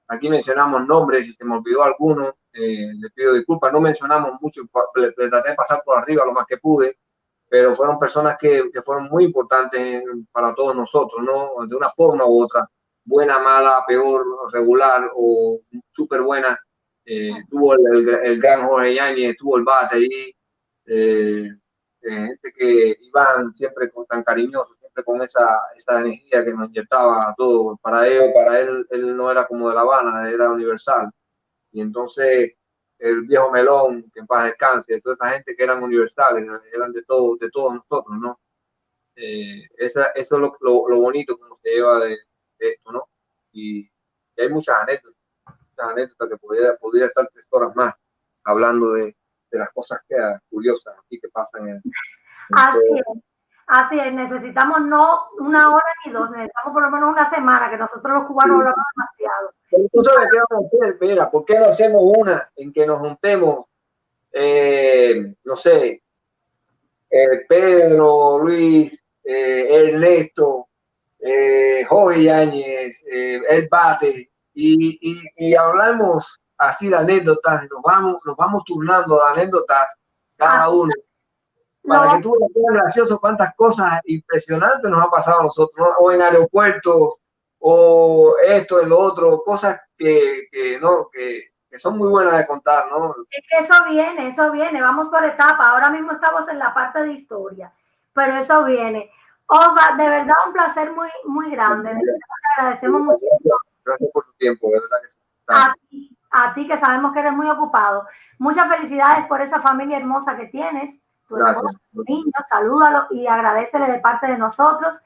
Aquí mencionamos nombres, si se me olvidó alguno, le pido disculpas, no mencionamos mucho, le traté de pasar por arriba lo más que pude pero fueron personas que, que fueron muy importantes para todos nosotros, ¿no? De una forma u otra, buena, mala, peor, regular o súper buena. Eh, tuvo el, el, gran Jorge Yáñez, tuvo el bate ahí, eh, gente que iban siempre con, tan cariñoso, siempre con esa, esa energía que nos inyectaba a todos. Para él, para él, él no era como de La Habana, era universal. Y entonces el viejo Melón, que en paz descanse, toda esa gente que eran universales, eran de todos, de todos nosotros, ¿no? Eh, esa, eso es lo, lo, bonito como se lleva de, esto, ¿no? Y, hay muchas anécdotas, muchas anécdotas que podría, podría estar tres horas más hablando de, de las cosas que, curiosas aquí que pasan en, Así es. Así es, necesitamos no una hora ni dos, necesitamos por lo menos una semana, que nosotros los cubanos hablamos demasiado. ¿Tú sabes qué vamos a hacer? Mira, ¿por qué no hacemos una en que nos juntemos, eh, no sé, eh, Pedro, Luis, eh, Ernesto, Jorge Yáñez, El Bate, y, y, y, hablamos así de anécdotas, nos vamos, nos vamos turnando de anécdotas cada uno para que tú veas gracioso cuántas cosas impresionantes nos ha pasado a nosotros, o en aeropuertos, o esto, en lo otro, cosas que, que no, que, que, son muy buenas de contar, ¿no? Es que eso viene, eso viene, vamos por etapa, ahora mismo estamos en la parte de historia, pero eso viene. Oba, de verdad un placer muy, muy grande, de verdad, te agradecemos muchísimo. Gracias por tu tiempo, de verdad que sí. A ti, a ti que sabemos que eres muy ocupado. Muchas felicidades por esa familia hermosa que tienes tu niño, salúdalo y agradecele de parte de nosotros.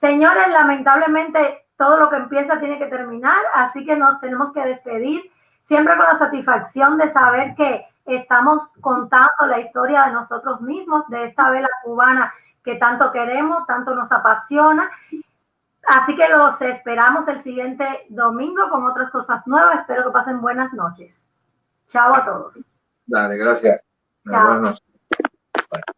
Señores, lamentablemente todo lo que empieza tiene que terminar, así que nos tenemos que despedir, siempre con la satisfacción de saber que estamos contando la historia de nosotros mismos, de esta vela cubana que tanto queremos, tanto nos apasiona. Así que los esperamos el siguiente domingo con otras cosas nuevas. Espero que pasen buenas noches. Chao a todos. Dale, gracias. Chao.